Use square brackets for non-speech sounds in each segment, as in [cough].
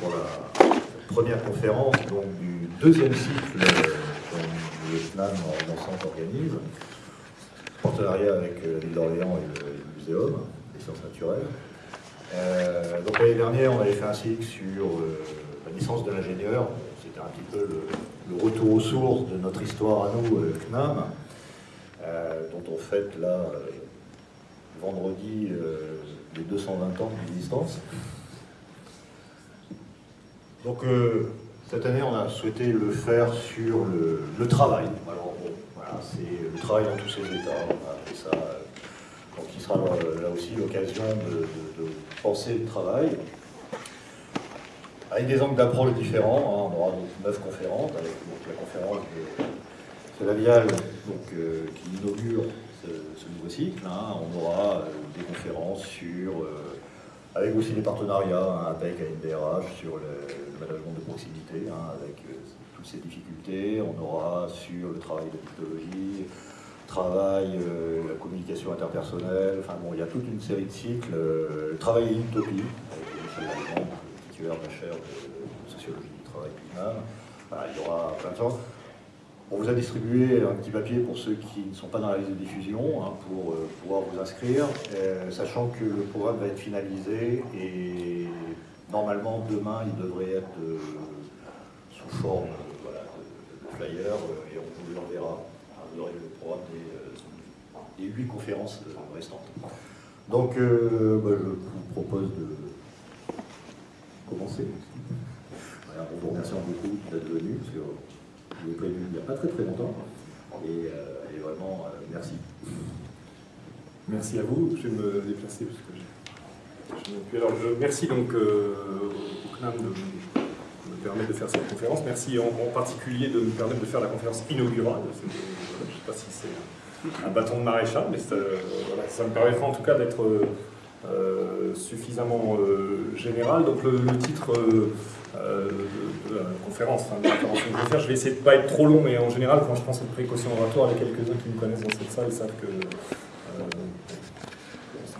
pour la première conférence donc, du deuxième cycle que le FNAM en organise, en partenariat avec la ville d'Orléans et le Muséum des sciences naturelles. Euh, donc l'année dernière, on avait fait un cycle sur euh, la licence de l'ingénieur. C'était un petit peu le, retour aux sources de notre histoire à nous, euh, CNAM, dont on fête là, vendredi, les 220 ans d'existence. Donc cette année, on a souhaité le faire sur le, travail. Alors voilà, c'est le travail dans tous ses états. On a appelé ça donc il sera euh, là aussi l'occasion de, penser le travail avec des angles d'approche différents. Hein. On aura donc neuf conférences, avec la conférence de Lavial euh, qui inaugure ce, nouveau cycle. Hein. On aura euh, des conférences sur, avec aussi des partenariats hein, avec ANDRH sur le, management de proximité, avec toutes ces difficultés. On aura sur le travail de technologie, travail, euh, la communication interpersonnelle, enfin bon, il y a toute une série de cycles. Euh, travail et l'utopie, avec Michel Lallemand, titulaire de la chaire de sociologie du travail il y aura plein de choses. On vous a distribué un petit papier pour ceux qui ne sont pas dans la liste de diffusion, hein, pour euh, pouvoir vous inscrire, sachant que le programme va être finalisé et normalement demain il devrait être sous forme de, flyer et on vous l'enverra vous aurez le programme des, euh, huit conférences euh, restantes. Donc, euh, bah, je vous propose de commencer. on vous remercie beaucoup d'être venu, parce que je il n'y a pas très très longtemps. Et, vraiment, merci. Merci à vous. Je vais me déplacer parce que je, Alors, merci donc au CNAM de me permettre de faire cette conférence. Merci en, particulier de me permettre de faire la conférence inaugurale. Je ne sais pas si c'est un bâton de maréchal, mais euh, ça me permettra en tout cas d'être euh, suffisamment euh, général. Donc le, titre de, la conférence, que je vais faire, je vais essayer de ne pas être trop long, mais en général, quand je pense aux précautions oratoires, a quelques-uns qui me connaissent dans cette salle savent que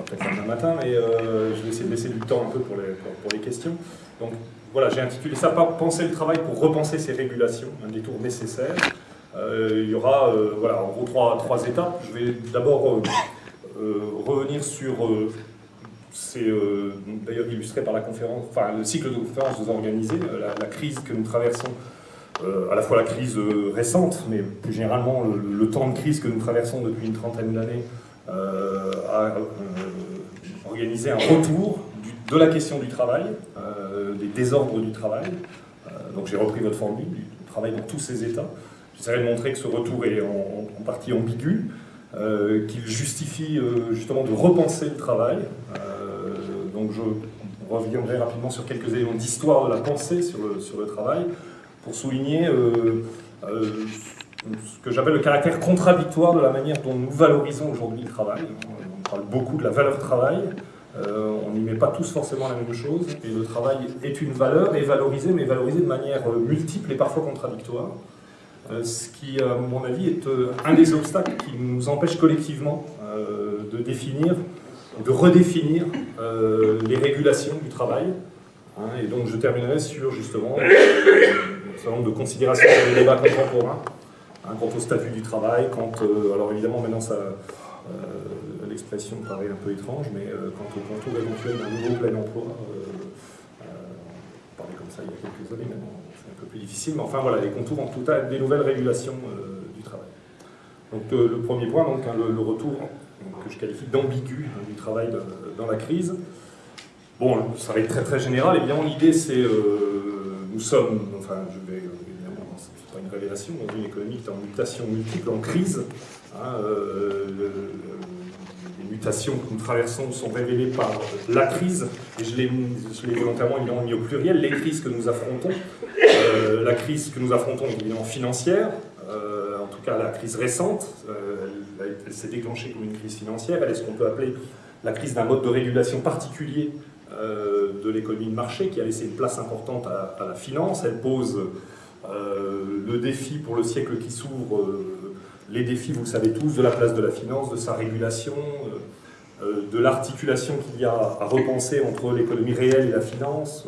peut-être demain matin, mais je vais essayer de laisser du temps un peu pour les, les questions. Donc voilà, j'ai intitulé ça « Penser le travail pour repenser ces régulations », un détour nécessaire. Euh, il y aura, euh, voilà, en gros, trois, étapes. Je vais d'abord euh, revenir sur, c'est d'ailleurs illustré par le cycle de conférences que vous organisez, la, la, crise que nous traversons, à la fois la crise récente, mais plus généralement le, temps de crise que nous traversons depuis une trentaine d'années, a organisé un retour de la question du travail, euh, des désordres du travail. Euh, donc j'ai repris votre formule, du travail dans tous ses états. J'essaierai de montrer que ce retour est en, partie ambigu, euh, qu'il justifie justement de repenser le travail. Donc je reviendrai rapidement sur quelques éléments d'histoire de la pensée sur le, travail, pour souligner ce que j'appelle le caractère contradictoire de la manière dont nous valorisons aujourd'hui le travail. On parle beaucoup de la valeur travail, euh, on n'y met pas tous forcément la même chose, et le travail est une valeur, et valorisé, mais valorisé de manière euh, multiple et parfois contradictoire. Euh, ce qui, à mon avis, est un des obstacles qui nous empêche collectivement de définir, de redéfinir les régulations du travail. Hein, et donc je terminerai sur, justement, un certain nombre de considérations sur les débats contemporains, hein, quant au statut du travail, quant, alors évidemment maintenant ça l'expression paraît un peu étrange, mais euh, quant au contour éventuel d'un nouveau plein emploi, euh, euh, on parlait comme ça il y a quelques années, maintenant c'est un peu plus difficile, mais enfin voilà, les contours en tout cas des nouvelles régulations du travail. Donc le premier point, donc, hein, le, retour que je qualifie d'ambigu hein, du travail dans la crise. Bon, ça va être très très général, évidemment l'idée c'est, nous sommes, enfin je vais évidemment, c'est pas une révélation, dans une économie qui est en mutation multiple, en crise, hein, mutations que nous traversons sont révélées par la crise, et je l'ai volontairement mis au pluriel, les crises que nous affrontons, euh, la crise que nous affrontons évidemment financière, euh, en tout cas la crise récente, euh, elle, s'est déclenchée comme une crise financière, elle est ce qu'on peut appeler la crise d'un mode de régulation particulier de l'économie de marché qui a laissé une place importante à, la finance, elle pose le défi pour le siècle qui s'ouvre les défis, vous le savez tous, de la place de la finance, de sa régulation, euh, euh, de l'articulation qu'il y a à repenser entre l'économie réelle et la finance,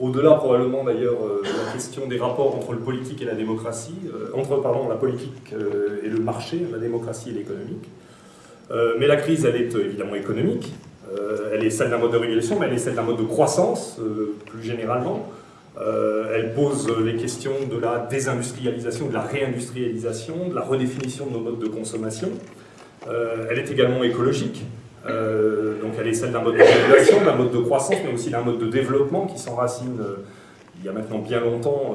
au-delà probablement d'ailleurs de la question des rapports entre le politique et la démocratie, entre pardon, la politique et le marché, la démocratie et l'économique. mais la crise, elle est évidemment économique, elle est celle d'un mode de régulation, mais elle est celle d'un mode de croissance, plus généralement. Euh, elle pose les questions de la désindustrialisation, de la réindustrialisation, de la redéfinition de nos modes de consommation. Euh, elle est également écologique, euh, donc elle est celle d'un mode de régulation, d'un mode de croissance, mais aussi d'un mode de développement qui s'enracine il y a maintenant bien longtemps,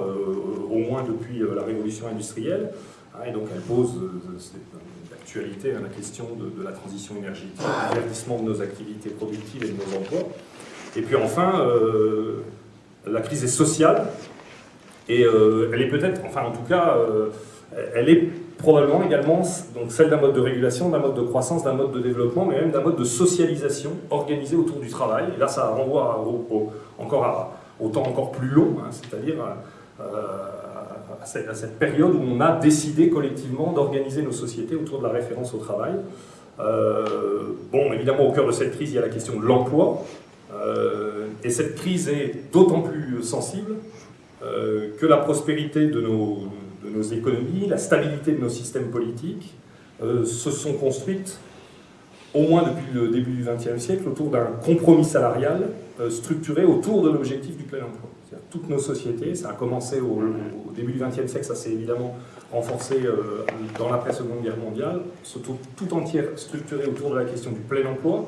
au moins depuis la révolution industrielle. Hein, et donc elle pose d'actualité hein, la question de, de, la transition énergétique, du verdissement de nos activités productives et de nos emplois. Et puis enfin, la crise est sociale, et euh, elle est peut-être, enfin en tout cas, euh, elle est probablement également donc celle d'un mode de régulation, d'un mode de croissance, d'un mode de développement, mais même d'un mode de socialisation organisé autour du travail. Et là, ça renvoie au, encore à, au temps encore plus long, hein, c'est-à-dire euh, à, cette, période où on a décidé collectivement d'organiser nos sociétés autour de la référence au travail. bon, évidemment, au cœur de cette crise, il y a la question de l'emploi, euh, et cette crise est d'autant plus sensible euh, que la prospérité de nos, nos, économies, la stabilité de nos systèmes politiques euh, se sont construites, au moins depuis le début du XXe siècle, autour d'un compromis salarial structuré autour de l'objectif du plein emploi. Toutes nos sociétés, ça a commencé au, début du XXe siècle, ça s'est évidemment renforcé dans l'après-seconde guerre mondiale, surtout tout entière structurée autour de la question du plein emploi,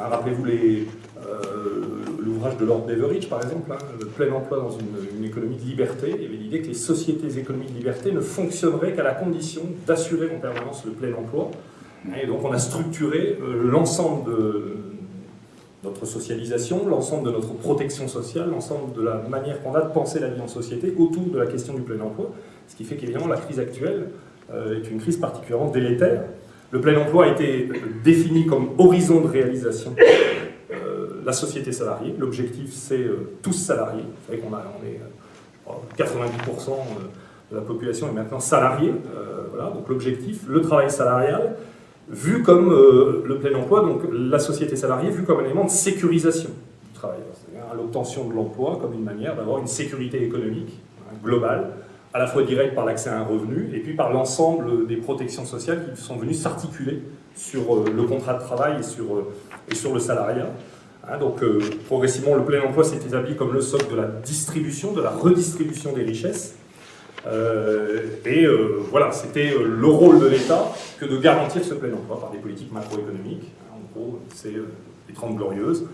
ah, rappelez-vous euh, l'ouvrage de Lord Beveridge, par exemple, hein, le plein emploi dans une, économie de liberté. Il y avait l'idée que les sociétés économiques de liberté ne fonctionneraient qu'à la condition d'assurer en permanence le plein emploi. Et donc on a structuré euh, l'ensemble de notre socialisation, l'ensemble de notre protection sociale, l'ensemble de la manière qu'on a de penser la vie en société autour de la question du plein emploi. Ce qui fait qu'évidemment la crise actuelle euh, est une crise particulièrement délétère le plein emploi a été défini comme horizon de réalisation euh, la société salariée. L'objectif, c'est euh, tous salariés. Vous savez qu'on on est 90% euh, de la population est maintenant salariée. voilà, donc l'objectif, le travail salarial, vu comme le plein emploi, donc la société salariée, vu comme un élément de sécurisation du travail. C'est-à-dire l'obtention de l'emploi comme une manière d'avoir une sécurité économique hein, globale à la fois direct par l'accès à un revenu, et puis par l'ensemble des protections sociales qui sont venues s'articuler sur euh, le contrat de travail et sur, euh, et sur le salariat. Hein, donc euh, progressivement, le plein emploi s'est établi comme le socle de la distribution, de la redistribution des richesses. et voilà, c'était le rôle de l'État que de garantir ce plein emploi par des politiques macroéconomiques. Hein, en gros, c'est les 30 glorieuses.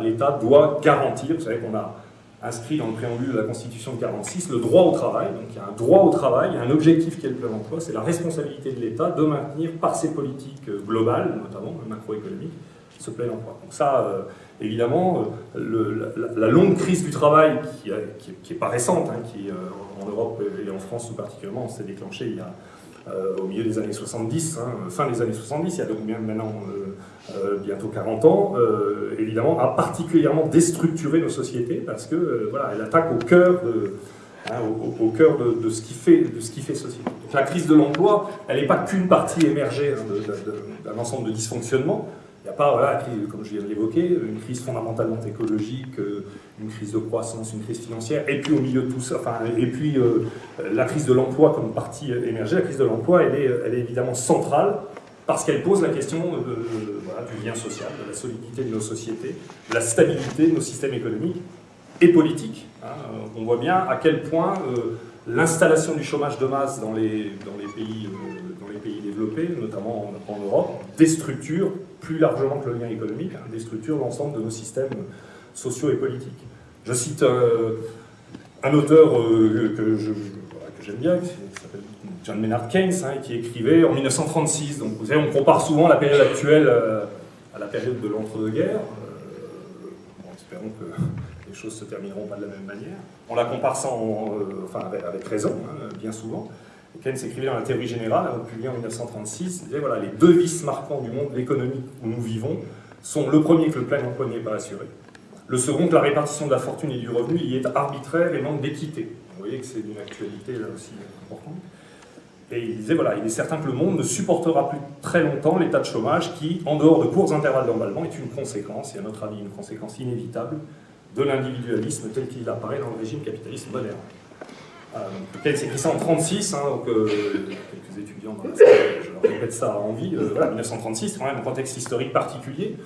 L'État doit garantir, vous savez qu'on a inscrit dans le préambule de la Constitution de 46 le droit au travail. Donc il y a un droit au travail, un objectif qui est le plein emploi, c'est la responsabilité de l'État de maintenir par ses politiques euh, globales, notamment macroéconomiques, ce plein emploi. Donc ça, euh, évidemment, euh, la, longue crise du travail, qui n'est pas récente, hein, qui en Europe et en France tout particulièrement, s'est déclenchée il y a euh, au milieu des années 70, hein, fin des années 70, il y a donc maintenant euh, euh, bientôt 40 ans, évidemment, a particulièrement déstructuré nos sociétés parce que voilà, elle attaque au cœur de, hein, au, cœur de, ce qui fait, de ce qui fait société. Donc la crise de l'emploi, elle n'est pas qu'une partie émergée d'un ensemble de dysfonctionnements, il n'y a pas, voilà, comme je viens de l'évoquer, une crise fondamentalement écologique, euh, une crise de croissance, une crise financière, et puis au milieu de tout ça, enfin, et puis euh, la crise de l'emploi comme partie émergée, la crise de l'emploi, elle est, elle est évidemment centrale parce qu'elle pose la question du lien social, de la solidité de nos sociétés, de la stabilité de nos systèmes économiques et politiques. Hein. On voit bien à quel point euh, l'installation du chômage de masse dans les, dans les pays notamment en, Europe, déstructure, plus largement que le lien économique, hein, déstructure l'ensemble de nos systèmes sociaux et politiques. Je cite euh, un auteur euh, que j'aime bien, qui s'appelle John Maynard Keynes, hein, qui écrivait en 1936. Donc vous savez, on compare souvent la période actuelle euh, à la période de l'entre-deux-guerres. espérons que [laughs] les choses se termineront pas de la même manière. On la compare sans, enfin avec, raison, hein, bien souvent. Keynes écrivait dans la théorie générale, publié en 1936, il disait voilà, les deux vices marquants du monde économique où nous vivons sont le premier que le plein emploi n'est pas assuré, le second que la répartition de la fortune et du revenu y est arbitraire et manque d'équité. Vous voyez que c'est d'une actualité là aussi importante. Et il disait, voilà, il est certain que le monde ne supportera plus très longtemps l'état de chômage qui, en dehors de courts intervalles d'emballement, est une conséquence, et à notre avis une conséquence inévitable, de l'individualisme tel qu'il apparaît dans le régime capitaliste moderne. Euh, en 1936, hein, donc euh, quelques étudiants dans la salle, je leur répète ça à envie. Euh, voilà, 1936, quand même un contexte historique particulier.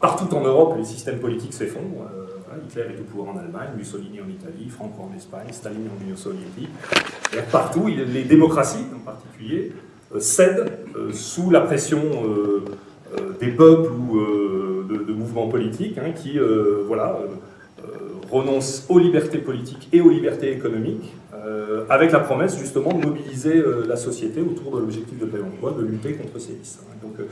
Partout en Europe, les systèmes politiques s'effondrent. Hitler est au pouvoir en Allemagne, Mussolini en Italie, Franco en Espagne, Staline en Union soviétique. Partout, les démocraties en particulier cèdent sous la pression des peuples ou de, mouvements politiques hein, qui voilà, renoncent aux libertés politiques et aux libertés économiques, euh, avec la promesse justement de mobiliser euh, la société autour de l'objectif de plein emploi, de lutter contre ces vices. hein. Donc, euh,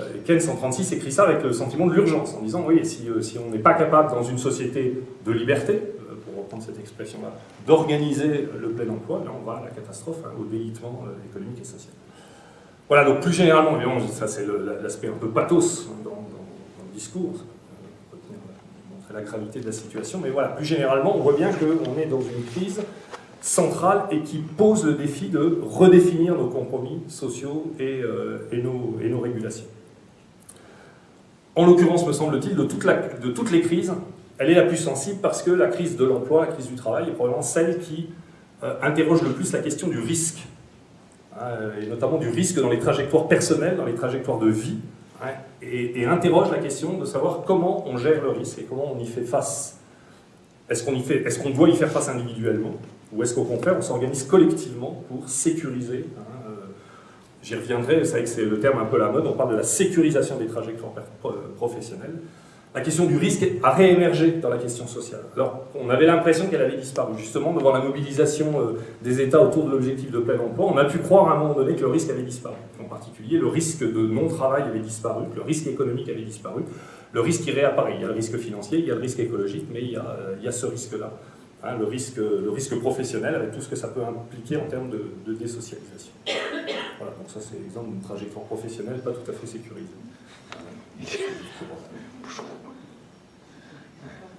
euh, Keynes en 36 écrit ça avec le sentiment de l'urgence, en disant oui, si, on n'est pas capable dans une société de liberté, pour reprendre cette expression-là, d'organiser le plein emploi, là on va à la catastrophe, hein, au délitement économique et social. Voilà, donc plus généralement, évidemment, ça c'est l'aspect un peu pathos hein, dans, le discours, la- montrer la gravité de la situation, mais voilà, plus généralement, on voit bien qu'on est dans une crise centrale et qui pose le défi de redéfinir nos compromis sociaux et, euh, nos, régulations. En l'occurrence, me semble-t-il, de, toutes les crises, elle est la plus sensible parce que la crise de l'emploi, la crise du travail, est probablement celle qui euh, interroge le plus la question du risque, hein, et notamment du risque dans les trajectoires personnelles, dans les trajectoires de vie, hein, et, interroge la question de savoir comment on gère le risque et comment on y fait face. Est-ce qu'on qu'on doit y faire face individuellement, ou est-ce qu'au contraire on s'organise collectivement pour sécuriser hein, euh, J'y reviendrai, vous savez que c'est le terme un peu la mode, on parle de la sécurisation des trajectoires professionnelles. La question du risque a réémergé dans la question sociale. Alors, on avait l'impression qu'elle avait disparu. Justement, devant la mobilisation euh, des États autour de l'objectif de plein emploi, on a pu croire à un moment donné que le risque avait disparu. En particulier, le risque de non-travail avait disparu, que le risque économique avait disparu. Le risque, il réapparaît. Il y a le risque financier, il y a le risque écologique, mais il y a, euh, il y a ce risque-là. Hein, le, risque, le risque professionnel, avec tout ce que ça peut impliquer en termes de, désocialisation. Voilà, donc ça c'est l'exemple d'une trajectoire professionnelle pas tout à fait sécurisée.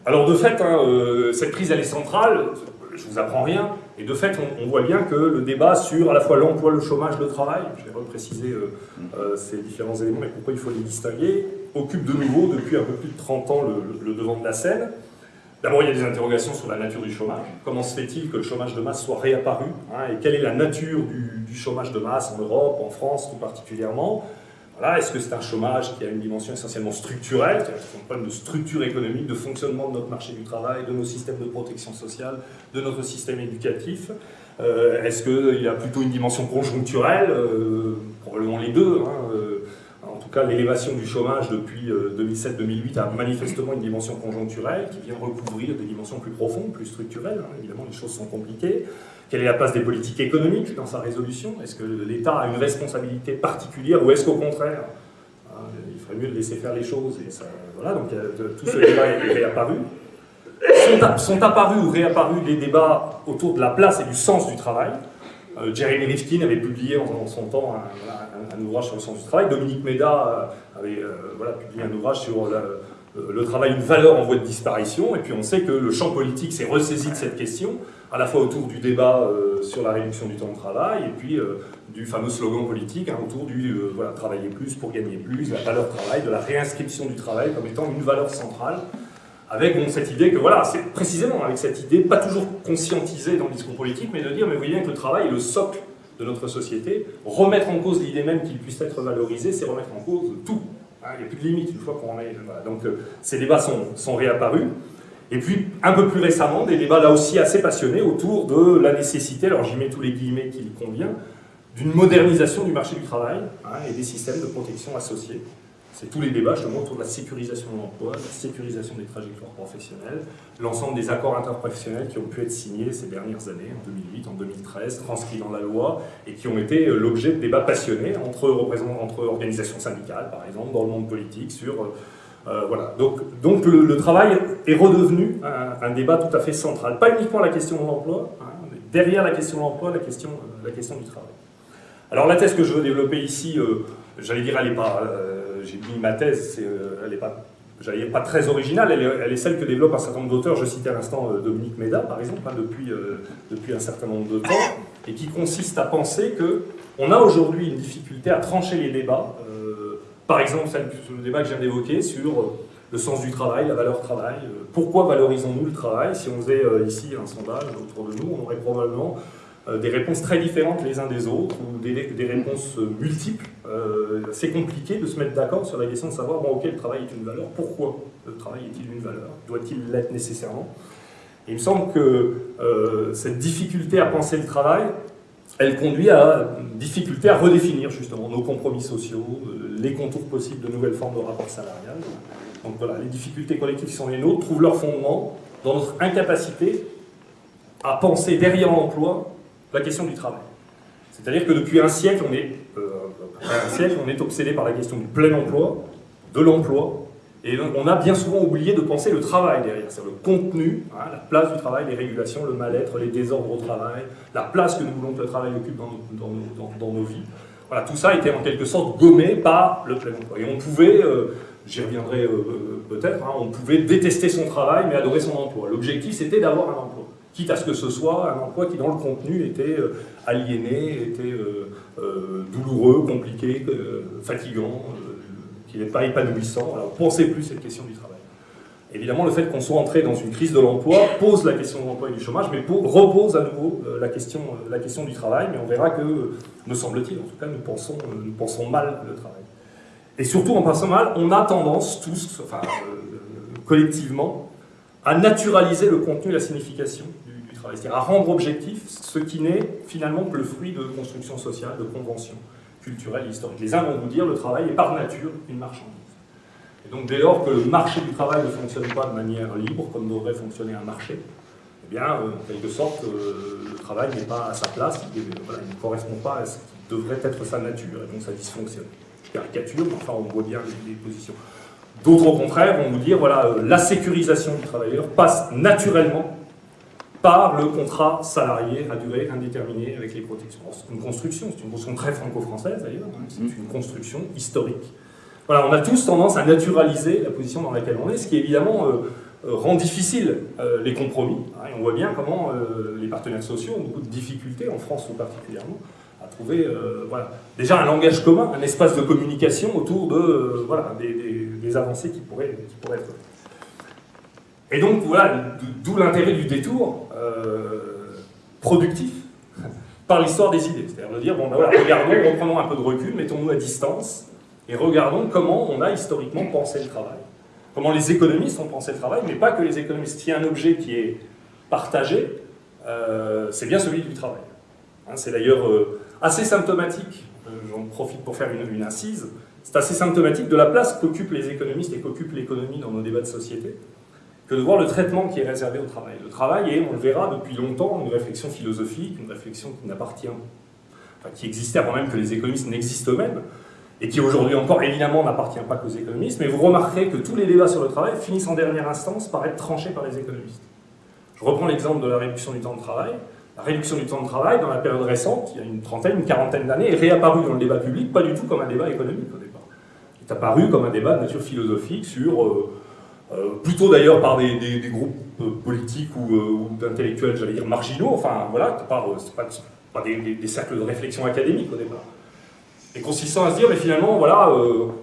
Alors de fait, hein, euh, cette crise elle est centrale, je vous apprends rien, et de fait on, voit bien que le débat sur à la fois l'emploi, le chômage, le travail, je vais repréciser euh, euh, ces différents éléments et pourquoi il faut les distinguer, occupe de nouveau depuis un peu plus de 30 ans le devant de la scène. D'abord, il y a des interrogations sur la nature du chômage. Comment se fait-il que le chômage de masse soit réapparu hein, Et quelle est la nature du, chômage de masse en Europe, en France tout particulièrement? Voilà, Est-ce que c'est un chômage qui a une dimension essentiellement structurelle, c'est-à-dire un problème de structure économique, de fonctionnement de notre marché du travail, de nos systèmes de protection sociale, de notre système éducatif? Euh, Est-ce qu'il y a plutôt une dimension conjoncturelle? Euh, Probablement les deux. hein, euh, tout cas, l'élévation du chômage depuis euh, 2007-2008 a manifestement une dimension conjoncturelle qui vient recouvrir des dimensions plus profondes, plus structurelles. hein. Évidemment, les choses sont compliquées. Quelle est la place des politiques économiques dans sa résolution? Est-ce que l'État a une responsabilité particulière ou est-ce qu'au contraire, hein, il ferait mieux de laisser faire les choses Voilà, donc euh, tout ce débat est réapparu. Sont, sont apparus ou réapparus les débats autour de la place et du sens du travail. Euh, Jeremy Rifkin avait publié en, son temps un, ouvrage sur le sens du travail. Dominique Méda euh, avait euh, voilà, publié un ouvrage sur le travail, une valeur en voie de disparition. Et puis on sait que le champ politique s'est ressaisi de cette question, à la fois autour du débat sur la réduction du temps de travail et puis du fameux slogan politique hein, autour du euh, voilà, travailler plus pour gagner plus, la valeur travail, de la réinscription du travail comme étant une valeur centrale avec cette idée que voilà, c'est précisément avec cette idée, pas toujours conscientisée dans le discours politique, mais de dire, mais vous voyez bien que le travail est le socle de notre société. Remettre en cause l'idée même qu'il puisse être valorisé, c'est remettre en cause tout. Hein, il n'y a plus de limite une fois qu'on est. Voilà. Donc euh, ces débats sont, sont réapparus. Et puis, un peu plus récemment, des débats là aussi assez passionnés autour de la nécessité, alors j'y mets tous les guillemets qu'il convient, d'une modernisation du marché du travail hein, et des systèmes de protection associés. C'est tous les débats justement autour de la sécurisation de l'emploi, la sécurisation des trajectoires professionnelles, l'ensemble des accords interprofessionnels qui ont pu être signés ces dernières années, en 2008, en 2013, transcrits dans la loi, et qui ont été euh, l'objet de débats passionnés entre, entre organisations syndicales, par exemple, dans le monde politique, sur... euh, euh, voilà. Donc, donc le, travail est redevenu un, débat tout à fait central. Pas uniquement la question de l'emploi, hein, mais derrière la question de l'emploi, la question, la question du travail. Alors la thèse que je veux développer ici, j'allais dire, elle est pas, j'ai mis ma thèse, euh, elle n'est pas pas très originale, elle est, celle que développe un certain nombre d'auteurs, je citais à l'instant euh, Dominique Méda par exemple, hein, depuis, euh, depuis un certain nombre de temps, et qui consiste à penser que on a aujourd'hui une difficulté à trancher les débats, par exemple le débat que je viens d'évoquer sur le sens du travail, la valeur travail, pourquoi valorisons-nous le travail? Si on faisait ici un sondage autour de nous, on aurait probablement des réponses très différentes les uns des autres, ou des, réponses euh, multiples. Euh, c'est compliqué de se mettre d'accord sur la question de savoir, bon ok, le travail est une valeur, pourquoi le travail est-il une valeur Doit-il l'être nécessairement? Il me semble que cette difficulté à penser le travail, elle conduit à une difficulté à redéfinir justement nos compromis sociaux, les contours possibles de nouvelles formes de rapports salariales. Donc voilà, les difficultés collectives qui sont les nôtres trouvent leur fondement dans notre incapacité à penser derrière l'emploi la question du travail. C'est-à-dire que depuis un siècle, on est, euh, un siècle, on est obsédé par la question du plein emploi, de l'emploi, et on a bien souvent oublié de penser le travail derrière, c'est le contenu, hein, la place du travail, les régulations, le mal-être, les désordres au travail, la place que nous voulons que le travail occupe dans nos, dans, nos vies. Voilà, tout ça était en quelque sorte gommé par le plein emploi. Et on pouvait, euh, j'y reviendrai euh, peut-être, hein, on pouvait détester son travail mais adorer son emploi. L'objectif c'était d'avoir un emploi quitte à ce que ce soit un emploi qui, dans le contenu, était euh, aliéné, était euh, euh, douloureux, compliqué, fatigant, qui n'est pas épanouissant. Alors, pensez plus cette question du travail. Évidemment, le fait qu'on soit entré dans une crise de l'emploi pose la question de l'emploi et du chômage, mais repose à nouveau la, question, la question du travail, mais on verra que, me semble-t-il, en tout cas, nous pensons, nous pensons mal le travail. Et surtout, en pensant mal, on a tendance tous, enfin, collectivement, à naturaliser le contenu et la signification c'est-à-dire à rendre objectif ce qui n'est finalement que le fruit de construction sociale, de conventions culturelles et historiques. Les uns vont vous dire le travail est par nature une marchandise. Et donc dès lors que le marché du travail ne fonctionne pas de manière libre, comme devrait fonctionner un marché, eh bien, euh, en quelque sorte, euh, le travail n'est pas à sa place, il, ne correspond pas à ce qui devrait être sa nature, et donc ça dysfonctionne. Caricature, mais enfin on voit bien les, positions. D'autres, au contraire, vont vous dire, voilà, euh, la sécurisation du travailleur passe naturellement par le contrat salarié à durée indéterminée avec les protections. C'est une construction, c'est une construction très franco-française d'ailleurs, hein, c'est mm. une construction historique. Voilà, on a tous tendance à naturaliser la position dans laquelle on est, ce qui évidemment euh, euh, rend difficile euh, les compromis. Hein, et on voit bien comment les partenaires sociaux ont beaucoup de difficultés, en France tout particulièrement, à trouver voilà, déjà un langage commun, un espace de communication autour de, voilà, des, avancées qui pourraient, qui pourraient être et donc voilà, d'où l'intérêt du détour euh, productif [laughs] par l'histoire des idées. C'est-à-dire de dire, bon ben voilà, regardons, reprenons un peu de recul, mettons-nous à distance, et regardons comment on a historiquement pensé le travail. Comment les économistes ont pensé le travail, mais pas que les économistes. S'il y a un objet qui est partagé, euh, c'est bien celui du travail. Hein, c'est d'ailleurs euh, assez symptomatique, j'en profite pour faire une, une incise, c'est assez symptomatique de la place qu'occupent les économistes et qu'occupe l'économie dans nos débats de société que de voir le traitement qui est réservé au travail. Le travail est, on le verra depuis longtemps, une réflexion philosophique, une réflexion qui n'appartient, enfin, qui existait avant même que les économistes n'existent eux-mêmes, et qui aujourd'hui encore évidemment n'appartient pas qu'aux économistes, mais vous remarquerez que tous les débats sur le travail finissent en dernière instance par être tranchés par les économistes. Je reprends l'exemple de la réduction du temps de travail. La réduction du temps de travail, dans la période récente, il y a une trentaine, une quarantaine d'années, est réapparue dans le débat public, pas du tout comme un débat économique au départ. Il est apparu comme un débat de nature philosophique sur euh, plutôt d'ailleurs par des, groupes euh, politiques ou, euh, d'intellectuels, j'allais dire, marginaux, enfin voilà, c'est pas, pas des, cercles de réflexion académique au départ. Et consistant à se dire, mais finalement, voilà,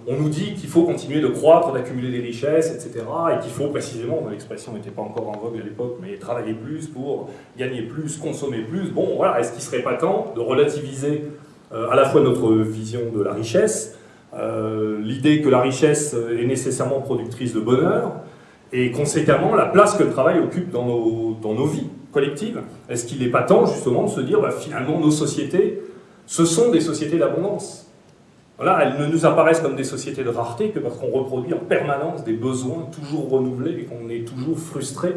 on nous dit qu'il faut continuer de croître, d'accumuler des richesses, etc., et qu'il faut précisément, l'expression n'était pas encore en vogue à l'époque, mais travailler plus pour gagner plus, consommer plus, bon, voilà, est-ce qu'il ne serait pas temps de relativiser à la fois notre vision de la richesse, euh, l'idée que la richesse est nécessairement productrice de bonheur, et conséquemment la place que le travail occupe dans nos, dans nos vies collectives. Est-ce qu'il n'est pas temps justement de se dire, bah, finalement, nos sociétés, ce sont des sociétés d'abondance? Voilà, elles ne nous apparaissent comme des sociétés de rareté que parce qu'on reproduit en permanence des besoins toujours renouvelés et qu'on est toujours frustré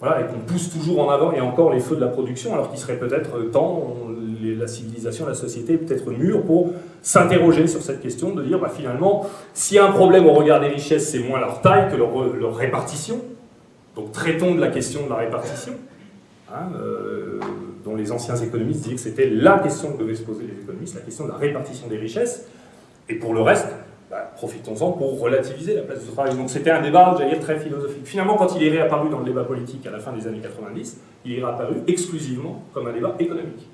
voilà, et qu'on pousse toujours en avant et encore les feux de la production, alors qu'il serait peut-être temps, la civilisation, la société peut-être mûre pour s'interroger sur cette question, de dire bah, finalement, s'il y a un problème au regard des richesses, c'est moins leur taille que leur, répartition. Donc traitons de la question de la répartition, hein, euh, dont les anciens économistes disaient que c'était la question que devaient se poser les économistes, la question de la répartition des richesses. Et pour le reste, bah, profitons-en pour relativiser la place du travail. Donc c'était un débat, j'allais dire, très philosophique. Finalement, quand il est réapparu dans le débat politique à la fin des années 90, il est réapparu exclusivement comme un débat économique.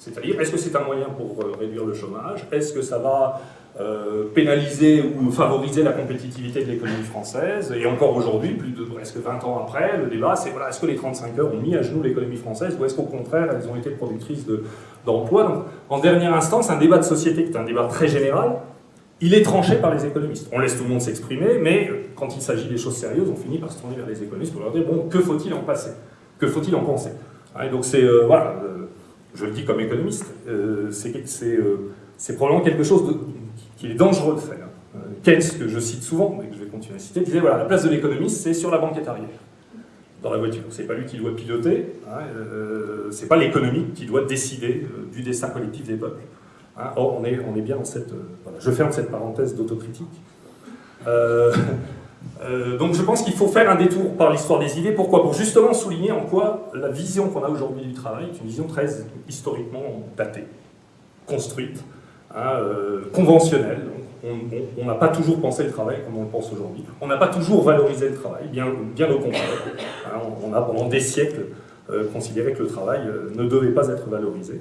C'est-à-dire, est-ce que c'est un moyen pour euh, réduire le chômage? Est-ce que ça va euh, pénaliser ou favoriser la compétitivité de l'économie française? Et encore aujourd'hui, plus de presque 20 ans après, le débat c'est voilà, est-ce que les 35 heures ont mis à genoux l'économie française ou est-ce qu'au contraire elles ont été productrices d'emplois? Donc en dernière instance, un débat de société qui est un débat très général, il est tranché par les économistes. On laisse tout le monde s'exprimer, mais quand il s'agit des choses sérieuses, on finit par se tourner vers les économistes pour leur dire bon, que faut-il en passer? Que faut-il en penser? Donc c'est euh, voilà je le dis comme économiste, euh, euh, c'est probablement quelque chose de, qui est dangereux de faire. Euh, Keynes, que je cite souvent, mais que je vais continuer à citer, disait voilà, la place de l'économiste, c'est sur la banquette arrière, dans la voiture. C'est pas lui qui doit piloter, hein, c'est pas l'économie qui doit décider du destin collectif des peuples. Hein. Or, on est, on est bien dans cette. voilà, je ferme cette parenthèse d'autocritique. Euh, donc je pense qu'il faut faire un détour par l'histoire des idées. Pourquoi? Pour justement souligner en quoi la vision qu'on a aujourd'hui du travail est une vision très historiquement datée, construite, hein, euh, conventionnelle. On n'a pas toujours pensé le travail comme on le pense aujourd'hui. On n'a pas toujours valorisé le travail, bien, au contraire. Hein, on a pendant des siècles euh, considéré que le travail ne devait pas être valorisé.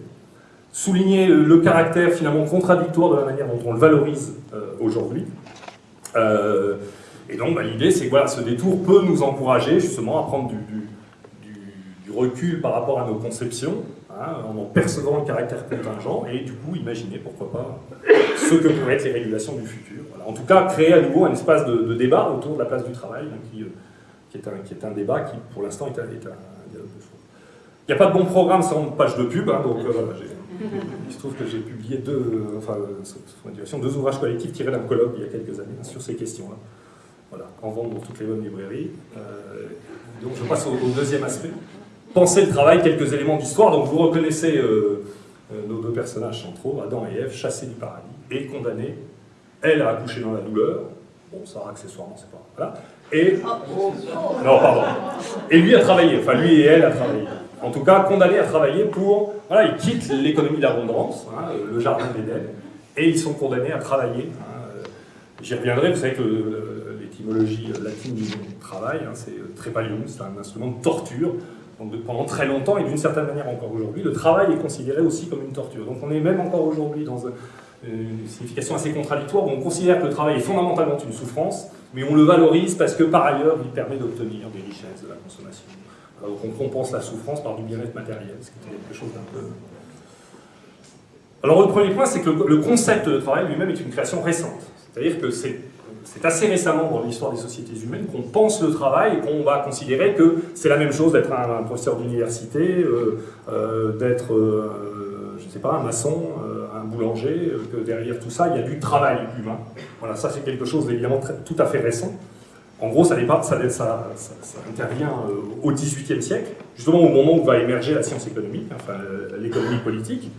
Souligner le caractère finalement contradictoire de la manière dont on le valorise aujourd'hui. Et donc bah, l'idée c'est que voilà, ce détour peut nous encourager justement à prendre du, recul par rapport à nos conceptions, hein, en en percevant le caractère contingent, et du coup imaginer pourquoi pas ce que pourraient être les régulations du futur. En tout cas, créer à nouveau un espace de, débat autour de la place du travail, hein, qui, euh, est un, débat qui pour l'instant est, un, dialogue de Il n'y a pas de bon programme sans page de pub, hein, euh, il se trouve que j'ai publié euh, deux ouvrages collectifs tirés d'un colloque il y a quelques années sur ces questions-là. Voilà, en vente dans toutes les bonnes librairies. Euh, donc je passe au, deuxième aspect. Penser le travail, quelques éléments d'histoire. Donc vous reconnaissez euh, euh, nos deux personnages centraux, Adam et Ève, chassés du paradis et condamnés. Elle a accouché dans la douleur. Bon, ça accessoirement, c'est pas. Voilà. Et. Non, pardon. Et lui a travaillé, enfin lui et elle a travaillé. En tout cas, condamné à travailler pour. Voilà, ils quittent l'économie de l'abondance, hein, le jardin d'Éden, et ils sont condamnés à travailler. Hein, j'y reviendrai, vous savez que l'étymologie latine du travail, hein, c'est euh, trépalium, c'est un instrument de torture. Donc, pendant très longtemps, et d'une certaine manière encore aujourd'hui, le travail est considéré aussi comme une torture. Donc on est même encore aujourd'hui dans une signification assez contradictoire où on considère que le travail est fondamentalement une souffrance, mais on le valorise parce que par ailleurs il permet d'obtenir des richesses, de la consommation. donc on compense la souffrance par du bien-être matériel, ce qui est quelque chose d'un peu... Alors le premier point, c'est que le concept de travail lui-même est une création récente. C'est-à-dire que c'est c'est assez récemment dans l'histoire des sociétés humaines qu'on pense le travail et qu'on va considérer que c'est la même chose d'être un, professeur d'université, euh, euh, d'être, euh, je ne sais pas, un maçon, un boulanger, que derrière tout ça, il y a du travail humain. Voilà, ça c'est quelque chose d'évidemment tout à fait récent. En gros, ça, pas, ça, intervient au XVIIIe siècle, justement au moment où va émerger la science économique, enfin l'économie politique.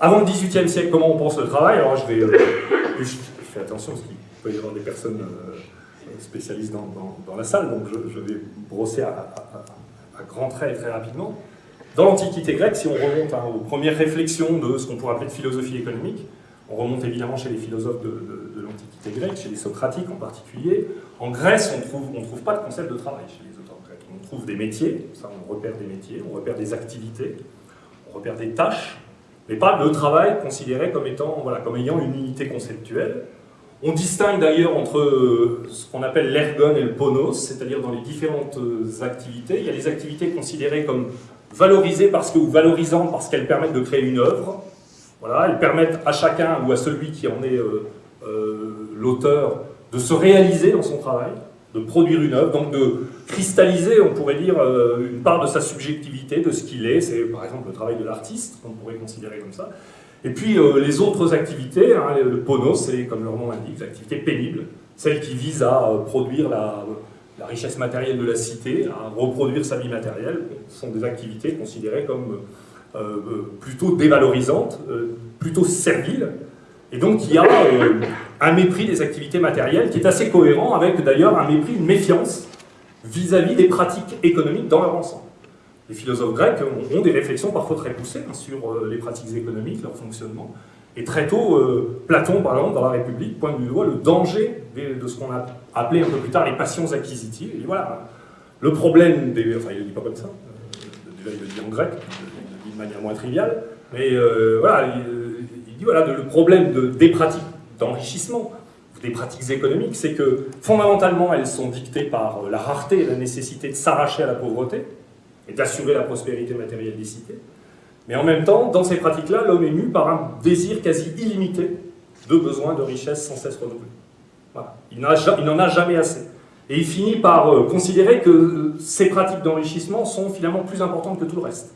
Avant le XVIIIe siècle, comment on pense le travail? Alors je vais, je fais attention, parce peut y avoir des personnes euh, spécialistes dans, la salle, donc je, vais brosser à, grands traits très rapidement. Dans l'Antiquité grecque, si on remonte hein, aux premières réflexions de ce qu'on pourrait appeler de philosophie économique, on remonte évidemment chez les philosophes de, l'Antiquité grecque, chez les socratiques en particulier. En Grèce, on ne trouve pas de concept de travail chez les auteurs grecs. On trouve des métiers, ça on repère des métiers, on repère des activités, on repère des tâches, mais pas le travail considéré comme, étant, voilà, comme ayant une unité conceptuelle. On distingue d'ailleurs entre euh, ce qu'on appelle l'ergon et le ponos, c'est-à-dire dans les différentes euh, activités. Il y a des activités considérées comme valorisées parce que, ou valorisantes parce qu'elles permettent de créer une œuvre. Voilà, elles permettent à chacun ou à celui qui en est euh, l'auteur de se réaliser dans son travail, de produire une œuvre, donc de cristalliser, on pourrait dire, une part de sa subjectivité, de ce qu'il est. C'est par exemple le travail de l'artiste, qu'on pourrait considérer comme ça. Et puis euh, les autres activités, hein, le PONO, c'est comme leur nom l'indique, activités pénibles, celles qui visent à euh, produire la, richesse matérielle de la cité, à reproduire sa vie matérielle, sont des activités considérées comme euh, plutôt dévalorisantes, plutôt serviles. Et donc il y a un mépris des activités matérielles qui est assez cohérent avec d'ailleurs un mépris, une méfiance vis-à-vis -vis des pratiques économiques dans leur ensemble les philosophes grecs ont, des réflexions parfois très poussées hein, sur euh, les pratiques économiques, leur fonctionnement. Et très tôt, euh, Platon, par exemple, dans la République, pointe du doigt le danger de, ce qu'on a appelé un peu plus tard les passions acquisitives. Dit voilà, le problème des. Enfin, il ne dit pas comme ça, euh, déjà il le dit en grec, il de manière moins triviale, mais voilà, il, dit voilà, le problème de, des pratiques d'enrichissement, des pratiques économiques, c'est que fondamentalement elles sont dictées par la rareté et la nécessité de s'arracher à la pauvreté et d'assurer la prospérité matérielle des cités. Mais en même temps, dans ces pratiques-là, l'homme est mu par un désir quasi illimité de besoins de richesse sans cesse renouvelés. Il n'en a jamais assez. Et il finit par euh, considérer que euh, ces pratiques d'enrichissement sont finalement plus importantes que tout le reste.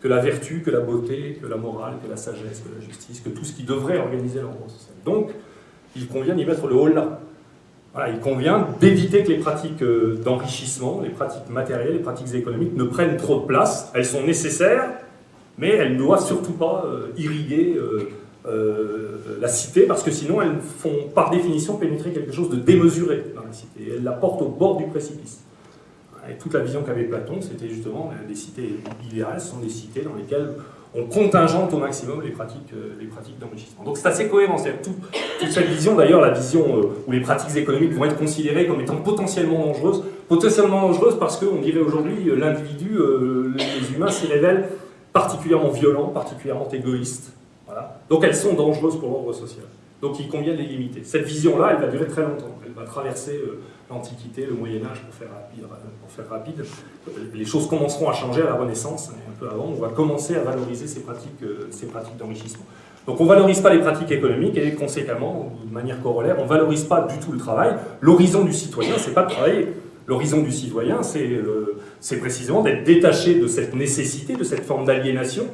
Que la vertu, que la beauté, que la morale, que la sagesse, que la justice, que tout ce qui devrait organiser l'ordre social. Donc, il convient d'y mettre le haut là. Il convient d'éviter que les pratiques euh, d'enrichissement, les pratiques matérielles, les pratiques économiques ne prennent trop de place. Elles sont nécessaires, mais elles ne doivent surtout pas euh, irriguer euh, la cité, parce que sinon elles font par définition pénétrer quelque chose de démesuré dans la cité, elles la portent au bord du précipice. Et toute la vision qu'avait Platon, c'était justement des cités idéales, sont des cités dans lesquelles on contingente au maximum les pratiques, les pratiques d'enrichissement. Donc c'est assez cohérent, c'est toute, cette vision, d'ailleurs la vision où les pratiques économiques vont être considérées comme étant potentiellement dangereuses, potentiellement dangereuses parce qu'on dirait aujourd'hui l'individu, les humains s'y révèlent particulièrement violents, particulièrement égoïstes. Voilà. Donc elles sont dangereuses pour l'ordre social. Donc il convient de les limiter. Cette vision-là, elle va durer très longtemps. Elle va traverser euh, l'Antiquité, le Moyen-Âge, pour, faire rapide, pour faire rapide. Les choses commenceront à changer à la Renaissance, hein, un peu avant. On va commencer à valoriser ces pratiques, euh, ces pratiques d'enrichissement. Donc on ne valorise pas les pratiques économiques et conséquemment, de manière corollaire, on ne valorise pas du tout le travail. L'horizon du citoyen, c'est pas de travailler. L'horizon du citoyen, c'est précisément d'être détaché de cette nécessité, de cette forme d'aliénation,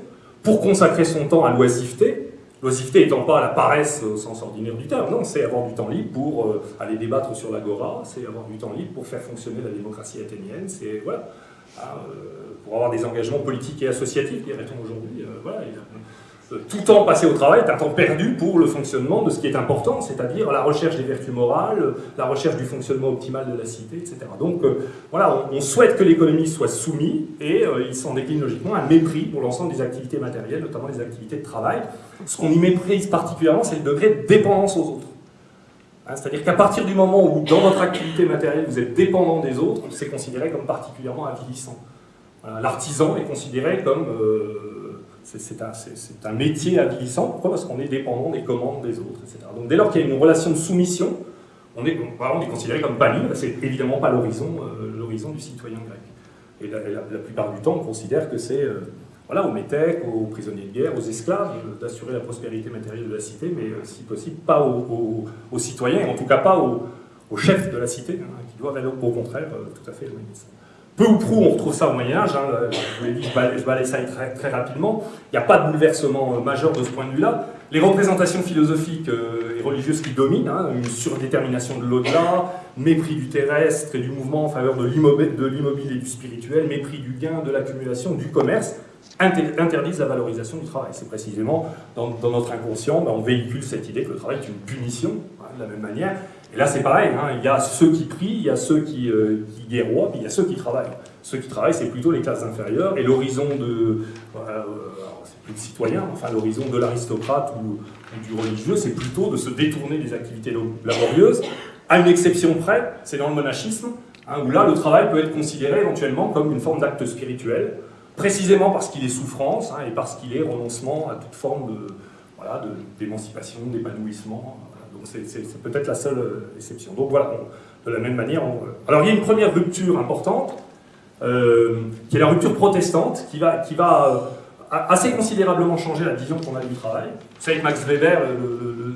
pour consacrer son temps à l'oisiveté, l'oisiveté étant pas la paresse au sens ordinaire du terme, non, c'est avoir du temps libre pour euh, aller débattre sur l'agora, c'est avoir du temps libre pour faire fonctionner la démocratie athénienne, c'est voilà, euh, pour avoir des engagements politiques et associatifs, dirait-on aujourd'hui. Euh, voilà, tout temps passé au travail est un temps perdu pour le fonctionnement de ce qui est important, c'est-à-dire la recherche des vertus morales, la recherche du fonctionnement optimal de la cité, etc. Donc euh, voilà, on, souhaite que l'économie soit soumise et euh, il s'en décline logiquement un mépris pour l'ensemble des activités matérielles, notamment les activités de travail. Ce qu'on y méprise particulièrement, c'est le degré de dépendance aux autres. Hein, c'est-à-dire qu'à partir du moment où dans votre activité matérielle vous êtes dépendant des autres, c'est considéré comme particulièrement avilissant. L'artisan est considéré comme... Euh, c'est un, métier avilissant. Pourquoi? Parce qu'on est dépendant des commandes des autres, etc. Donc dès lors qu'il y a une relation de soumission, on est, on est considéré comme pas libre, c'est évidemment pas l'horizon euh, du citoyen grec. Et la, plupart du temps, on considère que c'est euh, voilà, aux métèques, aux prisonniers de guerre, aux esclaves, euh, d'assurer la prospérité matérielle de la cité, mais si possible pas aux, citoyens, et en tout cas pas aux, chefs de la cité, hein, qui doivent aller au contraire tout à fait éloigner ça. Peu ou prou, on retrouve ça au Moyen-Âge, hein, je vous l'ai ça très, très rapidement. Il n'y a pas de bouleversement euh, majeur de ce point de vue-là. Les représentations philosophiques euh, et religieuses qui dominent, hein, une surdétermination de l'au-delà, mépris du terrestre et du mouvement en faveur de l'immobilier et du spirituel, mépris du gain, de l'accumulation, du commerce, interdisent la valorisation du travail. C'est précisément dans, notre inconscient, ben, on véhicule cette idée que le travail est une punition, hein, de la même manière, et là, c'est pareil, hein. il y a ceux qui prient, il y a ceux qui, euh, puis il y a ceux qui travaillent. Ceux qui travaillent, c'est plutôt les classes inférieures, et l'horizon de... Euh, c'est plus le citoyen, enfin l'horizon de l'aristocrate ou, du religieux, c'est plutôt de se détourner des activités laborieuses, à une exception près, c'est dans le monachisme, hein, où là, le travail peut être considéré éventuellement comme une forme d'acte spirituel, précisément parce qu'il est souffrance, hein, et parce qu'il est renoncement à toute forme de, voilà, d'émancipation, d'épanouissement, c'est peut-être la seule euh, exception. Donc voilà, de la même manière. Alors il y a une première rupture importante, euh, qui est la rupture protestante, qui va, euh, assez considérablement changer la vision qu'on a du travail. Vous savez que Max Weber,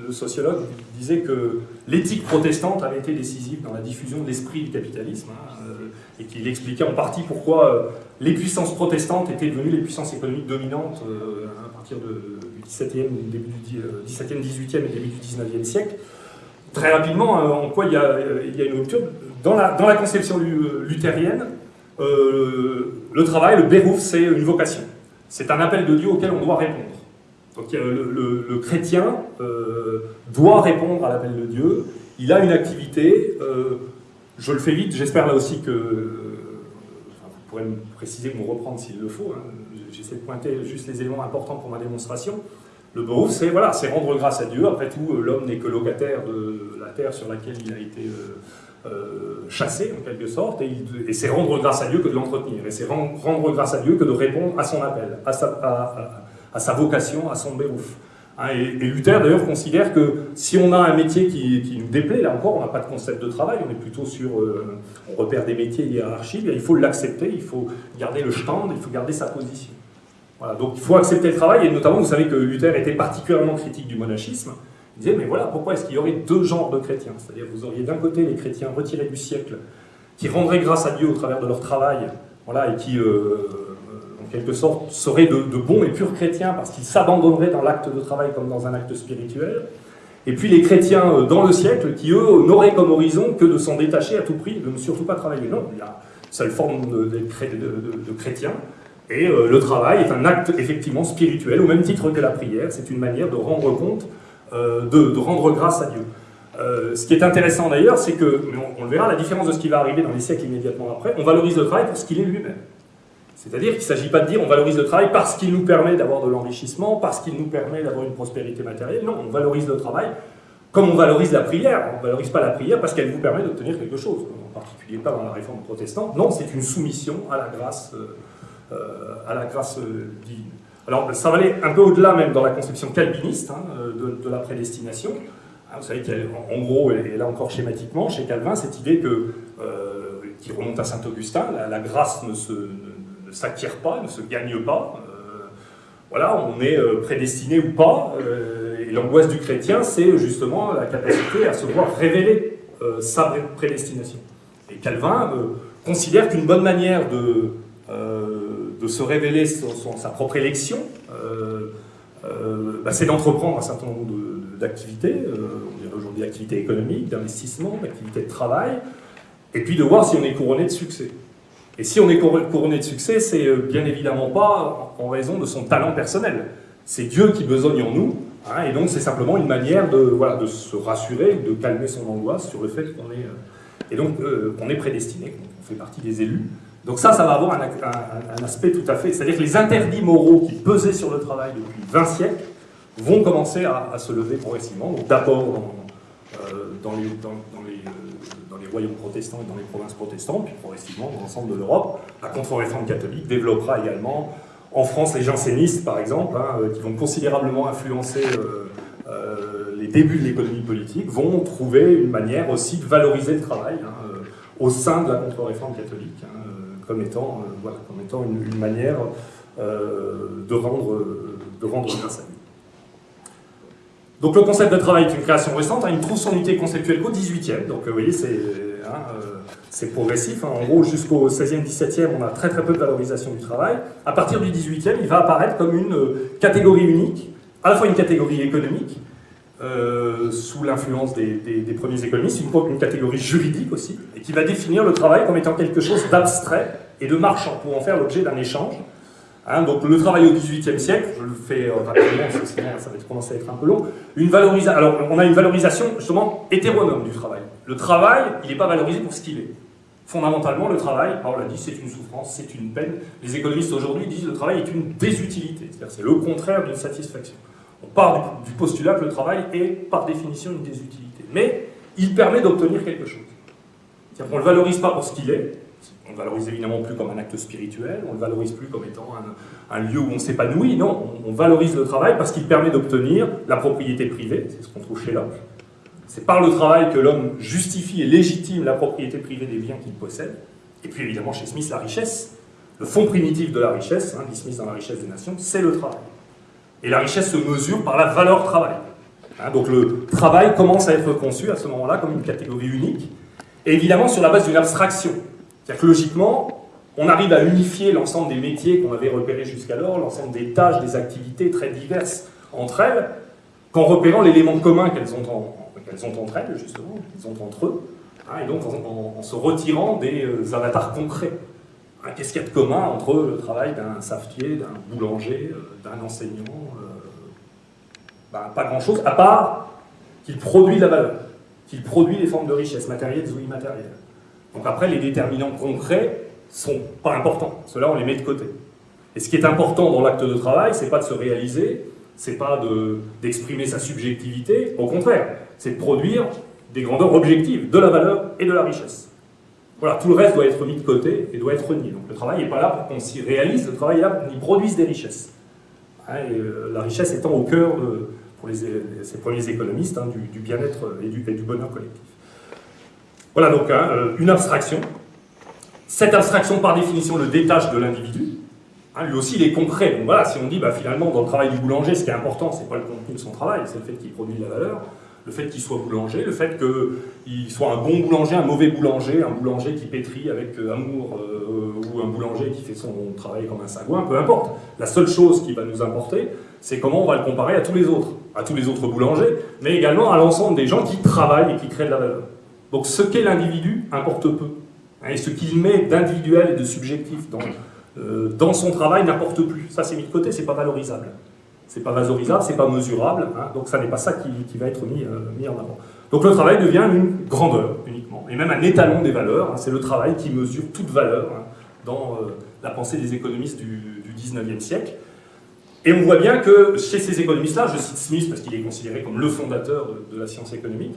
le, sociologue, disait que l'éthique protestante avait été décisive dans la diffusion de l'esprit du capitalisme, hein, et qu'il expliquait en partie pourquoi les puissances protestantes étaient devenues les puissances économiques dominantes à partir de, 17e, début du 17e, 18e et début du 19e siècle. Très rapidement, euh, en quoi il y, a, il y a une rupture dans la, dans la conception luthérienne, euh, le travail, le bérouf, c'est une vocation. C'est un appel de Dieu auquel on doit répondre. Donc le, chrétien euh, doit répondre à l'appel de Dieu, il a une activité, je le fais vite, j'espère là aussi que, vous pourrez me préciser, me reprendre s'il le faut, hein. J'essaie de pointer juste les éléments importants pour ma démonstration, Le Beruf, c'est voilà, rendre grâce à Dieu. Après tout, l'homme n'est que locataire de la terre sur laquelle il a été chassé, en quelque sorte, et, c'est rendre grâce à Dieu que de l'entretenir. Et c'est rendre grâce à Dieu que de répondre à son appel, à sa, vocation, à son Beruf. Hein, et, Luther d'ailleurs considère que si on a un métier qui, nous déplaît, là encore on n'a pas de concept de travail, on est plutôt sur, euh, on repère des métiers hiérarchiques, il faut l'accepter, il faut garder le stand, il faut garder sa position. Donc il faut accepter le travail, et notamment vous savez que Luther était particulièrement critique du monachisme, il disait mais voilà pourquoi est-ce qu'il y aurait deux genres de chrétiens, c'est-à-dire vous auriez d'un côté les chrétiens retirés du siècle, qui rendraient grâce à Dieu au travers de leur travail, voilà, et qui... Euh, quelque sorte, seraient de, bons et purs chrétiens parce qu'ils s'abandonneraient dans l'acte de travail comme dans un acte spirituel. Et puis les chrétiens euh, dans le siècle qui, eux, n'auraient comme horizon que de s'en détacher à tout prix, de ne surtout pas travailler. Non, il y a une seule forme de, de, chrétien. Et euh, le travail est un acte effectivement spirituel, au même titre que la prière. C'est une manière de rendre compte, euh, de, rendre grâce à Dieu. ce qui est intéressant d'ailleurs, c'est que, on, on, le verra, la différence de ce qui va arriver dans les siècles immédiatement après, on valorise le travail pour ce qu'il est lui-même. C'est-à-dire qu'il ne s'agit pas de dire on valorise le travail parce qu'il nous permet d'avoir de l'enrichissement, parce qu'il nous permet d'avoir une prospérité matérielle. Non, on valorise le travail comme on valorise la prière. On ne valorise pas la prière parce qu'elle vous permet d'obtenir quelque chose, en particulier pas dans la réforme protestante. Non, c'est une soumission à la grâce, euh, euh, à la grâce euh, divine. Alors ça va aller un peu au-delà même dans la conception calviniste hein, de, la prédestination. Hein, vous savez qu'en gros, et là encore schématiquement, chez Calvin, cette idée que, qui remonte à Saint-Augustin, la, grâce ne s'acquiert pas, ne se gagne pas. Euh, voilà, on est euh, prédestiné ou pas. Euh, et l'angoisse du chrétien, c'est justement la capacité à se voir révéler sa prédestination. Et Calvin considère qu'une bonne manière de, de se révéler sa propre élection, bah, c'est d'entreprendre un certain nombre d'activités, on dirait aujourd'hui activités économiques, d'investissement, d'activités de travail, et puis de voir si on est couronné de succès. Et si on est couronné de succès, c'est euh, bien évidemment pas en raison de son talent personnel. C'est Dieu qui besogne en nous, hein, et donc c'est simplement une manière de, voilà, de se rassurer, de calmer son angoisse sur le fait qu'on est, euh, euh, qu'on est prédestiné, qu'on fait partie des élus. Donc ça, ça va avoir un, aspect tout à fait... C'est-à-dire que les interdits moraux qui pesaient sur le travail depuis 20 siècles vont commencer à, se lever progressivement. D'abord dans, dans, les, dans, les royaumes protestants et dans les provinces protestantes, puis progressivement dans l'ensemble de l'Europe. La contre-réforme catholique développera également en France les jansénistes, par exemple, hein, euh, qui vont considérablement influencer euh, euh, les débuts de l'économie politique, vont trouver une manière aussi de valoriser le travail hein, au sein de la contre-réforme catholique, hein, comme étant, voilà, comme étant une, manière de rendre, de rendre grâce à lui. Donc le concept de travail est une création récente, hein, il trouve son unité conceptuelle qu'au 18e, donc vous voyez c'est hein, euh, progressif, hein. en gros jusqu'au 16e, 17e on a très très peu de valorisation du travail, à partir du 18e il va apparaître comme une euh, catégorie unique, à la fois une catégorie économique, euh, sous l'influence des, premiers économistes, une, une catégorie juridique aussi, et qui va définir le travail comme étant quelque chose d'abstrait et de marchand, pour en faire l'objet d'un échange, Hein, donc le travail au XVIIIe siècle, je le fais euh, rapidement parce que sinon ça va commencer à être un peu long. Une alors on a une valorisation justement hétéronome du travail. Le travail, il n'est pas valorisé pour ce qu'il est. Fondamentalement, le travail, on l'a dit, c'est une souffrance, c'est une peine. Les économistes aujourd'hui disent que le travail est une désutilité, c'est-à-dire c'est le contraire d'une satisfaction. On part du, postulat que le travail est par définition une désutilité. Mais il permet d'obtenir quelque chose. C'est-à-dire ne le valorise pas pour ce qu'il est, on ne le valorise évidemment plus comme un acte spirituel, on ne le valorise plus comme étant un, lieu où on s'épanouit, non, on, valorise le travail parce qu'il permet d'obtenir la propriété privée, c'est ce qu'on trouve chez Locke. C'est par le travail que l'homme justifie et légitime la propriété privée des biens qu'il possède. Et puis évidemment chez Smith, la richesse, le fond primitif de la richesse, hein, dit Smith dans la richesse des nations, c'est le travail. Et la richesse se mesure par la valeur travail. Hein, donc le travail commence à être conçu à ce moment-là comme une catégorie unique, et évidemment sur la base d'une abstraction. C'est-à-dire que logiquement, on arrive à unifier l'ensemble des métiers qu'on avait repérés jusqu'alors, l'ensemble des tâches, des activités très diverses entre elles, qu'en repérant l'élément commun qu'elles ont, ont, entre elles, justement, qu'elles ont entre eux, hein, et donc en, se retirant des euh, avatars concrets. Qu'est-ce qu'il y a de commun entre le travail d'un savetier, d'un boulanger, euh, d'un enseignant ben, Pas grand-chose, à part qu'il produit de la valeur, qu'il produit des formes de richesse matérielles ou immatérielles. Donc après, les déterminants concrets sont pas importants. Cela, on les met de côté. Et ce qui est important dans l'acte de travail, c'est pas de se réaliser, c'est pas d'exprimer sa subjectivité, au contraire, c'est de produire des grandeurs objectives, de la valeur et de la richesse. Voilà, tout le reste doit être mis de côté et doit être nié. Donc le travail n'est pas là pour qu'on s'y réalise, le travail est là pour qu'on y produise des richesses. Hein, euh, la richesse étant au cœur, pour les, ces premiers économistes, hein, du, bien-être et du, bonheur collectif. Voilà donc hein, euh, une abstraction. Cette abstraction, par définition, le détache de l'individu. lui aussi, il est concret. Donc voilà, si on dit bah, finalement, dans le travail du boulanger, ce qui est important, ce n'est pas le contenu de son travail, c'est le fait qu'il produit de la valeur le fait qu'il soit boulanger, le fait qu'il soit un bon boulanger, un mauvais boulanger, un boulanger qui pétrit avec euh, amour euh, ou un boulanger qui fait son travail comme un sagouin, peu importe. La seule chose qui va nous importer, c'est comment on va le comparer à tous les autres, à tous les autres boulangers, mais également à l'ensemble des gens qui travaillent et qui créent de la valeur. Donc ce qu'est l'individu importe peu. Hein, et ce qu'il met d'individuel et de subjectif dans, euh, dans son travail n'importe plus. Ça c'est mis de côté, c'est pas valorisable c'est pas valorisable, c'est pas mesurable, hein. donc ça n'est pas ça qui, va être mis, euh, mis, en avant. Donc le travail devient une grandeur uniquement, et même un étalon des valeurs, hein. c'est le travail qui mesure toute valeur hein, dans euh, la pensée des économistes du, 19e siècle. Et on voit bien que chez ces économistes-là, je cite Smith parce qu'il est considéré comme le fondateur de, la science économique,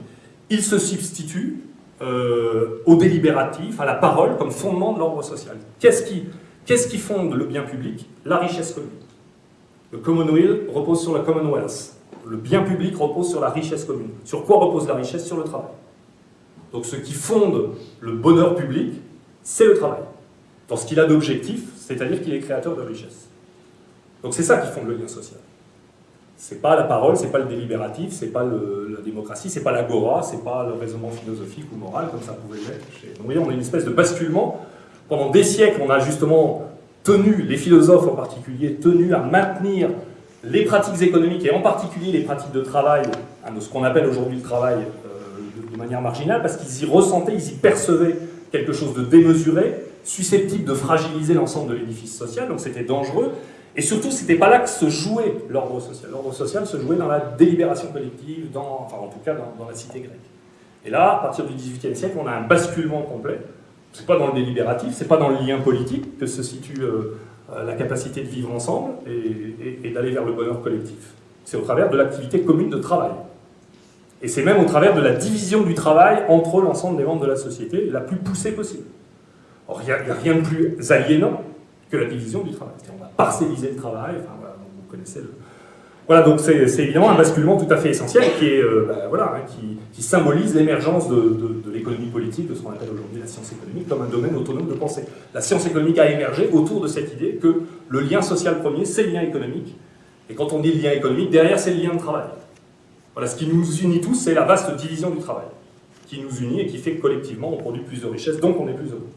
il se substitue euh, au délibératif, à la parole comme fondement de l'ordre social. Qu'est-ce qui, qui fonde le bien public? La richesse commune. Le Commonweal repose sur la Commonwealth. Le bien public repose sur la richesse commune. Sur quoi repose la richesse? Sur le travail. Donc ce qui fonde le bonheur public, c'est le travail. Dans ce qu'il a d'objectif, c'est-à-dire qu'il est créateur de richesse. Donc c'est ça qui fonde le lien social. C'est pas la parole, c'est pas le délibératif, c'est pas la démocratie, c'est pas l'agora, c'est pas le raisonnement philosophique ou moral comme ça pouvait l'être. vous voyez, on a une espèce de basculement. Pendant des siècles, on a justement tenus, les philosophes en particulier, tenus à maintenir les pratiques économiques et en particulier les pratiques de travail, hein, ce qu'on appelle aujourd'hui le travail euh, de, manière marginale, parce qu'ils y ressentaient, ils y percevaient quelque chose de démesuré, susceptible de fragiliser l'ensemble de l'édifice social, donc c'était dangereux. Et surtout, c'était pas là que se jouait l'ordre social. L'ordre social se jouait dans la délibération collective, dans, enfin en tout cas dans, dans la cité grecque. Et là, à partir du XVIIIe siècle, on a un basculement complet c'est pas dans le délibératif, c'est pas dans le lien politique que se situe euh, euh, la capacité de vivre ensemble et, d'aller vers le bonheur collectif. C'est au travers de l'activité commune de travail. Et c'est même au travers de la division du travail entre l'ensemble des membres de la société, la plus poussée possible. Or, il n'y a, rien de plus aliénant que la division du travail. On va parcelliser le travail, enfin vous connaissez le, voilà, donc c'est évidemment un basculement tout à fait essentiel qui, est, euh, bah, voilà, hein, qui, symbolise l'émergence de, l'économie politique, de ce qu'on appelle aujourd'hui la science économique, comme un domaine autonome de pensée. La science économique a émergé autour de cette idée que le lien social premier, c'est le lien économique. Et quand on dit le lien économique, derrière, c'est le lien de travail. Voilà, ce qui nous unit tous, c'est la vaste division du travail, qui nous unit et qui fait que collectivement, on produit plus de richesses, donc on est plus heureux.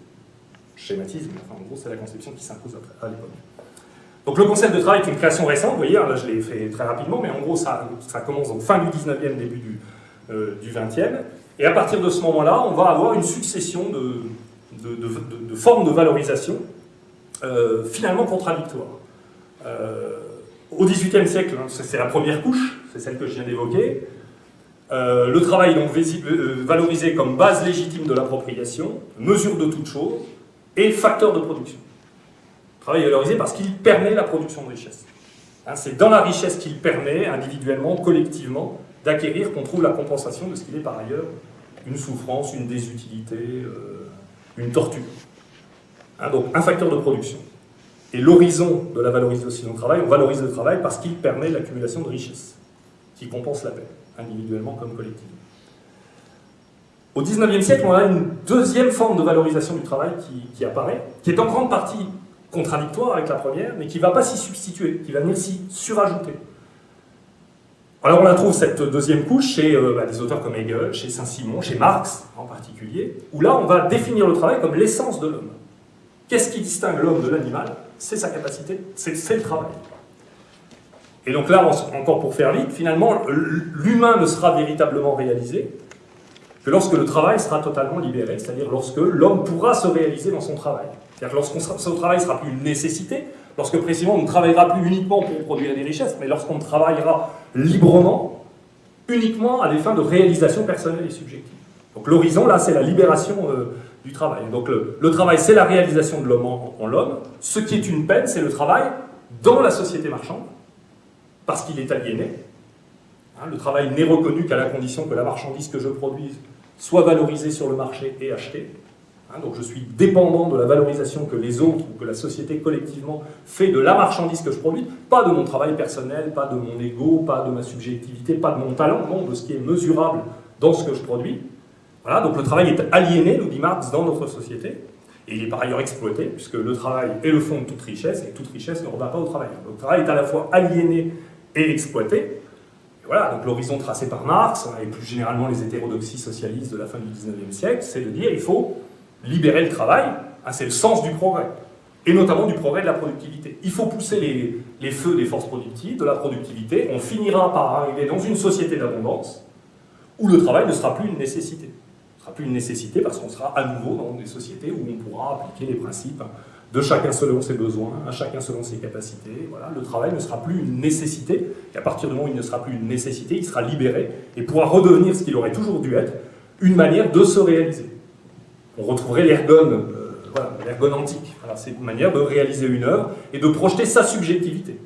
Schématisme, enfin, en gros, c'est la conception qui s'impose à l'époque. Donc le concept de travail est une création récente, vous voyez, hein, là je l'ai fait très rapidement, mais en gros ça, commence en fin du 19e, début du, euh, du 20e, et à partir de ce moment-là, on va avoir une succession de, formes de valorisation euh, finalement contradictoires. Euh, au XVIIIe siècle, hein, c'est la première couche, c'est celle que je viens d'évoquer, le travail donc valorisé comme base légitime de l'appropriation, mesure de toute chose, et facteur de production travail est valorisé parce qu'il permet la production de richesse. Hein, c'est dans la richesse qu'il permet, individuellement, collectivement, d'acquérir qu'on trouve la compensation de ce qu'il est par ailleurs une souffrance, une désutilité, euh, une torture. Hein, donc un facteur de production. Et l'horizon de la valorisation du travail, on valorise le travail parce qu'il permet l'accumulation de richesses, qui compense la paix, individuellement comme collectivement. Au XIXe siècle, on a une deuxième forme de valorisation du travail qui apparaît, qui est en grande partie contradictoire avec la première, mais qui ne va pas s'y substituer, qui va venir s'y surajouter. Alors on la trouve, cette deuxième couche, chez euh, bah, des auteurs comme Hegel, chez Saint-Simon, chez Marx en particulier, où là on va définir le travail comme l'essence de l'homme. Qu'est-ce qui distingue l'homme de l'animal? C'est sa capacité, c'est le travail. Et donc là, encore pour faire vite, finalement, l'humain ne sera véritablement réalisé que lorsque le travail sera totalement libéré, c'est-à-dire lorsque l'homme pourra se réaliser dans son travail. C'est-à-dire que lorsque son travail ne sera plus une nécessité, lorsque précisément on ne travaillera plus uniquement pour produire des richesses, mais lorsqu'on travaillera librement, uniquement à des fins de réalisation personnelle et subjective. Donc l'horizon, là, c'est la libération euh, du travail. Donc le, travail, c'est la réalisation de l'homme en, l'homme. Ce qui est une peine, c'est le travail dans la société marchande, parce qu'il est aliéné. Hein, le travail n'est reconnu qu'à la condition que la marchandise que je produise soit valorisée sur le marché et achetée. Hein, donc je suis dépendant de la valorisation que les autres ou que la société collectivement fait de la marchandise que je produis, pas de mon travail personnel, pas de mon ego, pas de ma subjectivité, pas de mon talent, non, de ce qui est mesurable dans ce que je produis. Voilà, donc le travail est aliéné, nous dit Marx, dans notre société, et il est par ailleurs exploité, puisque le travail est le fond de toute richesse, et toute richesse ne rebat pas au travail. Donc le travail est à la fois aliéné et exploité. voilà, donc l'horizon tracé par Marx, et plus généralement les hétérodoxies socialistes de la fin du 19e siècle, c'est de dire il faut libérer le travail, hein, c'est le sens du progrès, et notamment du progrès de la productivité. Il faut pousser les, les feux des forces productives, de la productivité, on finira par arriver dans une société d'abondance, où le travail ne sera plus une nécessité. Ce ne sera plus une nécessité parce qu'on sera à nouveau dans des sociétés où on pourra appliquer les principes de chacun selon ses besoins, à chacun selon ses capacités. Voilà, le travail ne sera plus une nécessité, et à partir du moment où il ne sera plus une nécessité, il sera libéré et pourra redevenir ce qu'il aurait toujours dû être, une manière de se réaliser on retrouverait l'ergone, euh, voilà, l'ergone antique. c'est une manière de réaliser une œuvre et de projeter sa subjectivité.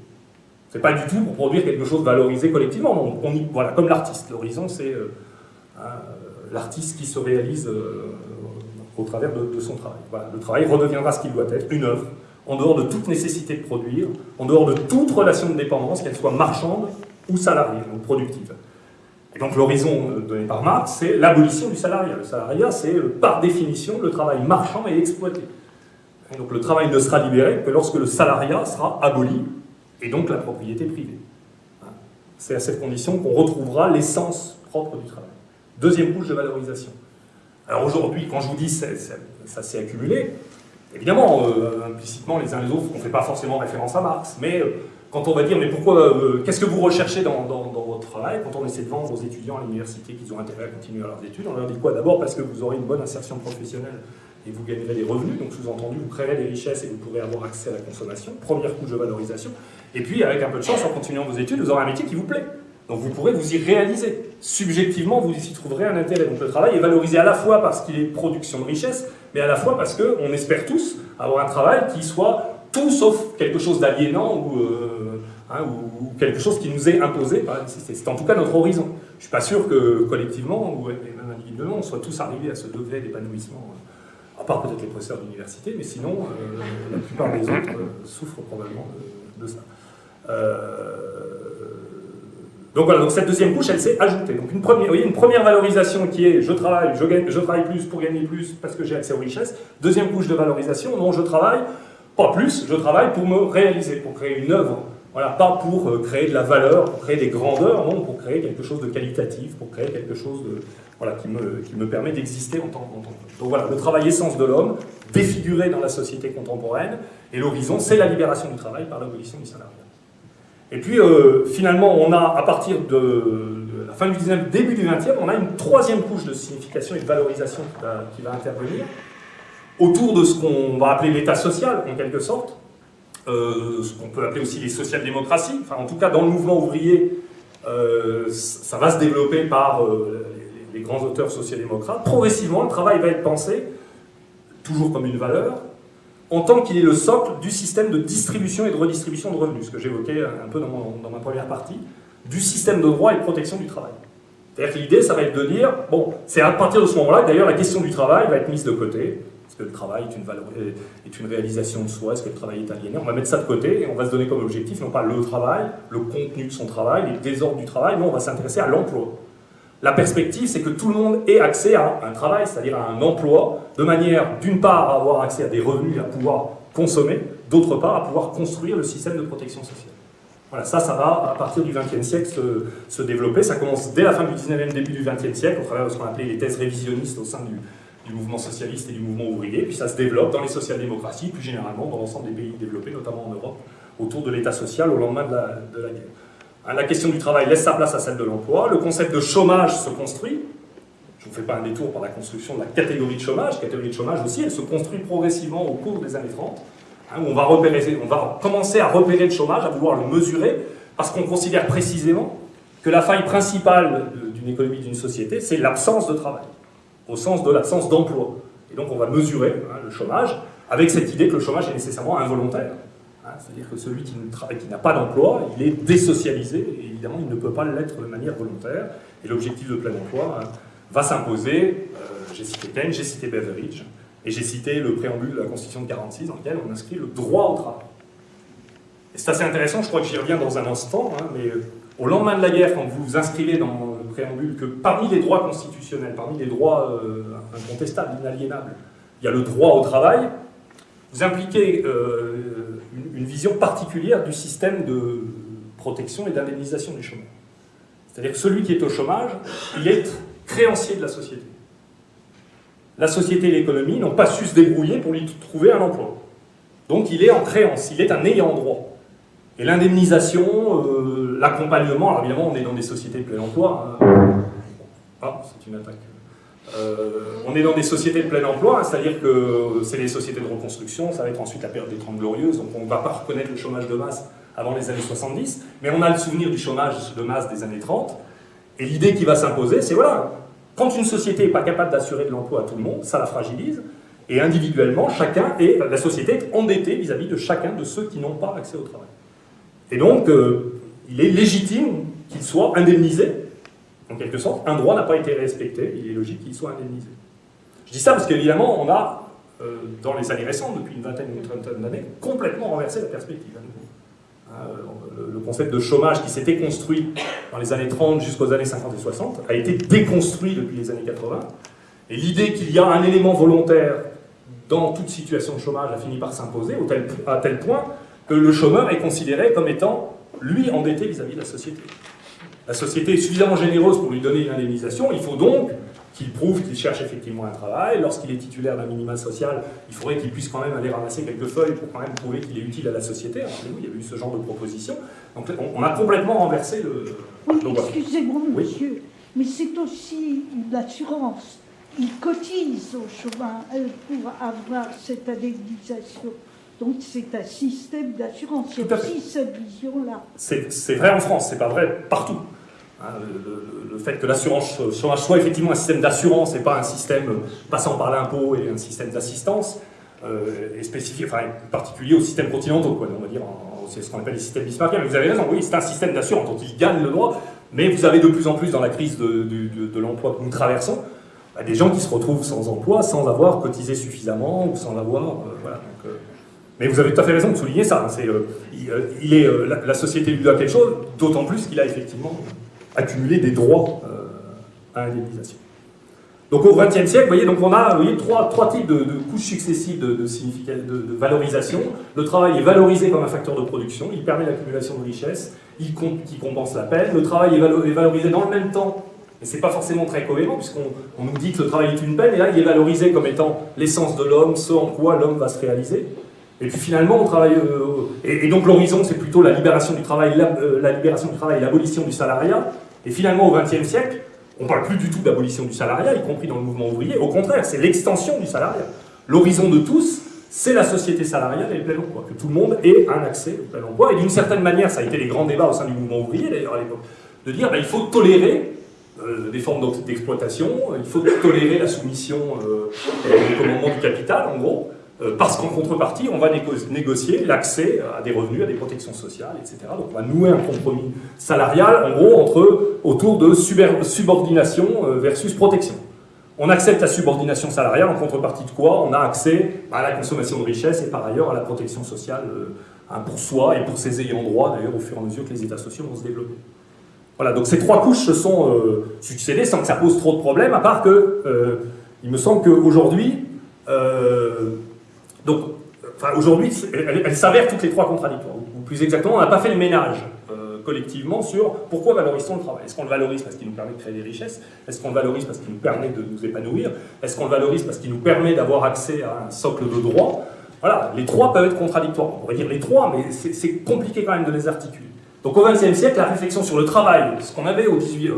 C'est pas du tout pour produire quelque chose valorisé collectivement. Voilà, comme l'artiste. L'horizon, c'est euh, hein, euh, l'artiste qui se réalise au travers de, son travail. le travail redeviendra ce qu'il doit être, une œuvre, en dehors de toute nécessité de produire, en dehors de toute relation de dépendance, qu'elle soit marchande ou salariée, ou productive. Et donc l'horizon euh, donné par Marx, c'est l'abolition du salariat. Le salariat, c'est euh, par définition le travail marchand et exploité. Donc le travail ne sera libéré que lorsque le salariat sera aboli, et donc la propriété privée. Hein. C'est à cette condition qu'on retrouvera l'essence propre du travail. Deuxième couche de valorisation. Alors aujourd'hui, quand je vous dis ça, ça, s'est accumulé, évidemment, euh, implicitement les uns les autres, on ne fait pas forcément référence à Marx, mais quand on va dire, mais pourquoi, qu'est-ce que vous recherchez dans, votre travail Quand on essaie de vendre aux étudiants à l'université qu'ils ont intérêt à continuer leurs études, on leur dit quoi? D'abord parce que vous aurez une bonne insertion professionnelle et vous gagnerez des revenus, donc sous-entendu, vous créerez des richesses et vous pourrez avoir accès à la consommation, première couche de valorisation. Et puis, avec un peu de chance, en continuant vos études, vous aurez un métier qui vous plaît. Donc vous pourrez vous y réaliser. Subjectivement, vous y trouverez un intérêt. Donc le travail est valorisé à la fois parce qu'il est production de richesse, mais à la fois parce qu'on espère tous avoir un travail qui soit tout sauf quelque chose d'aliénant ou, euh, hein, ou, quelque chose qui nous est imposé. C'est en tout cas notre horizon. Je ne suis pas sûr que collectivement, ou même individuellement, on soit tous arrivés à ce degré d'épanouissement, à part peut-être les professeurs d'université, mais sinon, euh, la plupart des autres euh, souffrent probablement de, ça. donc voilà, donc cette deuxième couche, elle s'est ajoutée. Donc une première, vous voyez, une première valorisation qui est je travaille, je, gagne, je travaille plus pour gagner plus parce que j'ai accès aux richesses. Deuxième couche de valorisation, non, je travaille pas plus, je travaille pour me réaliser, pour créer une œuvre. Voilà, pas pour euh, créer de la valeur, pour créer des grandeurs, non, pour créer quelque chose de qualitatif, pour créer quelque chose voilà, qui, me, qui me permet d'exister en tant que... Donc voilà, le travail essence de l'homme, défiguré dans la société contemporaine, et l'horizon, c'est la libération du travail par l'abolition du salariat. Et puis, euh, finalement, on a, à partir de, la fin du 19e, début du 20e, on a une troisième couche de signification et de valorisation qui va intervenir, autour de ce qu'on va appeler l'état social, en quelque sorte, euh, ce qu'on peut appeler aussi les social-démocraties, enfin en tout cas dans le mouvement ouvrier, euh, ça va se développer par euh, les, grands auteurs social-démocrates. Progressivement, le travail va être pensé, toujours comme une valeur, en tant qu'il est le socle du système de distribution et de redistribution de revenus, ce que j'évoquais un peu dans, dans, ma première partie, du système de droit et de protection du travail. C'est-à-dire que l'idée, ça va être de dire, bon, c'est à partir de ce moment-là que d'ailleurs la question du travail va être mise de côté, est-ce que le travail est une, réalisation de soi Est-ce que le travail est aliéné On va mettre ça de côté et on va se donner comme objectif non pas le travail, le contenu de son travail, les désordres du travail, mais on va s'intéresser à l'emploi. La perspective, c'est que tout le monde ait accès à un travail, c'est-à-dire à un emploi, de manière, d'une part, à avoir accès à des revenus, à pouvoir consommer, d'autre part, à pouvoir construire le système de protection sociale. Voilà, ça, ça va, à partir du XXe siècle, se, se, développer. Ça commence dès la fin du XIXe, début du XXe siècle, au travers de ce qu'on appelait les thèses révisionnistes au sein du, du mouvement socialiste et du mouvement ouvrier, puis ça se développe dans les social-démocraties, plus généralement dans l'ensemble des pays développés, notamment en Europe, autour de l'État social au lendemain de la, guerre. Hein, la question du travail laisse sa place à celle de l'emploi, le concept de chômage se construit, je ne vous fais pas un détour par la construction de la catégorie de chômage, catégorie de chômage aussi, elle se construit progressivement au cours des années 30, hein, où on va, repérer, on va commencer à repérer le chômage, à vouloir le mesurer, parce qu'on considère précisément que la faille principale d'une économie, d'une société, c'est l'absence de travail au sens de l'absence d'emploi. Et donc on va mesurer hein, le chômage avec cette idée que le chômage est nécessairement involontaire. Hein, C'est-à-dire que celui qui n'a pas d'emploi, il est désocialisé, et évidemment, il ne peut pas l'être de manière volontaire. Et l'objectif de plein emploi hein, va s'imposer. Euh, j'ai cité Keynes, j'ai cité Beveridge, et j'ai cité le préambule de la Constitution de 46 dans lequel on inscrit le droit au travail. Et c'est assez intéressant, je crois que j'y reviens dans un instant, mais euh, au lendemain de la guerre, quand vous vous inscrivez dans que parmi les droits constitutionnels, parmi les droits euh, incontestables, inaliénables, il y a le droit au travail, vous impliquez euh, une, vision particulière du système de protection et d'indemnisation du chômage. C'est-à-dire que celui qui est au chômage, il est créancier de la société. La société et l'économie n'ont pas su se débrouiller pour lui trouver un emploi. Donc il est en créance, il est un ayant droit. Et l'indemnisation, euh, l'accompagnement, alors évidemment on est dans des sociétés de plein emploi. Hein. Ah, c'est une attaque. Euh, on est dans des sociétés de plein emploi, hein, c'est-à-dire que c'est les sociétés de reconstruction, ça va être ensuite la période des Trente Glorieuses, donc on ne va pas reconnaître le chômage de masse avant les années 70, mais on a le souvenir du chômage de masse des années 30, et l'idée qui va s'imposer, c'est voilà, quand une société n'est pas capable d'assurer de l'emploi à tout le monde, ça la fragilise, et individuellement, chacun est, la société est endettée vis-à-vis de chacun de ceux qui n'ont pas accès au travail. Et donc, euh, il est légitime qu'il soit indemnisé en quelque sorte, un droit n'a pas été respecté, il est logique qu'il soit indemnisé. Je dis ça parce qu'évidemment, on a, euh, dans les années récentes, depuis une vingtaine ou une trentaine d'années, complètement renversé la perspective. Euh, le concept de chômage qui s'était construit dans les années 30 jusqu'aux années 50 et 60 a été déconstruit depuis les années 80. Et l'idée qu'il y a un élément volontaire dans toute situation de chômage a fini par s'imposer à tel point que le chômeur est considéré comme étant, lui, endetté vis à -vis de la société la société est suffisamment généreuse pour lui donner une indemnisation, il faut donc qu'il prouve qu'il cherche effectivement un travail. Lorsqu'il est titulaire d'un minima social, il faudrait qu'il puisse quand même aller ramasser quelques feuilles pour quand même prouver qu'il est utile à la société. Rappelez-vous, il y avait eu ce genre de proposition. Donc on, a complètement renversé le... Oui, excusez-moi, monsieur, mais c'est aussi une assurance. Il cotise au chômage euh, pour avoir cette indemnisation. Donc c'est un système d'assurance. Il y a aussi cette vision-là. C'est vrai en France, c'est pas vrai partout. Hein, le, fait que l'assurance soit effectivement un système d'assurance et pas un système passant par l'impôt et un système d'assistance euh, est spécifique, enfin particulier aux systèmes continentaux, quoi, on va dire, c'est ce qu'on appelle les systèmes bismarckiens. Mais vous avez raison, oui, c'est un système d'assurance dont ils gagnent le droit, mais vous avez de plus en plus dans la crise de, l'emploi que nous traversons, bah, des gens qui se retrouvent sans emploi, sans avoir cotisé suffisamment ou sans avoir, euh, voilà. Donc, euh, mais vous avez tout à fait raison de souligner ça. Hein, euh, il, est, euh, la, société lui doit quelque chose, d'autant plus qu'il a effectivement accumulé des droits euh, à indemnisation. Donc au XXe siècle, vous voyez, donc on a trois, types de, couches successives de, valorisation. Le travail est valorisé comme un facteur de production, il permet l'accumulation de richesses, il, compense la peine. Le travail est, valorisé dans le même temps, et c'est pas forcément très cohérent, puisqu'on nous dit que le travail est une peine, et là il est valorisé comme étant l'essence de l'homme, ce en quoi l'homme va se réaliser. Et puis finalement, on travaille. Euh, et, donc l'horizon, c'est plutôt la libération du travail, euh, la, libération du l'abolition du salariat. Et finalement, au XXe siècle, on ne parle plus du tout d'abolition du salariat, y compris dans le mouvement ouvrier. Au contraire, c'est l'extension du salariat. L'horizon de tous, c'est la société salariale et le plein emploi, que tout le monde ait un accès au plein emploi. Et d'une certaine manière, ça a été les grands débats au sein du mouvement ouvrier, d'ailleurs à l'époque, de dire qu'il ben, faut tolérer euh, des formes d'exploitation, il faut tolérer la soumission au commandement du capital, en gros. Euh, parce qu'en contrepartie, on va négocier l'accès à des revenus, à des protections sociales, etc. Donc on va nouer un compromis salarial, en gros, autour de subordination euh, versus protection. On accepte la subordination salariale, en contrepartie de quoi on a accès à la consommation de richesses et par ailleurs à la protection sociale euh, hein, pour soi et pour ses ayants droit, d'ailleurs, au fur et à mesure que les États sociaux vont se développer. Voilà, donc ces trois couches se sont succédées sans que ça pose trop de problèmes, à part que, il me semble qu'aujourd'hui, donc, aujourd'hui, elles s'avèrent toutes les trois contradictoires. Ou plus exactement, on n'a pas fait le ménage euh, collectivement sur pourquoi valorise-t-on le travail. Est-ce qu'on le valorise parce qu'il nous permet de créer des richesses? Est-ce qu'on le valorise parce qu'il nous permet de nous épanouir? Est-ce qu'on le valorise parce qu'il nous permet d'avoir accès à un socle de droits? Voilà, les trois peuvent être contradictoires. On pourrait dire les trois, mais c'est compliqué quand même de les articuler. Donc au XXe siècle, la réflexion sur le travail, ce qu'on avait au 18, euh,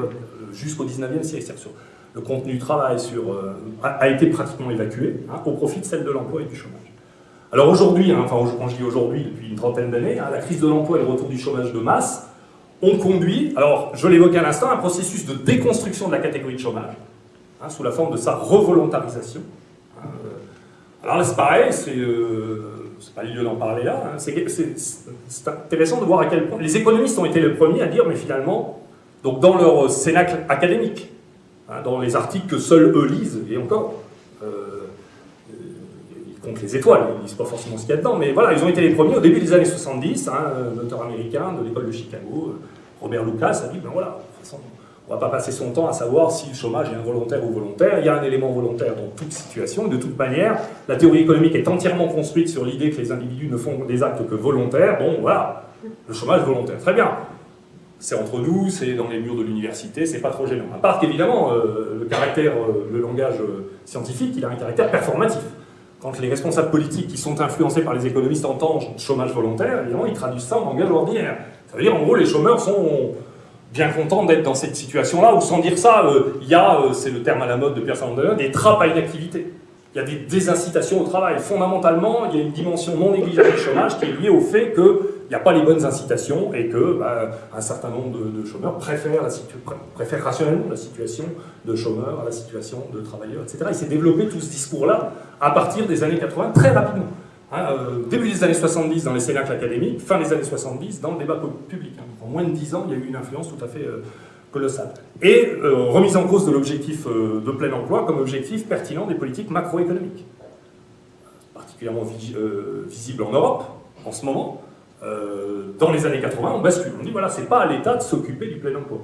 jusqu'au XIXe siècle, c'est-à-dire sur le contenu du travail, euh, a, été pratiquement évacué hein, au profit de celle de l'emploi et du chômage. Alors aujourd'hui, hein, enfin quand je dis aujourd'hui, depuis une trentaine d'années, hein, la crise de l'emploi et le retour du chômage de masse ont conduit, alors je l'évoquais à l'instant, un processus de déconstruction de la catégorie de chômage, hein, sous la forme de sa revolontarisation. alors là c'est pareil, c'est... Euh, pas le lieu d'en parler là, c'est intéressant de voir à quel point les économistes ont été les premiers à dire, mais finalement, donc dans leur cénacle académique, hein, dans les articles que seuls eux lisent, et encore, euh, ils comptent les étoiles, ils ne lisent pas forcément ce qu'il y a dedans, mais voilà, ils ont été les premiers au début des années 70, hein, un auteur américain de l'école de Chicago, euh, Robert Lucas, a dit, ben voilà, de toute façon, on ne va pas passer son temps à savoir si le chômage est involontaire ou volontaire. Il y a un élément volontaire dans toute situation. De toute manière, la théorie économique est entièrement construite sur l'idée que les individus ne font des actes que volontaires. Bon, voilà, le chômage volontaire. Très bien. C'est entre nous, c'est dans les murs de l'université, c'est pas trop gênant. À part qu'évidemment, euh, le caractère, euh, le langage euh, scientifique, il a un caractère performatif. Quand les responsables politiques qui sont influencés par les économistes entendent chômage volontaire, évidemment, ils traduisent ça en langage ordinaire. Ça veut dire, en gros, les chômeurs sont bien content d'être dans cette situation-là, ou sans dire ça, euh, il y a, euh, c'est le terme à la mode de Pierre Sandler, des trappes à inactivité. Il y a des désincitations au travail. Fondamentalement, il y a une dimension non négligeable du chômage qui est liée au fait qu'il n'y a pas les bonnes incitations et que bah, un certain nombre de, chômeurs préfèrent, rationnellement la situation de chômeurs à la situation de travailleurs, etc. Il s'est développé tout ce discours-là à partir des années 80 très rapidement. Hein, euh, début des années 70 dans les cénacles académiques, fin des années 70 dans le débat public. Hein. En moins de 10 ans, il y a eu une influence tout à fait euh, colossale. Et euh, remise en cause de l'objectif de plein emploi comme objectif pertinent des politiques macroéconomiques. Particulièrement visible en Europe, en ce moment. Dans les années 80, on bascule. On dit, voilà, c'est pas à l'État de s'occuper du plein emploi.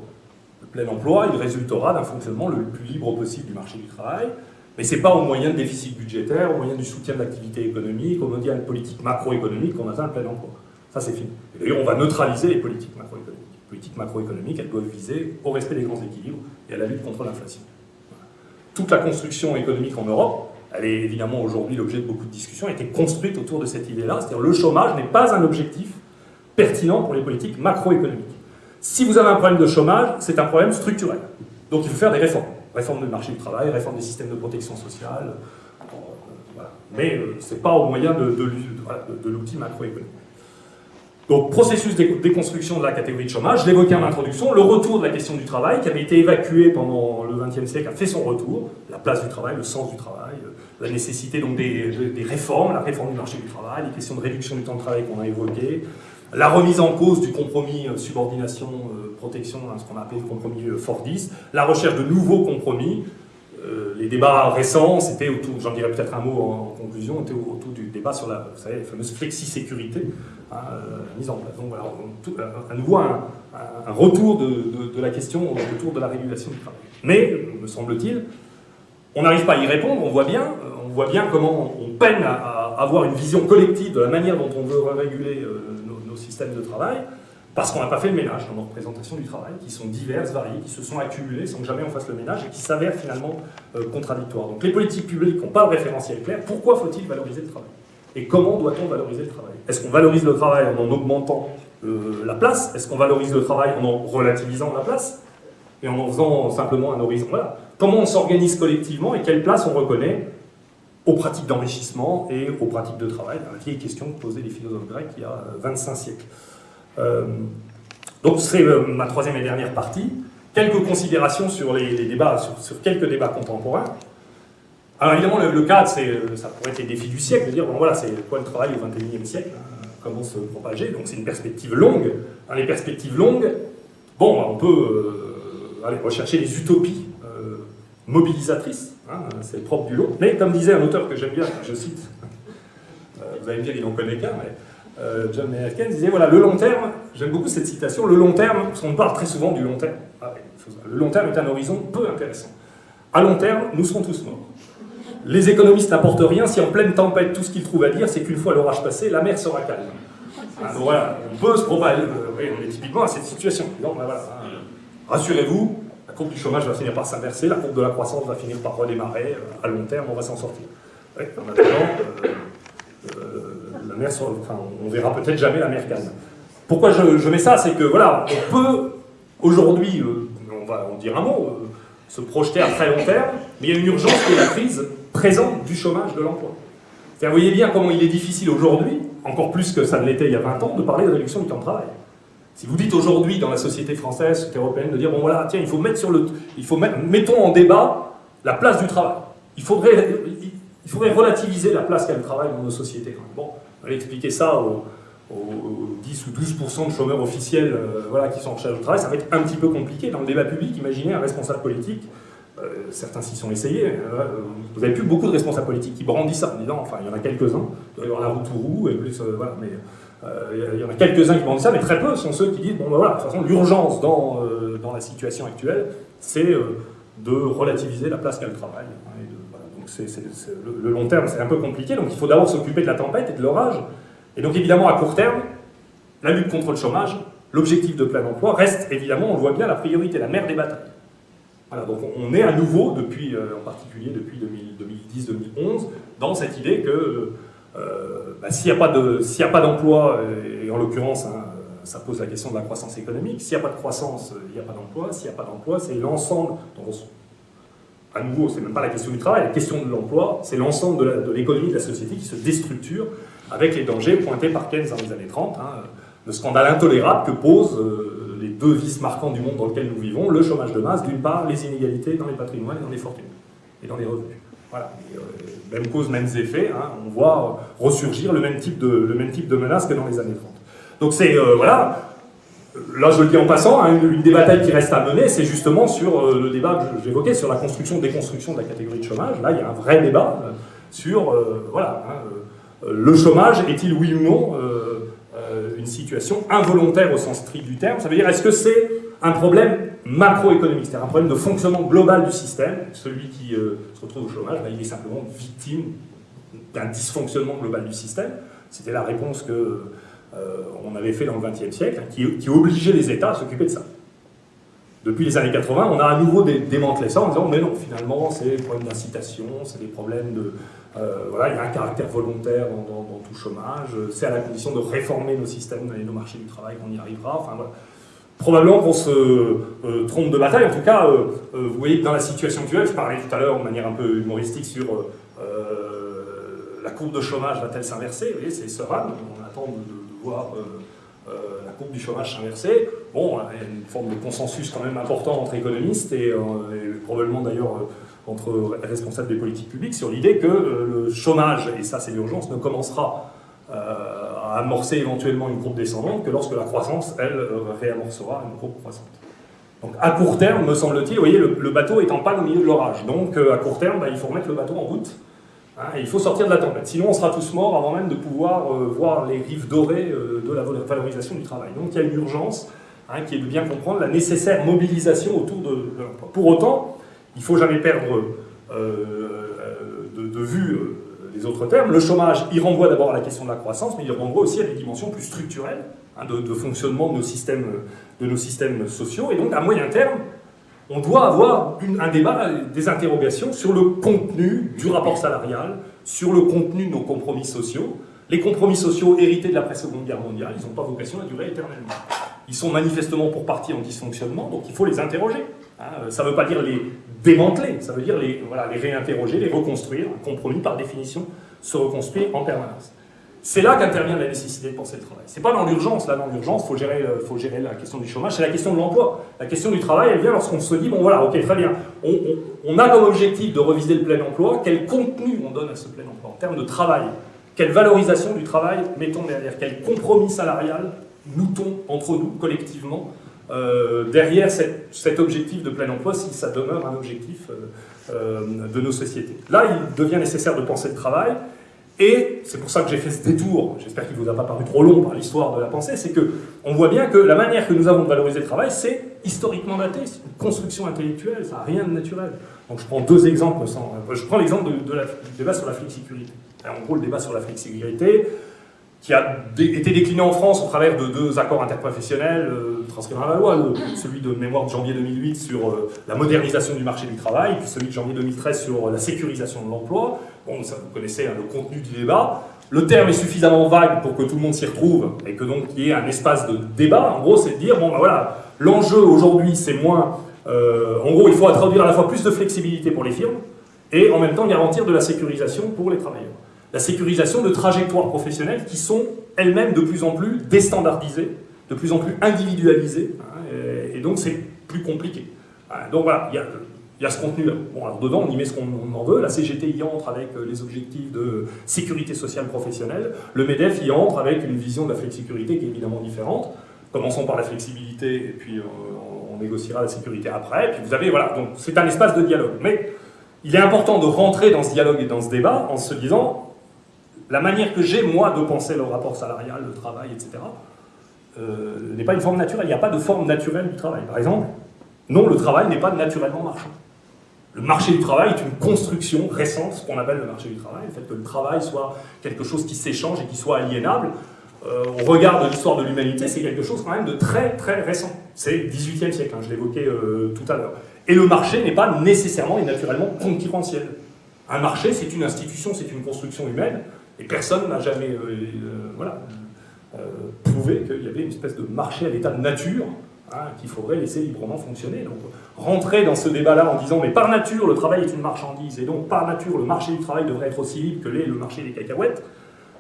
Le plein emploi, il résultera d'un fonctionnement le plus libre possible du marché du travail, mais ce n'est pas au moyen de déficit budgétaire, au moyen du soutien de l'activité économique, au moyen de politique macroéconomique qu'on atteint le plein emploi. Ça, c'est fini. D'ailleurs, on va neutraliser les politiques macroéconomiques. Les politiques macroéconomiques, elles doivent viser au respect des grands équilibres et à la lutte contre l'inflation. Toute la construction économique en Europe, elle est évidemment aujourd'hui l'objet de beaucoup de discussions, a été construite autour de cette idée-là, c'est-à-dire le chômage n'est pas un objectif pertinent pour les politiques macroéconomiques. Si vous avez un problème de chômage, c'est un problème structurel. Donc il faut faire des réformes. Réforme du marché du travail, réforme des systèmes de protection sociale, euh, mais euh, ce n'est pas au moyen de, de, l'outil macroéconomique. Donc, processus de déconstruction de la catégorie de chômage, je l'évoquais en introduction, le retour de la question du travail, qui avait été évacué pendant le XXe siècle, a fait son retour, la place du travail, le sens du travail, euh, la nécessité donc des, réformes, la réforme du marché du travail, les questions de réduction du temps de travail qu'on a évoquées, la remise en cause du compromis subordination-protection, hein, ce qu'on a appelé le compromis Fordiste, la recherche de nouveaux compromis, euh, les débats récents, c'était autour, j'en dirais peut-être un mot en, conclusion, était autour du débat sur la, fameuse flexi-sécurité hein, euh, mise en place. Donc voilà, à nouveau un, retour de, la question autour de la régulation du travail. Mais, me semble-t-il, on n'arrive pas à y répondre, on voit bien, euh, on voit bien comment on peine à, avoir une vision collective de la manière dont on veut réguler nos systèmes de travail, parce qu'on n'a pas fait le ménage dans nos représentations du travail, qui sont diverses, variées, qui se sont accumulées sans que jamais on fasse le ménage et qui s'avèrent finalement euh, contradictoires. Donc les politiques publiques n'ont pas de référentiel clair. Pourquoi faut-il valoriser le travail? Et comment doit-on valoriser le travail? Est-ce qu'on valorise le travail en en augmentant euh, la place? Est-ce qu'on valorise le travail en en relativisant la place? Et en faisant simplement un horizon Voilà. Comment on s'organise collectivement et quelle place on reconnaît aux pratiques d'enrichissement et aux pratiques de travail La vieille question que posaient les philosophes grecs il y a 25 euh, siècles. Euh, donc c'est euh, ma troisième et dernière partie. Quelques considérations sur les, débats, sur, quelques débats contemporains. Alors évidemment, le, cadre, ça pourrait être les défis du siècle, de dire, bon voilà, c'est quoi le travail au XXIe siècle, hein, comment se propager, donc c'est une perspective longue. Dans les perspectives longues, bon, on peut aller rechercher les utopies mobilisatrices, hein, c'est le propre du lot, mais comme disait un auteur que j'aime bien, je cite, vous allez me dire, il n'en connaît qu'un, mais euh, John Mayer disait voilà, le long terme, j'aime beaucoup cette citation, le long terme, parce qu'on parle très souvent du long terme. Ah le long terme est un horizon peu intéressant. À long terme, nous serons tous morts. Les économistes n'apportent rien si en pleine tempête, tout ce qu'ils trouvent à dire, c'est qu'une fois l'orage passé, la mer sera calme. Ah, voilà, on peut se propager, euh, on est typiquement à cette situation. Donc, ben voilà, hein. Rassurez-vous, la courbe du chômage va finir par s'inverser, la courbe de la croissance va finir par redémarrer, euh, à long terme, on va s'en sortir. Oui, en attendant, la mer, enfin, on verra peut-être jamais la mer calme. Pourquoi je, mets ça C'est que voilà, on peut aujourd'hui, euh, on va en dire un mot, euh, se projeter à très long terme, mais il y a une urgence qui est la crise présente du chômage de l'emploi. Vous voyez bien comment il est difficile aujourd'hui, encore plus que ça ne l'était il y a 20 ans, de parler de réduction du temps de travail. Si vous dites aujourd'hui dans la société française, européenne, de dire bon voilà, tiens, il faut mettre sur le, il faut mettre, mettons en débat la place du travail. Il faudrait, il faudrait relativiser la place qu'a le travail dans nos sociétés. Bon, expliquer ça aux, 10 ou 12% de chômeurs officiels voilà, qui sont en charge du travail, ça va être un petit peu compliqué. Dans le débat public, imaginez un responsable politique euh, certains s'y sont essayés. Euh, vous n'avez plus beaucoup de responsables politiques qui brandissent ça en disant, enfin, il y en a quelques-uns, il doit y avoir la route roue, et plus, euh, voilà, mais il y en a quelques-uns qui brandissent ça, mais très peu sont ceux qui disent, bon, ben voilà, de toute façon, l'urgence dans, dans la situation actuelle, c'est de relativiser la place qu'a le travail. Donc c'est, le, long terme, c'est un peu compliqué, donc il faut d'abord s'occuper de la tempête et de l'orage. Et donc évidemment, à court terme, la lutte contre le chômage, l'objectif de plein emploi reste évidemment, on le voit bien, la priorité, la mère des batailles donc on est à nouveau, depuis, euh, en particulier depuis 2010-2011, dans cette idée que euh, bah, s'il n'y a pas d'emploi, et, en l'occurrence, hein, ça pose la question de la croissance économique, s'il n'y a pas de croissance, il n'y a pas d'emploi, s'il n'y a pas d'emploi, c'est l'ensemble, à nouveau, c'est même pas la question du travail, la question de l'emploi, c'est l'ensemble de l'économie de, la société qui se déstructure avec les dangers pointés par Keynes dans les années 30, hein, le scandale intolérable que pose euh, les deux vices marquants du monde dans lequel nous vivons, le chômage de masse, d'une part, les inégalités dans les patrimoines et dans les fortunes, et dans les revenus. Voilà. Euh, même cause, mêmes effets, hein. on voit ressurgir le même, type de, menace que dans les années 30. Donc c'est, euh, voilà, là je le dis en passant, hein, une, des batailles qui reste à mener, c'est justement sur euh, le débat que j'évoquais, sur la construction, déconstruction de la catégorie de chômage. Là, il y a un vrai débat sur, voilà, hein, le chômage est-il oui ou non une situation involontaire au sens strict du terme. Ça veut dire, est-ce que c'est un problème macroéconomique, c'est-à-dire un problème de fonctionnement global du système? Celui qui euh, se retrouve au chômage, bah, il est simplement victime d'un dysfonctionnement global du système. C'était la réponse que euh, on avait fait dans le XXe siècle, qui, obligeait les États à s'occuper de ça. Depuis les années 80, on a à nouveau démantelé ça en disant mais non, finalement, c'est des problèmes d'incitation, c'est des problèmes de, euh, voilà, il y a un caractère volontaire dans, tout chômage. C'est à la condition de réformer nos systèmes et nos marchés du travail qu'on y arrivera. Enfin, voilà. Probablement qu'on se euh, trompe de bataille. En tout cas, euh, vous voyez que dans la situation actuelle, je parlais tout à l'heure de manière un peu humoristique sur la courbe de chômage va-t-elle s'inverser? Vous voyez, c'est serein. On attend de, voir la courbe du chômage s'inverser. Bon, il y a une forme de consensus quand même important entre économistes et, et probablement d'ailleurs entre responsables des politiques publiques sur l'idée que euh, le chômage, et ça c'est l'urgence, ne commencera euh, à amorcer éventuellement une courbe descendante que lorsque la croissance, elle, euh, réamorcera une courbe croissante. Donc à court terme, me semble-t-il, vous voyez, le, bateau est en panne au milieu de l'orage. Donc à court terme, bah, il faut remettre le bateau en route. Hein, il faut sortir de la tempête. Sinon, on sera tous morts avant même de pouvoir voir les rives dorées de la valorisation du travail. Donc il y a une urgence hein, qui est de bien comprendre la nécessaire mobilisation autour de, l'emploi. Pour autant, il ne faut jamais perdre euh, euh, de, vue euh, les autres termes. Le chômage, il renvoie d'abord à la question de la croissance, mais il renvoie aussi à des dimensions plus structurelles hein, de, fonctionnement de nos systèmes sociaux. Et donc, à moyen terme, on doit avoir un débat, des interrogations sur le contenu du rapport salarial, sur le contenu de nos compromis sociaux. Les compromis sociaux hérités de la Seconde Guerre mondiale, ils n'ont pas vocation à durer éternellement. Ils sont manifestement pour partie en dysfonctionnement, donc il faut les interroger. Hein, ça ne veut pas dire les démanteler, ça veut dire les, voilà, les réinterroger, les reconstruire. Un compromis, par définition, se reconstruit en permanence. C'est là qu'intervient la nécessité de penser le travail. C'est pas dans l'urgence, là, dans l'urgence, faut gérer, euh, faut gérer la question du chômage, c'est la question de l'emploi. La question du travail, elle vient lorsqu'on se dit, bon voilà, ok, très bien, on, a comme objectif de reviser le plein emploi, quel contenu on donne à ce plein emploi en termes de travail? Quelle valorisation du travail mettons derrière? Quel compromis salarial nous-t-on entre nous, collectivement, euh, derrière cet objectif de plein emploi si ça demeure un objectif euh, de nos sociétés? Là, il devient nécessaire de penser le travail, et c'est pour ça que j'ai fait ce détour, j'espère qu'il ne vous a pas paru trop long par l'histoire de la pensée, c'est qu'on voit bien que la manière que nous avons de valoriser le travail, c'est historiquement daté, c'est une construction intellectuelle, ça n'a rien de naturel. Donc je prends deux exemples, sans, je prends l'exemple du débat sur la flexibilité. En gros, le débat sur la flexibilité, qui a été décliné en France au travers de deux accords interprofessionnels euh, transcrits dans la loi, celui de mémoire de janvier 2008 sur euh, la modernisation du marché du travail, puis celui de janvier 2013 sur la sécurisation de l'emploi. Bon, ça vous connaissez hein, le contenu du débat. Le terme est suffisamment vague pour que tout le monde s'y retrouve et que donc il y ait un espace de débat. En gros, c'est de dire, bon ben voilà, l'enjeu aujourd'hui c'est moins... Euh, en gros, il faut introduire à la fois plus de flexibilité pour les firmes et en même temps garantir de la sécurisation pour les travailleurs la sécurisation de trajectoires professionnelles qui sont elles-mêmes de plus en plus déstandardisées, de plus en plus individualisées, hein, et, donc c'est plus compliqué. Donc voilà, il y a il y a ce contenu-là. Bon, alors dedans, on y met ce qu'on en veut. La CGT y entre avec euh, les objectifs de sécurité sociale professionnelle. Le MEDEF y entre avec une vision de la flexicurité qui est évidemment différente. Commençons par la flexibilité, et puis on négociera la sécurité après. Et puis vous avez, voilà, donc c'est un espace de dialogue. Mais il est important de rentrer dans ce dialogue et dans ce débat en se disant, la manière que j'ai, moi, de penser le rapport salarial, le travail, etc., euh, n'est pas une forme naturelle. Il n'y a pas de forme naturelle du travail. Par exemple, non, le travail n'est pas naturellement marchand. Le marché du travail est une construction récente, ce qu'on appelle le marché du travail, le fait que le travail soit quelque chose qui s'échange et qui soit aliénable. Euh, on regarde l'histoire de l'humanité, c'est quelque chose quand même de très très récent. C'est le 18e siècle, hein, je l'évoquais euh, tout à l'heure. Et le marché n'est pas nécessairement et naturellement concurrentiel. Un marché, c'est une institution, c'est une construction humaine, et personne n'a jamais voilà, prouvé qu'il y avait une espèce de marché à l'état de nature Qu'il faudrait laisser librement fonctionner. Donc rentrer dans ce débat-là en disant mais par nature le travail est une marchandise et donc par nature le marché du travail devrait être aussi libre que l'est le marché des cacahuètes,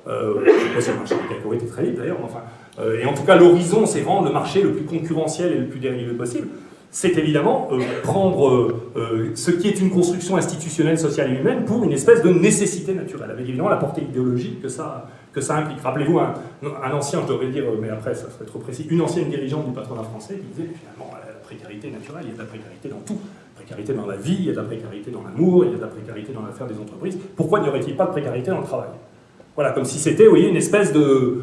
euh, sais pas le marché des cacahuètes est très libre d'ailleurs, enfin, euh, et en tout cas l'horizon c'est rendre le marché le plus concurrentiel et le plus dérivé possible, c'est évidemment euh, prendre euh, ce qui est une construction institutionnelle, sociale et humaine pour une espèce de nécessité naturelle, avec évidemment la portée idéologique que ça, que ça implique. Rappelez-vous, un, ancien, je devrais dire, mais après ça serait trop précis, une ancienne dirigeante du patronat français qui disait finalement la précarité naturelle, il y a de la précarité dans tout. Précarité dans la vie, il y a de la précarité dans l'amour, il y a de la précarité dans l'affaire des entreprises. Pourquoi n'y aurait-il pas de précarité dans le travail? Voilà, comme si c'était, vous voyez, une espèce de,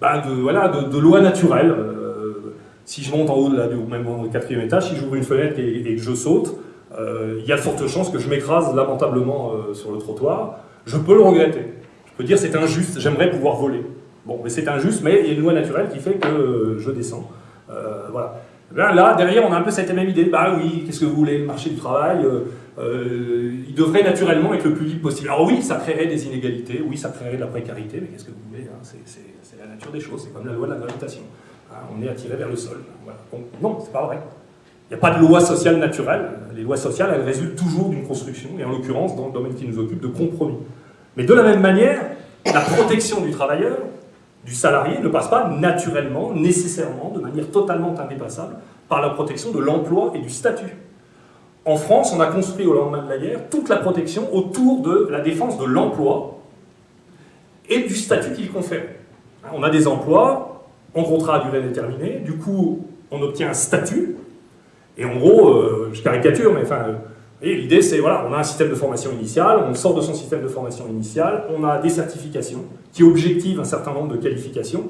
bah, voilà, de, loi naturelle. Euh, si je monte en haut, de la, même au quatrième étage, si j'ouvre une fenêtre et, que je saute, euh, il y a de fortes chances que je m'écrase lamentablement euh, sur le trottoir. Je peux le regretter. Dire c'est injuste, j'aimerais pouvoir voler. Bon, mais c'est injuste, mais il y a une loi naturelle qui fait que euh, je descends. Euh, voilà. là, derrière, on a un peu cette même idée. Bah oui, qu'est-ce que vous voulez, le marché du travail euh, Il devrait naturellement être le plus libre possible. Alors oui, ça créerait des inégalités, oui, ça créerait de la précarité, mais qu'est-ce que vous voulez hein, C'est la nature des choses, c'est comme la loi de la gravitation. Hein, on est attiré vers le sol. Voilà. Non, c'est pas vrai. Il n'y a pas de loi sociale naturelle. Les lois sociales, elles résultent toujours d'une construction, et en l'occurrence, dans le domaine qui nous occupe, de compromis. Mais de la même manière, la protection du travailleur, du salarié, ne passe pas naturellement, nécessairement, de manière totalement indépassable, par la protection de l'emploi et du statut. En France, on a construit au lendemain de la guerre toute la protection autour de la défense de l'emploi et du statut qu'il confère. On a des emplois en contrat à durée déterminée, du coup, on obtient un statut, et en gros, euh, je caricature, mais enfin, et l'idée, c'est, voilà, on a un système de formation initiale, on sort de son système de formation initiale, on a des certifications qui objectivent un certain nombre de qualifications,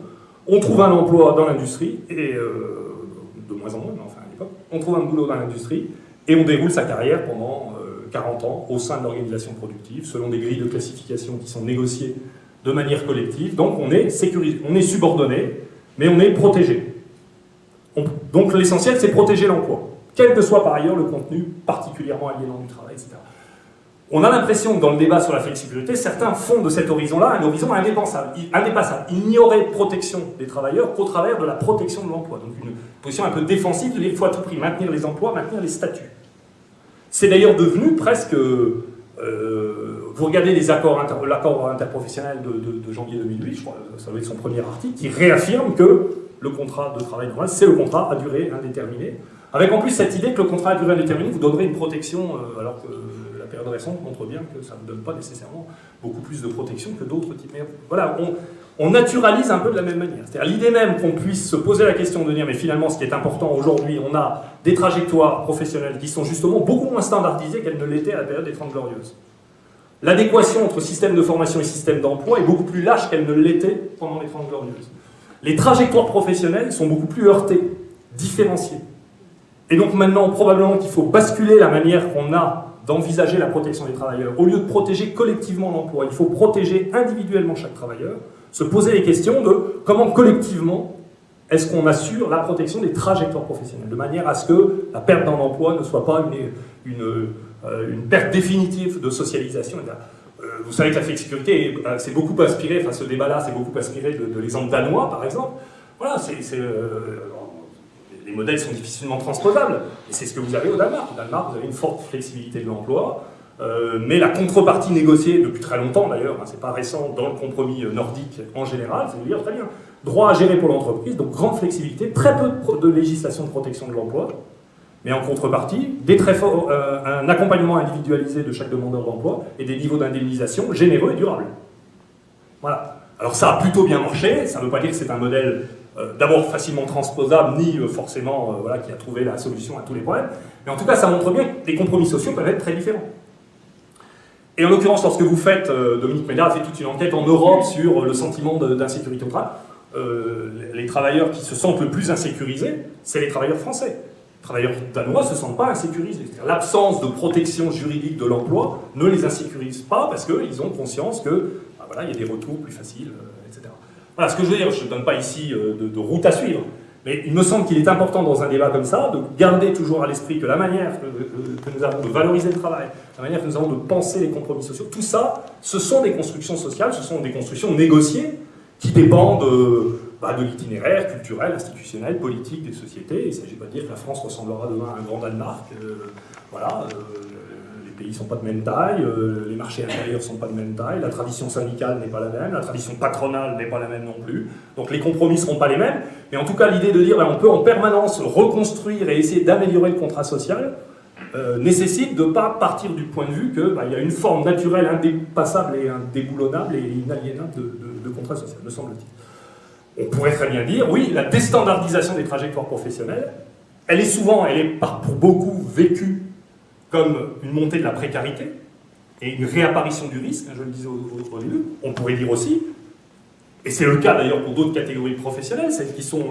on trouve un emploi dans l'industrie, et euh, de moins en moins, mais enfin à l'époque, on trouve un boulot dans l'industrie, et on déroule sa carrière pendant 40 euh, ans au sein de l'organisation productive, selon des grilles de classification qui sont négociées de manière collective. Donc on est sécurisé, on est subordonné, mais on est protégé. donc l'essentiel, c'est protéger l'emploi quel que soit par ailleurs le contenu particulièrement aliénant du travail, etc. On a l'impression que dans le débat sur la flexibilité, certains font de cet horizon-là un horizon indépassable. indépassable. Il n'y aurait de protection des travailleurs qu'au travers de la protection de l'emploi. Donc une position un peu défensive, il faut à tout prix maintenir les emplois, maintenir les statuts. C'est d'ailleurs devenu presque... Euh, vous regardez l'accord interprofessionnel de, janvier 2008, je crois, ça doit être son premier article, qui réaffirme que le contrat de travail normal, c'est le contrat à durée indéterminée. Avec en plus cette idée que le contrat à durée indéterminée vous donnerait une protection, euh, alors que la période récente montre bien que ça ne donne pas nécessairement beaucoup plus de protection que d'autres types. Voilà, on, naturalise un peu de la même manière. C'est-à-dire l'idée même qu'on puisse se poser la question de dire, mais finalement, ce qui est important aujourd'hui, on a des trajectoires professionnelles qui sont justement beaucoup moins standardisées qu'elles ne l'étaient à la période des Trente Glorieuses. L'adéquation entre système de formation et système d'emploi est beaucoup plus lâche qu'elle ne l'était pendant les Trente Glorieuses. Les trajectoires professionnelles sont beaucoup plus heurtées, différenciées. Et donc maintenant, probablement qu'il faut basculer la manière qu'on a d'envisager la protection des travailleurs. Au lieu de protéger collectivement l'emploi, il faut protéger individuellement chaque travailleur, se poser les questions de comment collectivement est-ce qu'on assure la protection des trajectoires professionnelles, de manière à ce que la perte d'un emploi ne soit pas une, une, euh, perte définitive de socialisation. Euh, vous savez que la flexicurité c'est euh, beaucoup inspiré, enfin ce débat-là c'est beaucoup inspiré de, l'exemple danois par exemple. Voilà, c'est les modèles sont difficilement transposables. Et c'est ce que vous avez au Danemark. Au Danemark, vous avez une forte flexibilité de l'emploi, euh, mais la contrepartie négociée depuis très longtemps d'ailleurs, hein, c'est pas récent, dans le compromis euh, nordique en général, c'est de dire très bien, droit à gérer pour l'entreprise, donc grande flexibilité, très peu de législation de protection de l'emploi, mais en contrepartie, des très euh, un accompagnement individualisé de chaque demandeur d'emploi et des niveaux d'indemnisation généreux et durables. Voilà. Alors ça a plutôt bien marché, ça ne veut pas dire que c'est un modèle d'abord facilement transposable, ni euh, forcément voilà, qui a trouvé la solution à tous les problèmes, mais en tout cas ça montre bien que les compromis sociaux peuvent être très différents. Et en l'occurrence, lorsque vous faites, Dominique Médard a fait toute une enquête en Europe sur le sentiment d'insécurité au travail, les travailleurs qui se sentent le plus insécurisés, c'est les travailleurs français travailleurs danois ne se sentent pas insécurisés. L'absence de protection juridique de l'emploi ne les insécurise pas parce qu'ils ont conscience que bah il y a des retours plus faciles, euh. Voilà ce que je veux dire, je ne donne pas ici euh, de, route à suivre, mais il me semble qu'il est important dans un débat comme ça de garder toujours à l'esprit que la manière que, que, nous avons de valoriser le travail, la manière que nous avons de penser les compromis sociaux, tout ça, ce sont des constructions sociales, ce sont des constructions négociées qui dépendent bah, de l'itinéraire culturel, institutionnel, politique des sociétés. Il ne s'agit pas de dire que la France ressemblera demain à un grand Danemark. Euh, voilà, euh, les pays ne sont pas de même taille, euh, les marchés intérieurs ne sont pas de même taille, la tradition syndicale n'est pas la même, la tradition patronale n'est pas la même non plus. Donc les compromis ne seront pas les mêmes. Mais en tout cas, l'idée de dire qu'on peut en permanence reconstruire et essayer d'améliorer le contrat social, nécessite de ne pas partir du point de vue qu'il bah, y a une forme naturelle indépassable et indéboulonnable et inaliénable de, de contrat social, me semble-t-il. On pourrait très bien dire, oui, la déstandardisation des trajectoires professionnelles, elle est souvent, elle est pour beaucoup vécue comme une montée de la précarité et une réapparition du risque, hein, je le disais au, début. On pourrait dire aussi, et c'est le cas d'ailleurs pour d'autres catégories professionnelles, celles qui sont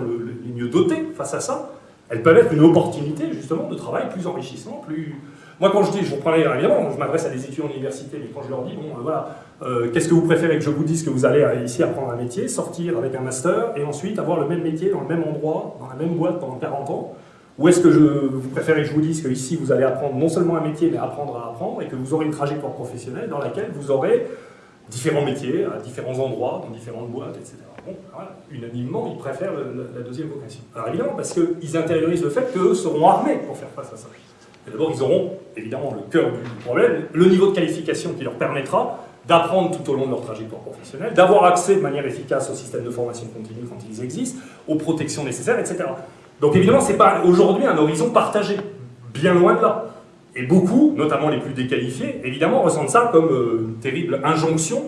les mieux dotées face à ça, elles peuvent être une opportunité justement de travail plus enrichissant, plus, moi, quand je dis, je reprends évidemment, je m'adresse à des étudiants d'université, mais quand je leur dis, bon, euh, voilà, euh, qu'est-ce que vous préférez que je vous dise que vous allez euh, ici apprendre un métier, sortir avec un master, et ensuite avoir le même métier dans le même endroit, dans la même boîte pendant 40 ans Ou est-ce que je, vous préférez que je vous dise qu'ici, vous allez apprendre non seulement un métier, mais apprendre à apprendre, et que vous aurez une trajectoire professionnelle dans laquelle vous aurez différents métiers, à différents endroits, dans différentes boîtes, etc. Bon, voilà, unanimement, ils préfèrent la deuxième vocation. Alors évidemment, parce qu'ils intériorisent le fait qu'eux seront armés pour faire face à ça. D'abord, ils auront, évidemment, le cœur du problème, le niveau de qualification qui leur permettra d'apprendre tout au long de leur trajectoire professionnelle, d'avoir accès de manière efficace au système de formation continue quand ils existent, aux protections nécessaires, etc. Donc évidemment, ce n'est pas aujourd'hui un horizon partagé, bien loin de là. Et beaucoup, notamment les plus déqualifiés, évidemment, ressentent ça comme euh, une terrible injonction.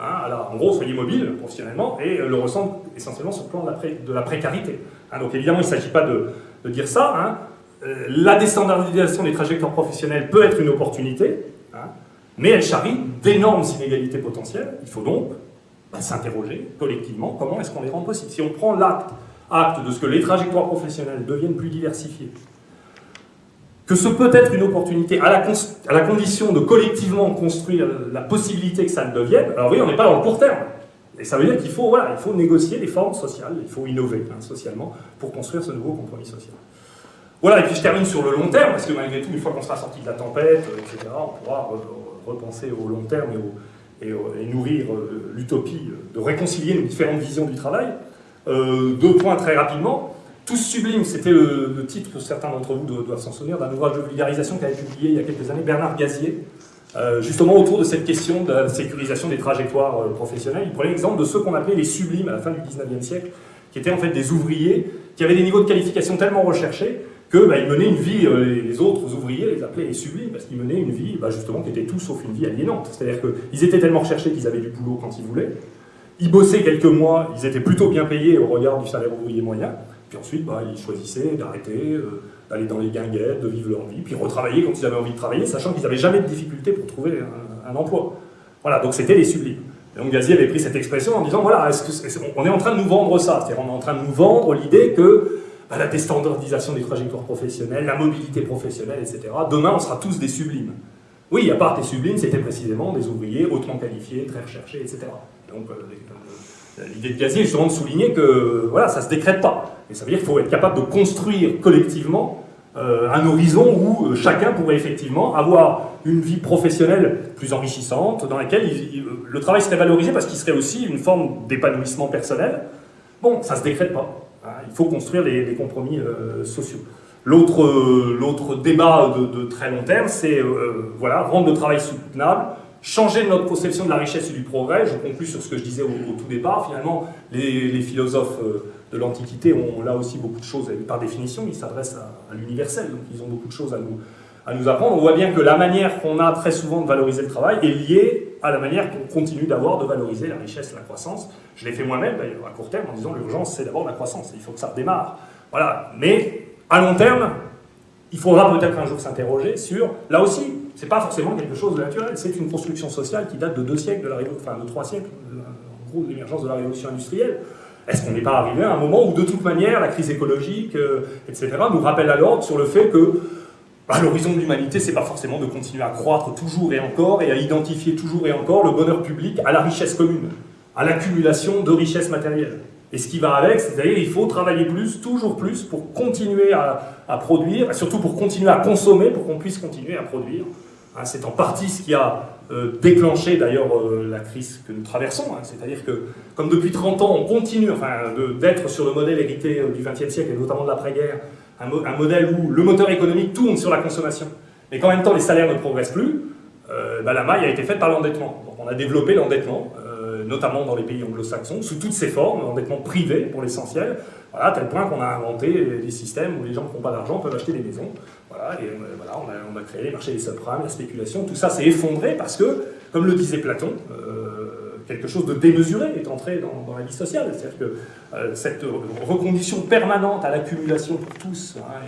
Hein, en gros, soyez mobile professionnellement, et euh, le ressentent essentiellement sur le plan de la, précarité. Hein, donc évidemment, il ne s'agit pas de, de, dire ça. Hein, euh, la déstandardisation des trajectoires professionnelles peut être une opportunité, hein, mais elle charrie d'énormes inégalités potentielles. Il faut donc bah, s'interroger collectivement comment est-ce qu'on les rend possibles? Si on prend l'acte acte de ce que les trajectoires professionnelles deviennent plus diversifiées, que ce peut être une opportunité à la, condition de collectivement construire la possibilité que ça le devienne, alors oui, on n'est pas dans le court terme. Et ça veut dire qu'il faut, voilà, il faut négocier les formes sociales, il faut innover hein, socialement pour construire ce nouveau compromis social. Voilà, et puis je termine sur le long terme, parce que malgré tout, une fois qu'on sera sorti de la tempête, euh, etc., on pourra repenser au long terme et, nourrir euh, l'utopie de réconcilier nos différentes visions du travail. Euh, deux points très rapidement. Tous sublimes, c'était le, titre que certains d'entre vous doivent s'en souvenir, d'un ouvrage de vulgarisation qu'avait publié il y a quelques années Bernard Gazier, justement autour de cette question de la sécurisation des trajectoires professionnelles. Il prenait l'exemple de ceux qu'on appelait les sublimes à la fin du 19e siècle, qui étaient en fait des ouvriers qui avaient des niveaux de qualification tellement recherchés qu'ils bah, menaient une vie, euh, les autres ouvriers les appelaient les sublimes, parce qu'ils menaient une vie bah, justement qui était tout sauf une vie aliénante. C'est-à-dire qu'ils étaient tellement recherchés qu'ils avaient du boulot quand ils voulaient, ils bossaient quelques mois, ils étaient plutôt bien payés au regard du salaire ouvrier moyen, puis ensuite bah, ils choisissaient d'arrêter, euh, d'aller dans les guinguettes, de vivre leur vie, puis retravailler quand ils avaient envie de travailler, sachant qu'ils n'avaient jamais de difficulté pour trouver un, emploi. Voilà, donc c'était les sublimes. Et donc Gazier avait pris cette expression en disant, voilà, on est en train de nous vendre ça, c'est-à-dire on est en train de nous vendre l'idée que à la déstandardisation des trajectoires professionnelles, la mobilité professionnelle, etc. Demain, on sera tous des sublimes. Oui, à part des sublimes, c'était précisément des ouvriers hautement qualifiés, très recherchés, etc. Donc, euh, euh, l'idée de Gazier est justement de souligner que voilà, ça ne se décrète pas. Et ça veut dire qu'il faut être capable de construire collectivement euh, un horizon où chacun pourrait effectivement avoir une vie professionnelle plus enrichissante, dans laquelle le travail serait valorisé parce qu'il serait aussi une forme d'épanouissement personnel. Bon, ça ne se décrète pas. Hein, il faut construire des, compromis euh, sociaux. Euh, l'autre débat de, très long terme, c'est euh, voilà, rendre le travail soutenable, changer notre conception de la richesse et du progrès. Je conclue sur ce que je disais au, tout départ. Finalement, les, philosophes de l'Antiquité ont là aussi beaucoup de choses, par définition, ils s'adressent à, l'universel, donc ils ont beaucoup de choses à nous, à nous apprendre. On voit bien que la manière qu'on a très souvent de valoriser le travail est liée à la manière qu'on continue d'avoir de valoriser la richesse et la croissance. Je l'ai fait moi-même, d'ailleurs, à court terme, en disant l'urgence, c'est d'abord la croissance, il faut que ça redémarre. Voilà, mais à long terme, il faudra peut-être un jour s'interroger sur, là aussi, c'est pas forcément quelque chose de naturel, c'est une construction sociale qui date de deux siècles, de la enfin de trois siècles, en gros, de l'émergence de la révolution industrielle. Est-ce qu'on n'est pas arrivé à un moment où, de toute manière, la crise écologique, euh, etc., nous rappelle à l'ordre sur le fait que l'horizon de l'humanité, c'est pas forcément de continuer à croître toujours et encore et à identifier toujours et encore le bonheur public à la richesse commune, à l'accumulation de richesses matérielles. Et ce qui va avec, c'est-à-dire il faut travailler plus, toujours plus, pour continuer à, produire, et surtout pour continuer à consommer, pour qu'on puisse continuer à produire. Hein, c'est en partie ce qui a euh, déclenché d'ailleurs euh, la crise que nous traversons. Hein. C'est-à-dire que, comme depuis 30 ans, on continue enfin, d'être sur le modèle hérité euh, du XXe siècle, et notamment de l'après-guerre, un, modèle où le moteur économique tourne sur la consommation, mais qu'en même temps les salaires ne progressent plus, bah, la maille a été faite par l'endettement. Donc on a développé l'endettement, notamment dans les pays anglo-saxons, sous toutes ses formes, l'endettement privé pour l'essentiel, à tel point qu'on a inventé des systèmes où les gens qui n'ont pas d'argent peuvent acheter des maisons. Voilà, euh, on a, créé les marchés des subprimes, la spéculation, tout ça s'est effondré parce que, comme le disait Platon, euh, quelque chose de démesuré est entré dans, la vie sociale. C'est-à-dire que euh, cette recondition permanente à l'accumulation pour tous hein,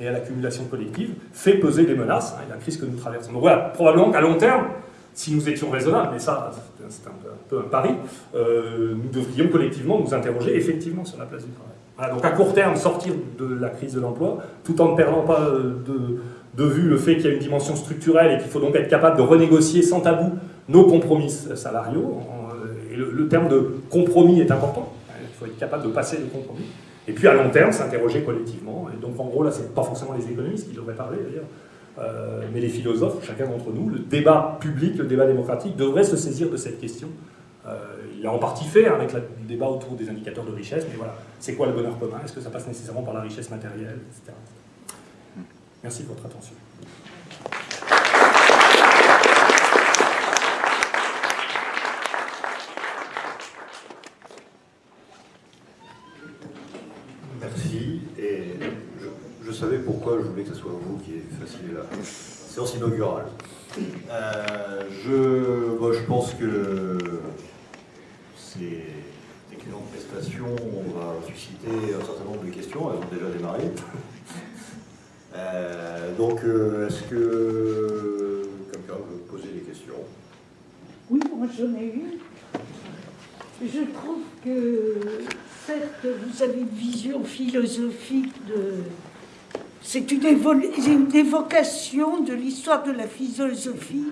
et, à l'accumulation collective fait peser des menaces, hein, et la crise que nous traversons. Donc voilà, probablement qu'à long terme, si nous étions raisonnables, mais ça, c'est un, peu un pari, nous devrions collectivement nous interroger effectivement sur la place du travail donc à court terme, sortir de la crise de l'emploi, tout en ne perdant pas euh, de, vue le fait qu'il y a une dimension structurelle et qu'il faut donc être capable de renégocier sans tabou nos compromis salariaux. Euh, et le, terme de compromis est important, il faut être capable de passer des compromis. Et puis à long terme, s'interroger collectivement. Et donc en gros, là, ce n'est pas forcément les économistes qui devraient parler d'ailleurs, euh, mais les philosophes, chacun d'entre nous, le débat public, le débat démocratique devrait se saisir de cette question il a en partie fait hein, avec le débat autour des indicateurs de richesse, mais voilà, c'est quoi le bonheur commun? Est-ce que ça passe nécessairement par la richesse matérielle. Merci de votre attention. Merci. Et savais pourquoi je voulais que ce soit vous qui fassiez la séance inaugurale. Euh, je, je pense que ces excellentes prestations on va susciter un certain nombre de questions, elles ont déjà démarré. [laughs] Euh, donc, euh, est-ce que quelqu'un veut poser des questions? Oui, moi j'en ai une. Je trouve que, certes, vous avez une vision philosophique de... C'est une, évocation de l'histoire de la philosophie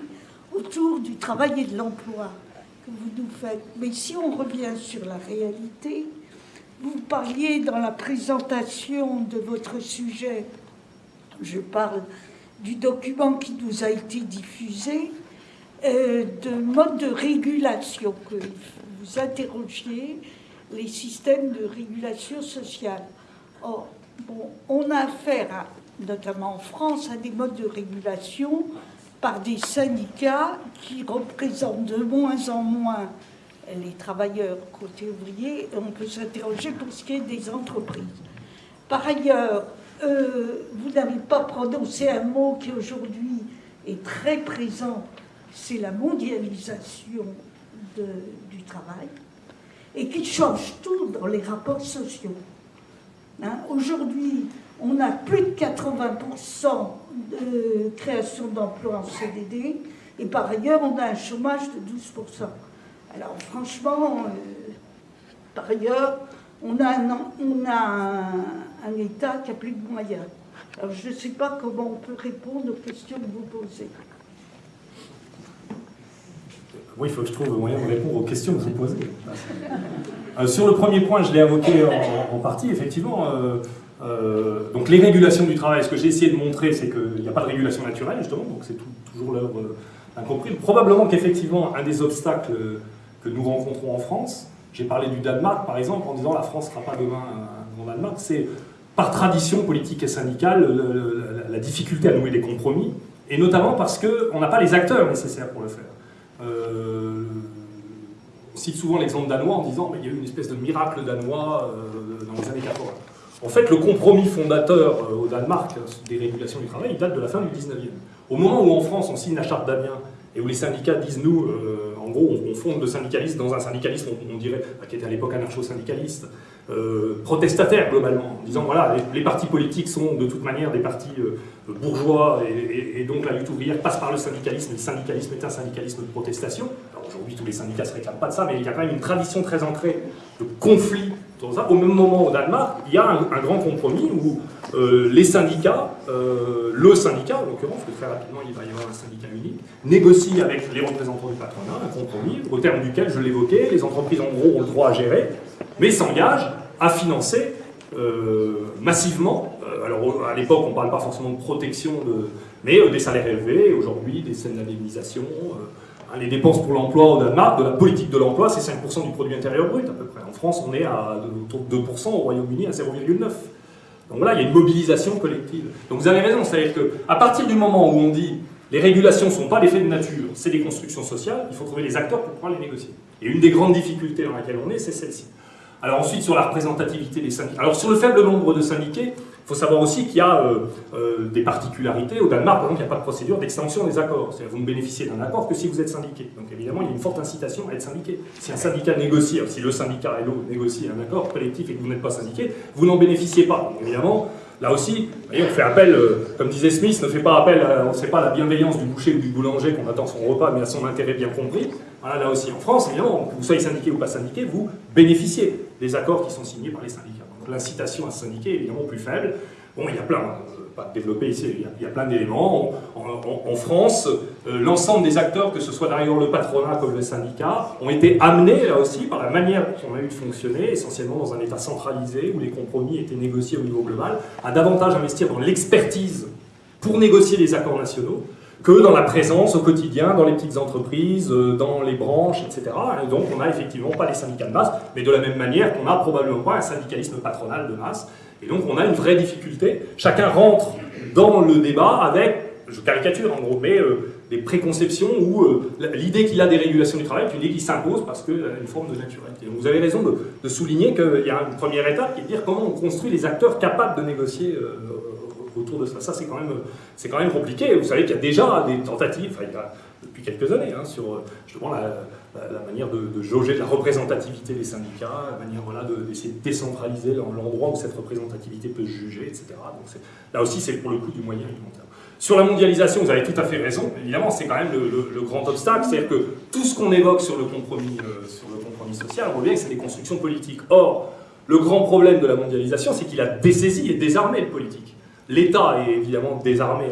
autour du travail et de l'emploi que vous nous faites. Mais si on revient sur la réalité, vous parliez dans la présentation de votre sujet, je parle du document qui nous a été diffusé, euh, de mode de régulation, que vous interrogiez les systèmes de régulation sociale. Or, on a affaire, notamment en France, à des modes de régulation par des syndicats qui représentent de moins en moins les travailleurs côté ouvrier, et on peut s'interroger pour ce qui est des entreprises. Par ailleurs, euh, vous n'avez pas prononcé un mot qui aujourd'hui est très présent, c'est la mondialisation du travail, et qui change tout dans les rapports sociaux. Hein, aujourd'hui, on a plus de 80% de création d'emplois en CDD, et par ailleurs, on a un chômage de 12%. Alors franchement, euh, par ailleurs, on a, un, on a un, État qui a plus de moyens. Alors je ne sais pas comment on peut répondre aux questions que vous posez. Oui, il faut que je trouve le moyen de répondre aux questions que vous posez. Euh, sur le premier point, je l'ai invoqué en, partie, effectivement. Euh, euh, donc les régulations du travail, ce que j'ai essayé de montrer, c'est qu'il n'y a pas de régulation naturelle, justement, donc c'est toujours l'œuvre incomprise. Probablement qu'effectivement, un des obstacles que nous rencontrons en France, j'ai parlé du Danemark, par exemple, en disant la France ne sera pas demain un Danemark, c'est par tradition politique et syndicale la, difficulté à nouer des compromis, et notamment parce qu'on n'a pas les acteurs nécessaires pour le faire. Euh, cite souvent l'exemple danois en disant qu'il y a eu une espèce de miracle danois dans les années 80. En fait, le compromis fondateur au Danemark des régulations du travail, il date de la fin du 19e. Au moment où en France on signe la charte d'Amiens et où les syndicats disent nous, en gros, on, fonde le syndicalisme dans un syndicalisme, on, dirait, qui était à l'époque anarcho-syndicaliste, euh, protestataire globalement, en disant voilà, les, partis politiques sont de toute manière des partis euh, bourgeois et, donc la lutte ouvrière passe par le syndicalisme, et le syndicalisme est un syndicalisme de protestation. Aujourd'hui, tous les syndicats ne se réclament pas de ça, mais il y a quand même une tradition très ancrée de conflit au même moment, au Danemark, il y a un, grand compromis où euh, les syndicats, euh, le syndicat en l'occurrence, parce que très rapidement il va y avoir un syndicat unique, négocie avec les représentants du patronat un compromis au terme duquel, je l'évoquais, les entreprises en gros ont le droit à gérer, mais s'engagent à financer euh, massivement, alors à l'époque on ne parle pas forcément de protection, mais des salaires élevés, aujourd'hui des scènes d'indemnisation, Hein, les dépenses pour l'emploi au Danemark, de la politique de l'emploi, c'est 5% du produit intérieur brut à peu près. En France, on est à autour de 2%, au Royaume-Uni à 0,9%. Donc voilà, il y a une mobilisation collective. Donc vous avez raison, c'est-à-dire qu'à partir du moment où on dit les régulations ne sont pas l'effet de nature, c'est des constructions sociales, il faut trouver les acteurs pour pouvoir les négocier. Et une des grandes difficultés dans laquelle on est, c'est celle-ci. Alors ensuite, sur la représentativité des syndicats. Alors sur le faible nombre de syndiqués, il faut savoir aussi qu'il y a euh, euh, des particularités. Au Danemark, par exemple, il n'y a pas de procédure d'extension des accords. C'est-à-dire vous ne bénéficiez d'un accord que si vous êtes syndiqué. Donc évidemment, il y a une forte incitation à être syndiqué. Si un syndicat négocie, si le syndicat LO négocie un accord collectif et que vous n'êtes pas syndiqué, vous n'en bénéficiez pas. Donc, évidemment, Là aussi, on fait appel, euh, comme disait Smith, ne fait pas appel, on ne sait pas la bienveillance du boucher ou du boulanger qu'on attend son repas, mais à son intérêt bien compris. Voilà, là aussi, en France, évidemment, que vous soyez syndiqué ou pas syndiqué, vous bénéficiez des accords qui sont signés par les syndicats. L'incitation à syndiquer est évidemment plus faible. Bon, il y a plein, euh, pas développé ici, il y a, plein d'éléments. En, France, euh, l'ensemble des acteurs, que ce soit d'ailleurs le patronat comme le syndicat, ont été amenés là aussi par la manière dont on a eu de fonctionner, essentiellement dans un État centralisé où les compromis étaient négociés au niveau global, à davantage investir dans l'expertise pour négocier les accords nationaux que dans la présence au quotidien, dans les petites entreprises, euh, dans les branches, etc. Et donc on n'a effectivement pas les syndicats de masse, mais de la même manière qu'on n'a probablement pas un syndicalisme patronal de masse. Et donc on a une vraie difficulté. Chacun rentre dans le débat avec, je caricature en gros, mais euh, des préconceptions où euh, l'idée qu'il a des régulations du travail est une idée qui s'impose parce qu'elle a une forme de naturalité. Donc vous avez raison de, souligner qu'il y a une première étape qui est de dire comment on construit les acteurs capables de négocier euh, autour de ça. Ça, c'est quand, même, compliqué. Vous savez qu'il y a déjà des tentatives, enfin, il y a, depuis quelques années, hein, sur justement la, la, manière de, jauger la représentativité des syndicats, la manière voilà, d'essayer de, décentraliser l'endroit où cette représentativité peut se juger, etc. Donc là aussi, c'est pour le coup du moyen et du long terme. Sur la mondialisation, vous avez tout à fait raison. Évidemment, c'est quand même le, grand obstacle. C'est-à-dire que tout ce qu'on évoque sur le compromis, euh, sur le compromis social, on voit que c'est des constructions politiques. Or, le grand problème de la mondialisation, c'est qu'il a dessaisi et désarmé le politique. L'État est évidemment désarmé,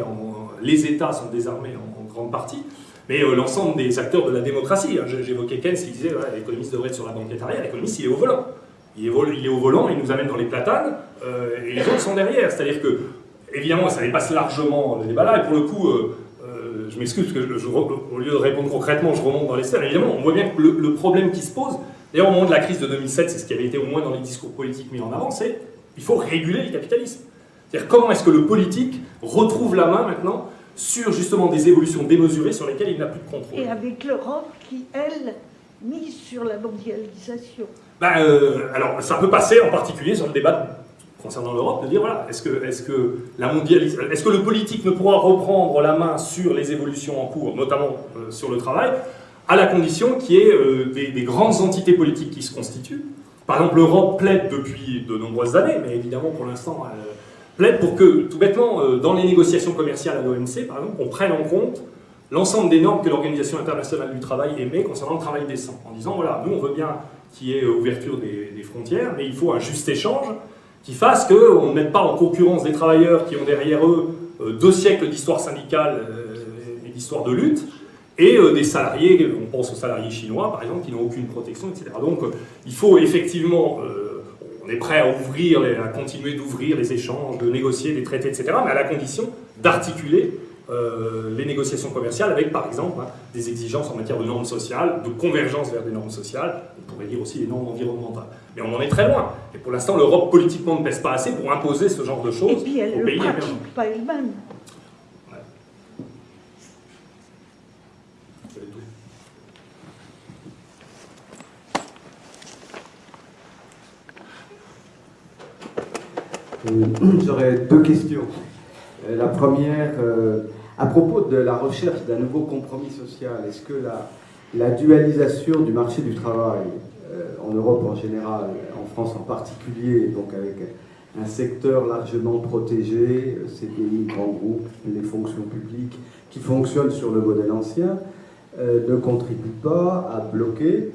les États sont désarmés en grande partie, mais euh, l'ensemble des acteurs de la démocratie. Hein, j'évoquais Keynes qui disait l'économiste devrait être sur la banquette arrière, l'économiste il est au volant. Il est, il au volant, il nous amène dans les platanes, euh, et les autres sont derrière. C'est-à-dire que, évidemment, ça dépasse largement le débat là, et pour le coup, euh, je m'excuse parce que au lieu de répondre concrètement, je remonte dans les sphères. Évidemment, on voit bien que le, problème qui se pose, d'ailleurs au moment de la crise de 2007, c'est ce qui avait été au moins dans les discours politiques mis en avant, c'est qu'il faut réguler le capitalisme. C'est-à-dire comment est-ce que le politique retrouve la main maintenant sur justement des évolutions démesurées sur lesquelles il n'a plus de contrôle? Et avec l'Europe qui, elle, mise sur la mondialisation. Ben, euh, alors, ça peut passer en particulier sur le débat concernant l'Europe, de dire voilà, est-ce que, est que, la est-ce que le politique ne pourra reprendre la main sur les évolutions en cours, notamment euh, sur le travail, à la condition qu'il y ait euh, des, grandes entités politiques qui se constituent? Par exemple, l'Europe plaide depuis de nombreuses années, mais évidemment pour l'instant plaide pour que, tout bêtement, euh, dans les négociations commerciales à l'OMC, par exemple, on prenne en compte l'ensemble des normes que l'Organisation internationale du travail émet concernant le travail décent, en disant, voilà, nous on veut bien qu'il y ait euh, ouverture des, frontières, mais il faut un juste échange qui fasse qu'on ne mette pas en concurrence des travailleurs qui ont derrière eux euh, deux siècles d'histoire syndicale et d'histoire de lutte, et des salariés, on pense aux salariés chinois par exemple, qui n'ont aucune protection, etc. Donc il faut effectivement est prêt à ouvrir, à continuer d'ouvrir les échanges, de négocier des traités, etc., mais à la condition d'articuler euh, les négociations commerciales avec, par exemple, hein, des exigences en matière de normes sociales, de convergence vers des normes sociales, on pourrait dire aussi des normes environnementales. Mais on en est très loin. Et pour l'instant, l'Europe politiquement ne pèse pas assez pour imposer ce genre de choses Et puis elle ne pratique pas elle-même. J'aurais deux questions. La première, à propos de la recherche d'un nouveau compromis social, est-ce que la, dualisation du marché du travail, en Europe en général, en France en particulier, donc avec un secteur largement protégé, CDI, grands groupes, les fonctions publiques qui fonctionnent sur le modèle ancien, euh, ne contribue pas à bloquer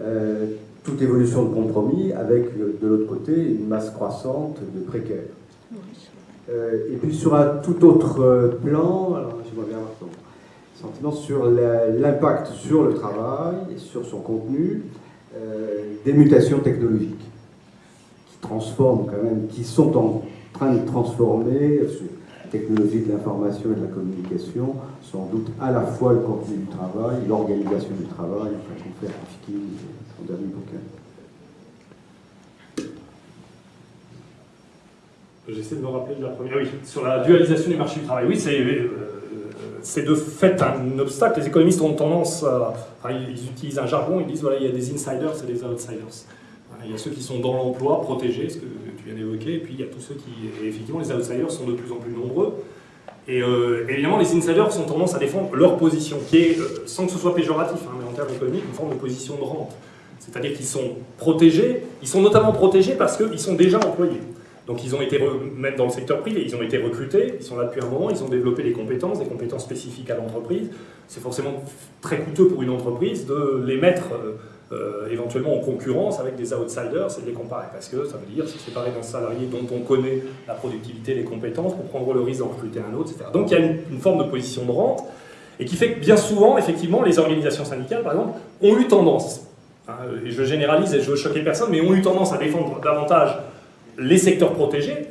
euh, toute évolution de compromis avec, euh, de l'autre côté, une masse croissante de précaires. et puis sur un tout autre plan, alors bien avoir ton sentiment sur l'impact sur le travail, et sur son contenu, des mutations technologiques transforment quand même, qui sont en train de transformer la technologie de l'information et de la communication, sans doute à la fois le contenu du travail, l'organisation du travail, enfin qu'on fait Rifkin, son dernier bouquin. J'essaie de me rappeler de la première. Oui, sur la dualisation du marché du travail. Oui, c'est euh, c'est de fait un obstacle. Les économistes ont tendance à. Ils utilisent un jargon, ils disent voilà, il y a des insiders et des outsiders. Il y a ceux qui sont dans l'emploi, protégés, ce que tu viens d'évoquer, et puis il y a tous ceux qui, effectivement, les outsiders sont de plus en plus nombreux. Et euh, évidemment, les insiders ont tendance à défendre leur position, qui est, euh, sans que ce soit péjoratif, hein, mais en termes économiques, une forme de position de rente. C'est-à-dire qu'ils sont protégés, ils sont notamment protégés parce qu'ils sont déjà employés. Donc ils ont été, même dans le secteur privé, ils ont été recrutés, ils sont là depuis un moment, ils ont développé des compétences, des compétences spécifiques à l'entreprise. C'est forcément très coûteux pour une entreprise de les mettre euh, euh, éventuellement en concurrence avec des outsiders et de les comparer. Parce que ça veut dire se séparer d'un salarié dont on connaît la productivité, les compétences, pour prendre le risque d'en recruter un autre, etc. Donc il y a une, forme de position de rente, et qui fait que bien souvent, effectivement, les organisations syndicales, par exemple, ont eu tendance, hein, et je généralise et je veux choquer personne, mais ont eu tendance à défendre davantage les secteurs protégés.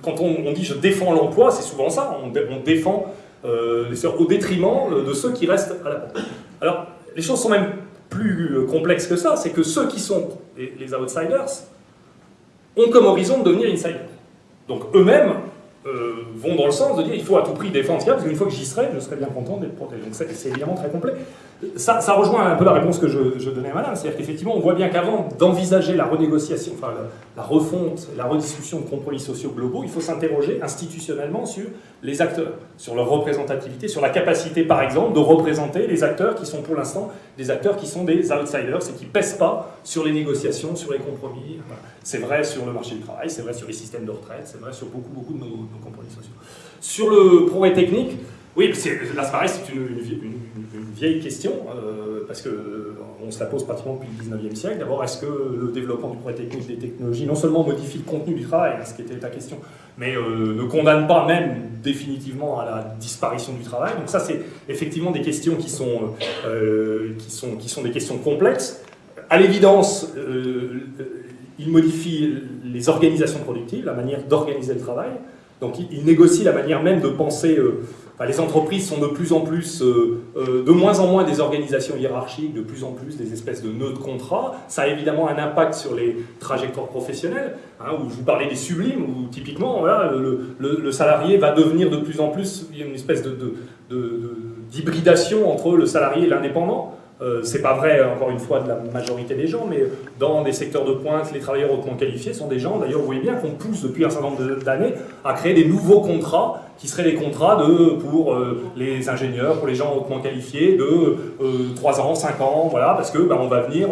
Quand on, dit je défends l'emploi, c'est souvent ça, on, défend euh, au détriment de ceux qui restent à la porte. Alors, les choses sont même plus euh, complexe que ça, c'est que ceux qui sont les, outsiders ont comme horizon de devenir insiders. Donc eux-mêmes euh, vont dans le sens de dire il faut à tout prix défendre ce parce qu'une fois que j'y serai, je serai bien content d'être protégé. Donc c'est évidemment très complet. Ça, rejoint un peu la réponse que je, donnais à madame, c'est-à-dire qu'effectivement on voit bien qu'avant d'envisager la renégociation, enfin la, refonte, la rediscussion de compromis sociaux globaux, il faut s'interroger institutionnellement sur les acteurs, sur leur représentativité, sur la capacité par exemple de représenter les acteurs qui sont pour l'instant des acteurs qui sont des outsiders et qui pèsent pas sur les négociations, sur les compromis. C'est vrai sur le marché du travail, c'est vrai sur les systèmes de retraite, c'est vrai sur beaucoup, beaucoup de nos, compromis sociaux. Sur le progrès technique, oui, là c'est pareil, c'est une, vieille question, euh, parce qu'on euh, se la pose pratiquement depuis le 19e siècle. D'abord, est-ce que le développement du progrès technique des technologies non seulement modifie le contenu du travail, hein, ce qui était ta question, mais euh, ne condamne pas même définitivement à la disparition du travail? Donc ça, c'est effectivement des questions qui sont, qui, sont, qui sont des questions complexes. À l'évidence, il modifie les organisations productives, la manière d'organiser le travail. Donc il, négocie la manière même de penser. Les entreprises sont de plus en plus, euh, euh, de moins en moins des organisations hiérarchiques, de plus en plus des espèces de nœuds de contrat. Ça a évidemment un impact sur les trajectoires professionnelles, hein, où je vous parlais des sublimes, où typiquement le, salarié va devenir de plus en plus une espèce d'hybridation entre le salarié et l'indépendant. Euh, c'est pas vrai, encore une fois, de la majorité des gens, mais dans des secteurs de pointe, les travailleurs hautement qualifiés sont des gens, d'ailleurs, vous voyez bien qu'on pousse depuis un certain nombre d'années à créer des nouveaux contrats qui seraient des contrats de, pour euh, les ingénieurs, pour les gens hautement qualifiés, de 3 euh, ans, 5 ans, voilà, parce que ben, on va venir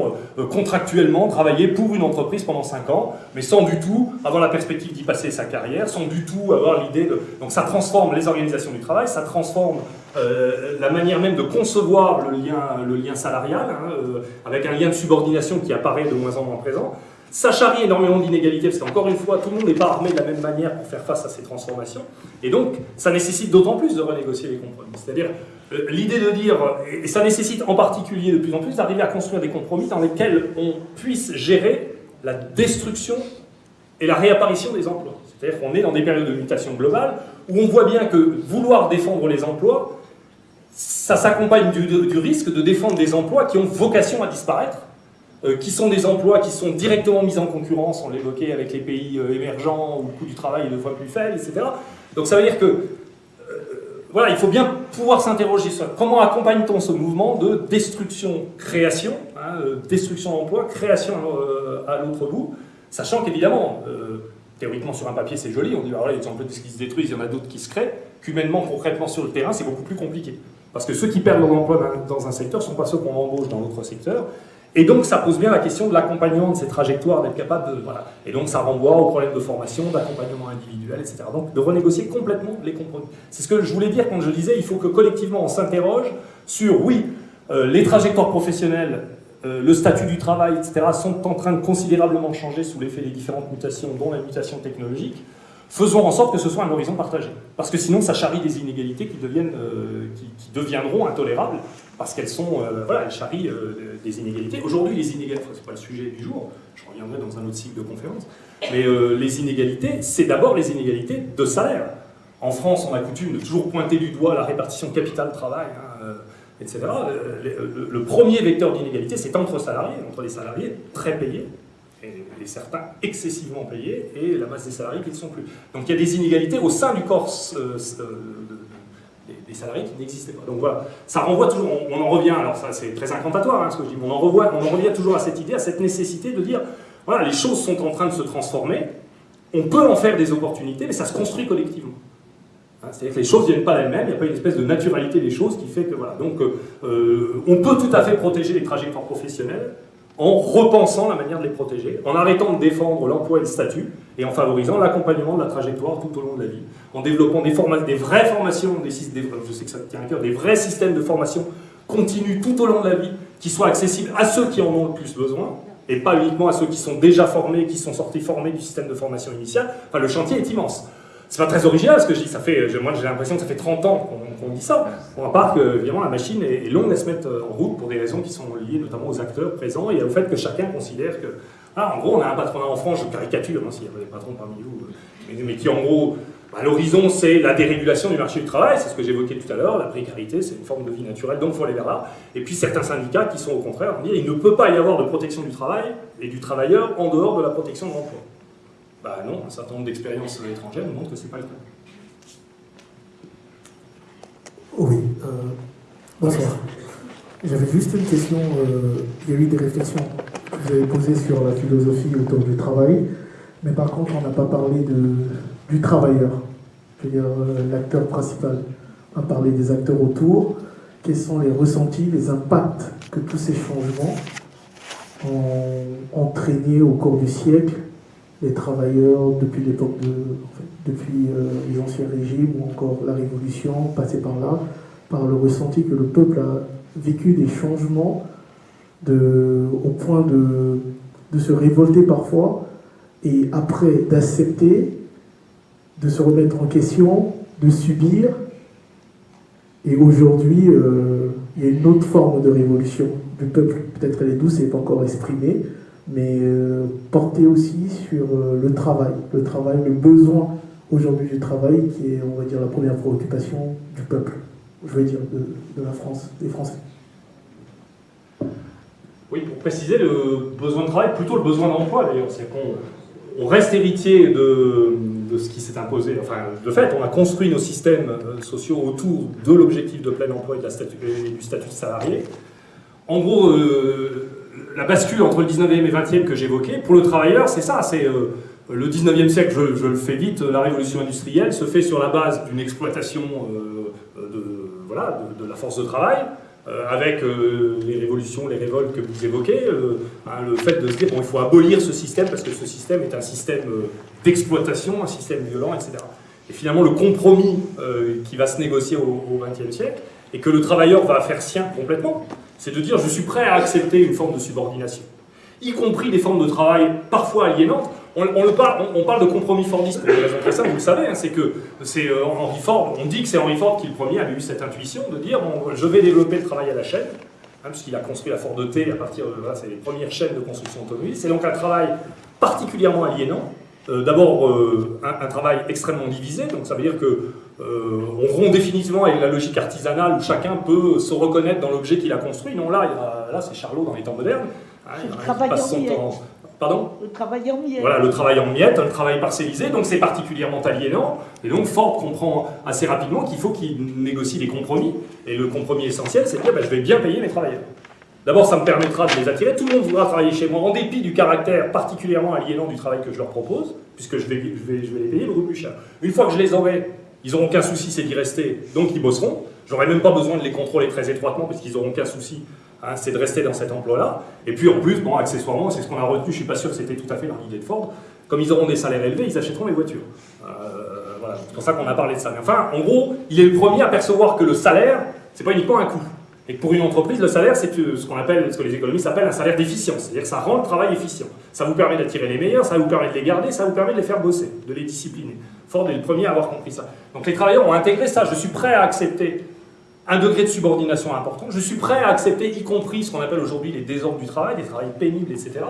contractuellement travailler pour une entreprise pendant 5 ans, mais sans du tout avoir la perspective d'y passer sa carrière, sans du tout avoir l'idée de... Donc ça transforme les organisations du travail, ça transforme euh, la manière même de concevoir le lien, le lien salarial, hein, euh, avec un lien de subordination qui apparaît de moins en moins présent. Ça charrie énormément d'inégalités, parce qu'encore une fois, tout le monde n'est pas armé de la même manière pour faire face à ces transformations. Et donc, ça nécessite d'autant plus de renégocier les compromis. C'est-à-dire, euh, l'idée de dire, et ça nécessite en particulier de plus en plus d'arriver à construire des compromis dans lesquels on puisse gérer la destruction et la réapparition des emplois. C'est-à-dire qu'on est dans des périodes de mutation globale où on voit bien que vouloir défendre les emplois, ça s'accompagne du, risque de défendre des emplois qui ont vocation à disparaître, euh, qui sont des emplois qui sont directement mis en concurrence, on l'évoquait avec les pays euh, émergents où le coût du travail est deux fois plus faible, etc. Donc ça veut dire que, euh, voilà, il faut bien pouvoir s'interroger sur comment accompagne-t-on ce mouvement de destruction-création, hein, destruction d'emplois, création à l'autre bout, sachant qu'évidemment, théoriquement sur un papier c'est joli, on dit alors là, il y a des qui se détruisent, il y en a d'autres qui se créent, qu'humainement, concrètement sur le terrain, c'est beaucoup plus compliqué. Parce que ceux qui perdent leur emploi dans un secteur ne sont pas ceux qu'on embauche dans l'autre secteur. Et donc, ça pose bien la question de l'accompagnement de ces trajectoires, d'être capable de... Voilà. Et donc, ça renvoie aux problèmes de formation, d'accompagnement individuel, etc. Donc, de renégocier complètement les compromis. C'est ce que je voulais dire quand je disais, il faut que collectivement, on s'interroge sur, oui, euh, les trajectoires professionnelles, euh, le statut du travail, etc., sont en train de considérablement changer sous l'effet des différentes mutations, dont la mutation technologique. Faisons en sorte que ce soit un horizon partagé. Parce que sinon, ça charrie des inégalités qui, deviennent, euh, qui, deviendront intolérables, parce qu'elles sont, euh, voilà, elles charrient euh, des inégalités. Aujourd'hui, les inégalités, enfin, c'est pas le sujet du jour, je reviendrai dans un autre cycle de conférence, mais les inégalités, c'est d'abord les inégalités de salaire. En France, on a coutume de toujours pointer du doigt la répartition capital-travail, hein, etc. Le, le, premier vecteur d'inégalité, c'est entre salariés, entre les salariés très payés et, certains excessivement payés, et la masse des salariés qui ne sont plus. Donc il y a des inégalités au sein du corps euh, euh, des, salariés qui n'existaient pas. Donc voilà, ça renvoie toujours, on, en revient, alors ça c'est très incantatoire hein, ce que je dis, mais on en, revoit, on en revient toujours à cette idée, à cette nécessité de dire, voilà, les choses sont en train de se transformer, on peut en faire des opportunités, mais ça se construit collectivement. Hein, c'est-à-dire que les choses ne viennent pas d'elles-mêmes, il n'y a pas une espèce de naturalité des choses qui fait que voilà. Donc euh, on peut tout à fait protéger les trajectoires professionnelles, en repensant la manière de les protéger, en arrêtant de défendre l'emploi et le statut, et en favorisant l'accompagnement de la trajectoire tout au long de la vie, en développant des, vraies formations, des, je sais que ça tient des vrais systèmes de formation continus tout au long de la vie, qui soient accessibles à ceux qui en ont le plus besoin, et pas uniquement à ceux qui sont déjà formés, qui sont sortis formés du système de formation initiale. Enfin, le chantier est immense. C'est pas très original ce que je dis, ça fait, moi j'ai l'impression que ça fait 30 ans qu'on dit ça. On à part que évidemment la machine est, longue à se mettre en route pour des raisons qui sont liées notamment aux acteurs présents et au fait que chacun considère que, ah, en gros on a un patronat en France, je caricature hein, s'il y a des patrons parmi vous, euh, mais, qui en gros, bah, l'horizon c'est la dérégulation du marché du travail, c'est ce que j'évoquais tout à l'heure, la précarité c'est une forme de vie naturelle, donc il faut aller vers là. Et puis certains syndicats qui sont au contraire, dire il ne peut pas y avoir de protection du travail et du travailleur en dehors de la protection de l'emploi. Bah non, un certain nombre d'expériences étrangères nous montrent que ce n'est pas le cas. Oui, euh, bonsoir. J'avais juste une question, euh, il y a eu des réflexions que vous avez posées sur la philosophie autour du travail, mais par contre on n'a pas parlé du travailleur, je veux dire euh, l'acteur principal. On a parlé des acteurs autour, quels sont les ressentis, les impacts que tous ces changements ont entraîné au cours du siècle les travailleurs depuis l'époque de, depuis euh, les anciens régimes ou encore la Révolution, passé par là, par le ressenti que le peuple a vécu des changements au point de, de se révolter parfois et après d'accepter, de se remettre en question, de subir. Et aujourd'hui, euh, il y a une autre forme de révolution du peuple. Peut-être elle est douce et pas encore exprimée, mais euh, portée aussi sur euh, le travail, le travail, le besoin aujourd'hui du travail qui est, on va dire, la première préoccupation du peuple, je veux dire, de, la France, des Français. Oui, pour préciser, le besoin de travail, plutôt le besoin d'emploi d'ailleurs, c'est qu'on on reste héritier de, ce qui s'est imposé. Enfin, de fait, on a construit nos systèmes euh, sociaux autour de l'objectif de plein emploi et, du statut de salarié. En gros, la bascule entre le 19e et 20e que j'évoquais, pour le travailleur, c'est ça, c'est euh, le 19e siècle, je, le fais vite, la révolution industrielle se fait sur la base d'une exploitation euh, de, voilà, de, la force de travail, euh, avec les révolutions, les révoltes que vous évoquez, hein, le fait de se dire bon, il faut abolir ce système parce que ce système est un système d'exploitation, un système violent, etc. Et finalement, le compromis qui va se négocier au XXe siècle, et que le travailleur va faire sien complètement, c'est de dire je suis prêt à accepter une forme de subordination, y compris des formes de travail parfois aliénantes. On, le parle, de compromis fordiste pour une raison très simple, vous le savez, hein, c'est que c'est euh, Henry Ford, on dit que c'est Henry Ford qui le premier avait eu cette intuition de dire je vais développer le travail à la chaîne, hein, puisqu'il a construit la Ford T à partir de là, c'est les premières chaînes de construction automobile. C'est donc un travail particulièrement aliénant, euh, d'abord euh, un, travail extrêmement divisé, donc ça veut dire que on rompt définitivement avec la logique artisanale où chacun peut se reconnaître dans l'objet qu'il a construit. Non, là, là c'est Charlot dans les temps modernes. Hein, le travail en miettes. Pardon Le travail en miettes. Voilà, le travail en miettes, le travail parcellisé, donc c'est particulièrement aliénant. Et donc Ford comprend assez rapidement qu'il faut qu'il négocie des compromis. Et le compromis essentiel, c'est de dire ben, je vais bien payer mes travailleurs. D'abord, ça me permettra de les attirer. Tout le monde voudra travailler chez moi, en dépit du caractère particulièrement aliénant du travail que je leur propose, puisque je vais, je vais, je vais les payer beaucoup plus cher. Une fois que je les aurai, ils n'auront qu'un souci, c'est d'y rester, donc ils bosseront. J'aurai même pas besoin de les contrôler très étroitement, puisqu'ils n'auront qu'un souci, hein, c'est de rester dans cet emploi-là. Et puis en plus, bon, accessoirement, c'est ce qu'on a retenu, je suis pas sûr que c'était tout à fait leur idée de Ford, comme ils auront des salaires élevés, ils achèteront les voitures. Euh, c'est pour ça qu'on a parlé de ça. Mais enfin, en gros, il est le premier à percevoir que le salaire, c'est pas uniquement un coût. Et pour une entreprise, le salaire, c'est ce qu'on appelle, ce que les économistes appellent un salaire d'efficience. C'est-à-dire que ça rend le travail efficient. Ça vous permet d'attirer les meilleurs, ça vous permet de les garder, ça vous permet de les faire bosser, de les discipliner. Ford est le premier à avoir compris ça. Donc les travailleurs ont intégré ça. Je suis prêt à accepter un degré de subordination important. Je suis prêt à accepter, y compris ce qu'on appelle aujourd'hui les désordres du travail, des travails pénibles, etc.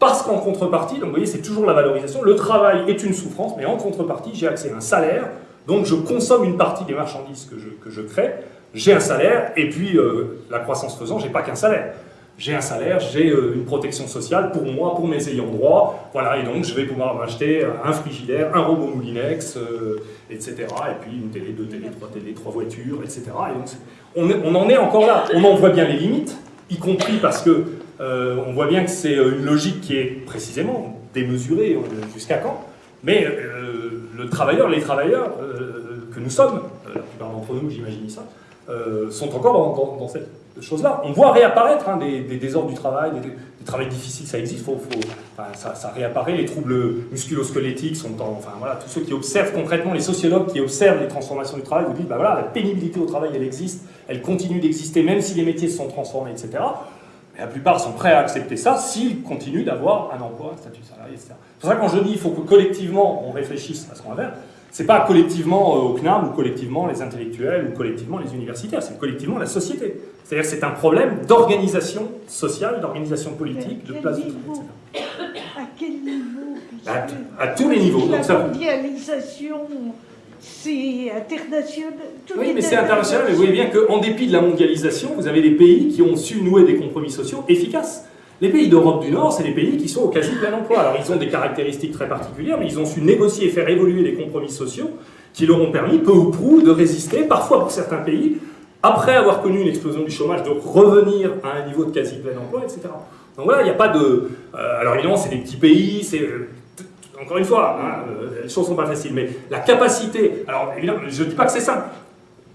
Parce qu'en contrepartie, donc vous voyez, c'est toujours la valorisation, le travail est une souffrance, mais en contrepartie, j'ai accès à un salaire, donc je consomme une partie des marchandises que je, que je crée, j'ai un salaire, et puis euh, la croissance faisant, j'ai pas qu'un salaire. J'ai un salaire, j'ai euh, une protection sociale pour moi, pour mes ayants droit, voilà, et donc je vais pouvoir m'acheter un frigidaire, un robot Moulinex, euh, etc., et puis une télé, deux télé, trois télé, trois voitures, etc. On, on, en est encore là, on en voit bien les limites, y compris parce que on voit bien que c'est une logique qui est précisément démesurée jusqu'à quand, mais le travailleur, les travailleurs que nous sommes, la plupart d'entre nous, j'imagine ça, euh, sont encore dans, cette chose-là. On voit réapparaître hein, des, désordres du travail, des, des, travails difficiles, ça existe, ça, réapparaît, les troubles musculosquelettiques sont en... Enfin voilà, tous ceux qui observent concrètement, les sociologues qui observent les transformations du travail vous disent, bah voilà, la pénibilité au travail, elle existe, elle continue d'exister, même si les métiers se sont transformés, etc. Mais la plupart sont prêts à accepter ça s'ils continuent d'avoir un emploi, un statut salarié, etc. C'est pour ça que quand je dis il faut que collectivement on réfléchisse à ce qu'on va faire, c'est pas collectivement euh, au CNAM ou collectivement les intellectuels ou collectivement les universitaires, c'est collectivement la société. C'est-à-dire que c'est un problème d'organisation sociale, d'organisation politique, de place de travail, etc. À quel niveau à, tous les niveaux. La mondialisation, c'est international. Oui, mais c'est international, mais vous voyez bien qu'en dépit de la mondialisation, vous avez des pays qui ont su nouer des compromis sociaux efficaces. Les pays d'Europe du Nord, c'est des pays qui sont au quasi plein emploi. Alors ils ont des caractéristiques très particulières, mais ils ont su négocier et faire évoluer les compromis sociaux qui leur ont permis, peu ou prou, de résister, parfois pour certains pays, après avoir connu une explosion du chômage, de revenir à un niveau de quasi plein emploi, etc. Donc voilà, il n'y a pas de... Euh, alors évidemment, c'est des petits pays, c'est... Euh, encore une fois, hein, euh, les choses ne sont pas faciles, mais la capacité... Alors évidemment, je ne dis pas que c'est simple,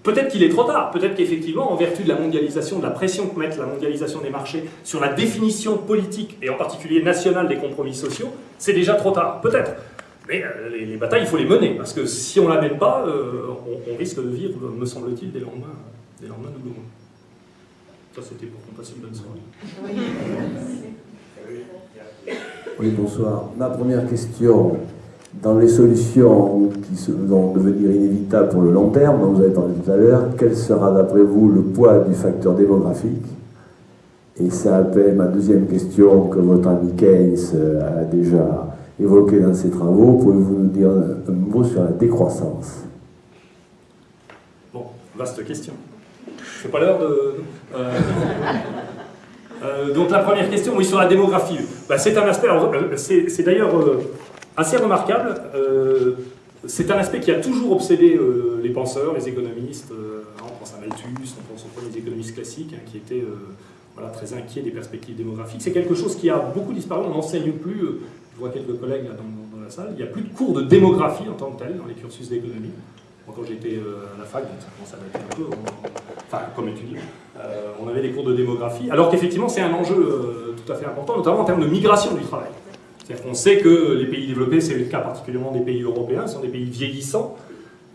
Peut-être qu'il est trop tard, peut-être qu'effectivement, en vertu de la mondialisation, de la pression que met la mondialisation des marchés sur la définition politique, et en particulier nationale des compromis sociaux, c'est déjà trop tard, peut-être. Mais euh, les, batailles, il faut les mener, parce que si on ne la mène pas, euh, on, risque de vivre, me semble-t-il, des lendemains, des lendemains. Ça, c'était pour qu'on passe une bonne soirée. Oui, bonsoir. Ma première question, dans les solutions qui vont devenir inévitables pour le long terme, dont vous avez parlé tout à l'heure, quel sera d'après vous le poids du facteur démographique? Et ça appelle ma deuxième question que votre ami Keynes a déjà évoquée dans ses travaux. Pouvez-vous nous dire un, mot sur la décroissance? Bon, vaste question. C'est pas l'heure de... Euh, euh, donc la première question, oui, sur la démographie. Bah, c'est un aspect, euh, c'est d'ailleurs assez remarquable. Euh, c'est un aspect qui a toujours obsédé euh, les penseurs, les économistes. Euh, on pense à Malthus, on pense aux premiers économistes classiques hein, qui étaient très inquiets des perspectives démographiques. C'est quelque chose qui a beaucoup disparu. On n'enseigne plus, je vois quelques collègues dans, la salle, il n'y a plus de cours de démographie en tant que tel dans les cursus d'économie. quand j'étais à la fac, ça commence à dater un peu, enfin comme étudiant, on avait des cours de démographie, alors qu'effectivement c'est un enjeu tout à fait important, notamment en termes de migration du travail. C'est-à-dire qu'on sait que les pays développés, c'est le cas particulièrement des pays européens, sont des pays vieillissants.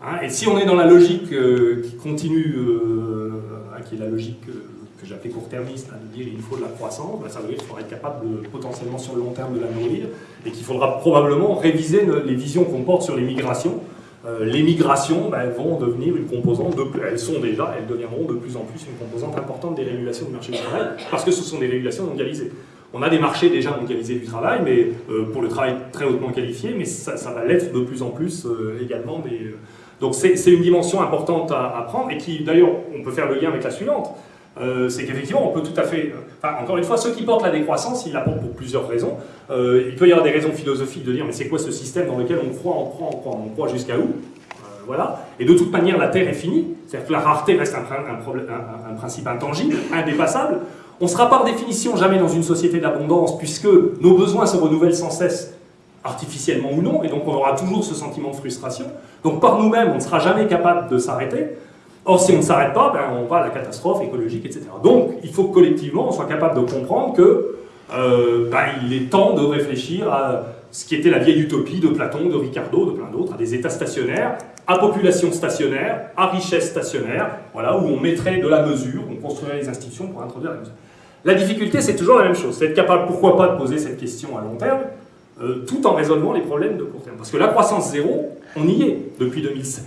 Hein, et si on est dans la logique euh, qui continue, euh, hein, qui est la logique euh, que j'appelais court-termiste, hein, de dire il faut de la croissance, ben, ça veut dire qu'il faudra être capable potentiellement sur le long terme de la nourrir, et qu'il faudra probablement réviser les visions qu'on porte sur les migrations. les migrations ben, vont devenir une composante, elles sont déjà, elles deviendront de plus en plus une composante importante des régulations du marché du travail, parce que ce sont des régulations mondialisées. On a des marchés déjà mondialisés du travail, mais euh, pour le travail très hautement qualifié, mais ça, va l'être de plus en plus euh, également. Euh, donc c'est une dimension importante à, prendre, et qui d'ailleurs, on peut faire le lien avec la suivante, c'est qu'effectivement, on peut tout à fait... encore une fois, ceux qui portent la décroissance, ils la portent pour plusieurs raisons. il peut y avoir des raisons philosophiques de dire, mais c'est quoi ce système dans lequel on croit, on croit, on croit, on croit jusqu'à où? Voilà. Et de toute manière, la Terre est finie. C'est-à-dire que la rareté reste un, principe intangible, indépassable. On sera par définition jamais dans une société d'abondance, puisque nos besoins se renouvellent sans cesse, artificiellement ou non, et donc on aura toujours ce sentiment de frustration. Donc par nous-mêmes, on ne sera jamais capable de s'arrêter. Or, si on ne s'arrête pas, ben, on va à la catastrophe écologique, etc. Donc, il faut que collectivement, on soit capable de comprendre que euh, ben, il est temps de réfléchir à ce qui était la vieille utopie de Platon, de Ricardo, de plein d'autres, à des États stationnaires, à population stationnaire, à richesse stationnaire, voilà, où on mettrait de la mesure, on construirait les institutions pour introduire la mesure. La difficulté, c'est toujours la même chose, c'est être capable, pourquoi pas, de poser cette question à long terme, euh, tout en résolvant les problèmes de court terme. Parce que la croissance zéro, on y est depuis 2007.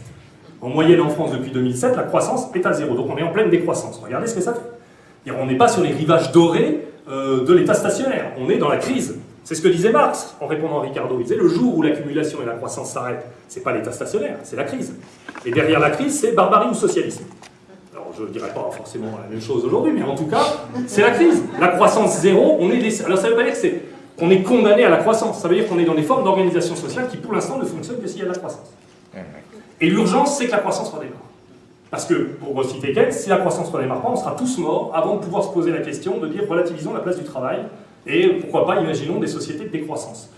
En moyenne en France, depuis 2007, la croissance est à zéro. Donc on est en pleine décroissance. Regardez ce que ça fait. on n'est pas sur les rivages dorés euh, de l'état stationnaire. On est dans la crise. C'est ce que disait Marx en répondant à Ricardo. Il disait le jour où l'accumulation et la croissance s'arrêtent, c'est pas l'état stationnaire, c'est la crise. Et derrière la crise, c'est barbarie ou socialisme. Je ne dirais pas forcément la même chose aujourd'hui, mais en tout cas, c'est la crise. La croissance zéro, on est. Alors ça ne veut pas dire qu'on est condamné à la croissance, ça veut dire qu'on est dans des formes d'organisation sociale qui pour l'instant ne fonctionnent que s'il y a de la croissance. Et l'urgence, c'est que la croissance redémarre. Parce que, pour citer Keynes, si la croissance ne redémarre pas, on sera tous morts avant de pouvoir se poser la question de dire relativisons la place du travail et pourquoi pas imaginons des sociétés de décroissance.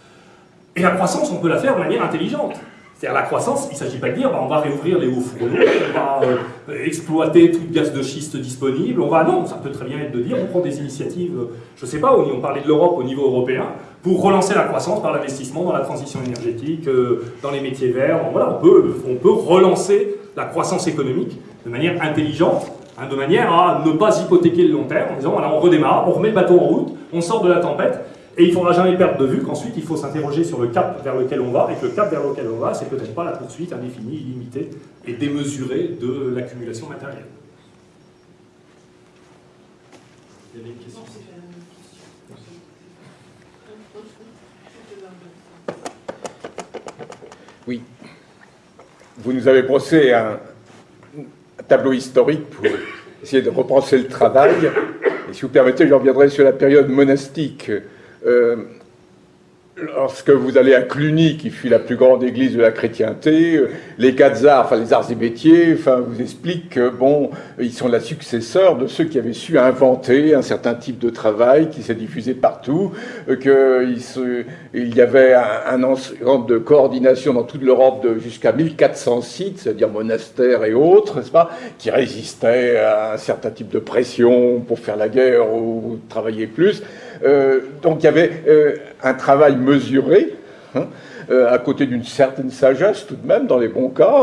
Et la croissance, on peut la faire de manière intelligente. C'est-à-dire la croissance, il ne s'agit pas de dire bah, on va réouvrir les hauts fourneaux, on va euh, exploiter tout le gaz de schiste disponible, on va... Non, ça peut très bien être de dire on prend des initiatives, je ne sais pas, on parlait de l'Europe au niveau européen, pour relancer la croissance par l'investissement dans la transition énergétique, euh, dans les métiers verts. voilà, on peut, on peut relancer la croissance économique de manière intelligente, hein, de manière à ne pas hypothéquer le long terme, en disant on redémarre, on remet le bateau en route, on sort de la tempête, et il ne faudra jamais perdre de vue qu'ensuite, il faut s'interroger sur le cap vers lequel on va, et que le cap vers lequel on va, c'est peut-être pas la poursuite indéfinie, illimitée et démesurée de l'accumulation matérielle. Il y avait une question Oui. Vous nous avez brossé un, tableau historique pour essayer de repenser le travail. Et si vous permettez, je reviendrai sur la période monastique. Euh, lorsque vous allez à Cluny, qui fut la plus grande église de la chrétienté, euh, les quatre arts, enfin les arts et enfin, vous expliquent que, bon, ils sont la successeurs de ceux qui avaient su inventer un certain type de travail qui s'est diffusé partout, euh, qu'il il y avait un, ensemble de coordination dans toute l'Europe jusqu'à 1400 sites, c'est-à-dire monastères et autres, n'est-ce pas, qui résistaient à un certain type de pression pour faire la guerre ou travailler plus. Euh, donc il y avait euh, un travail mesuré, hein, euh, à côté d'une certaine sagesse tout de même, dans les bons cas,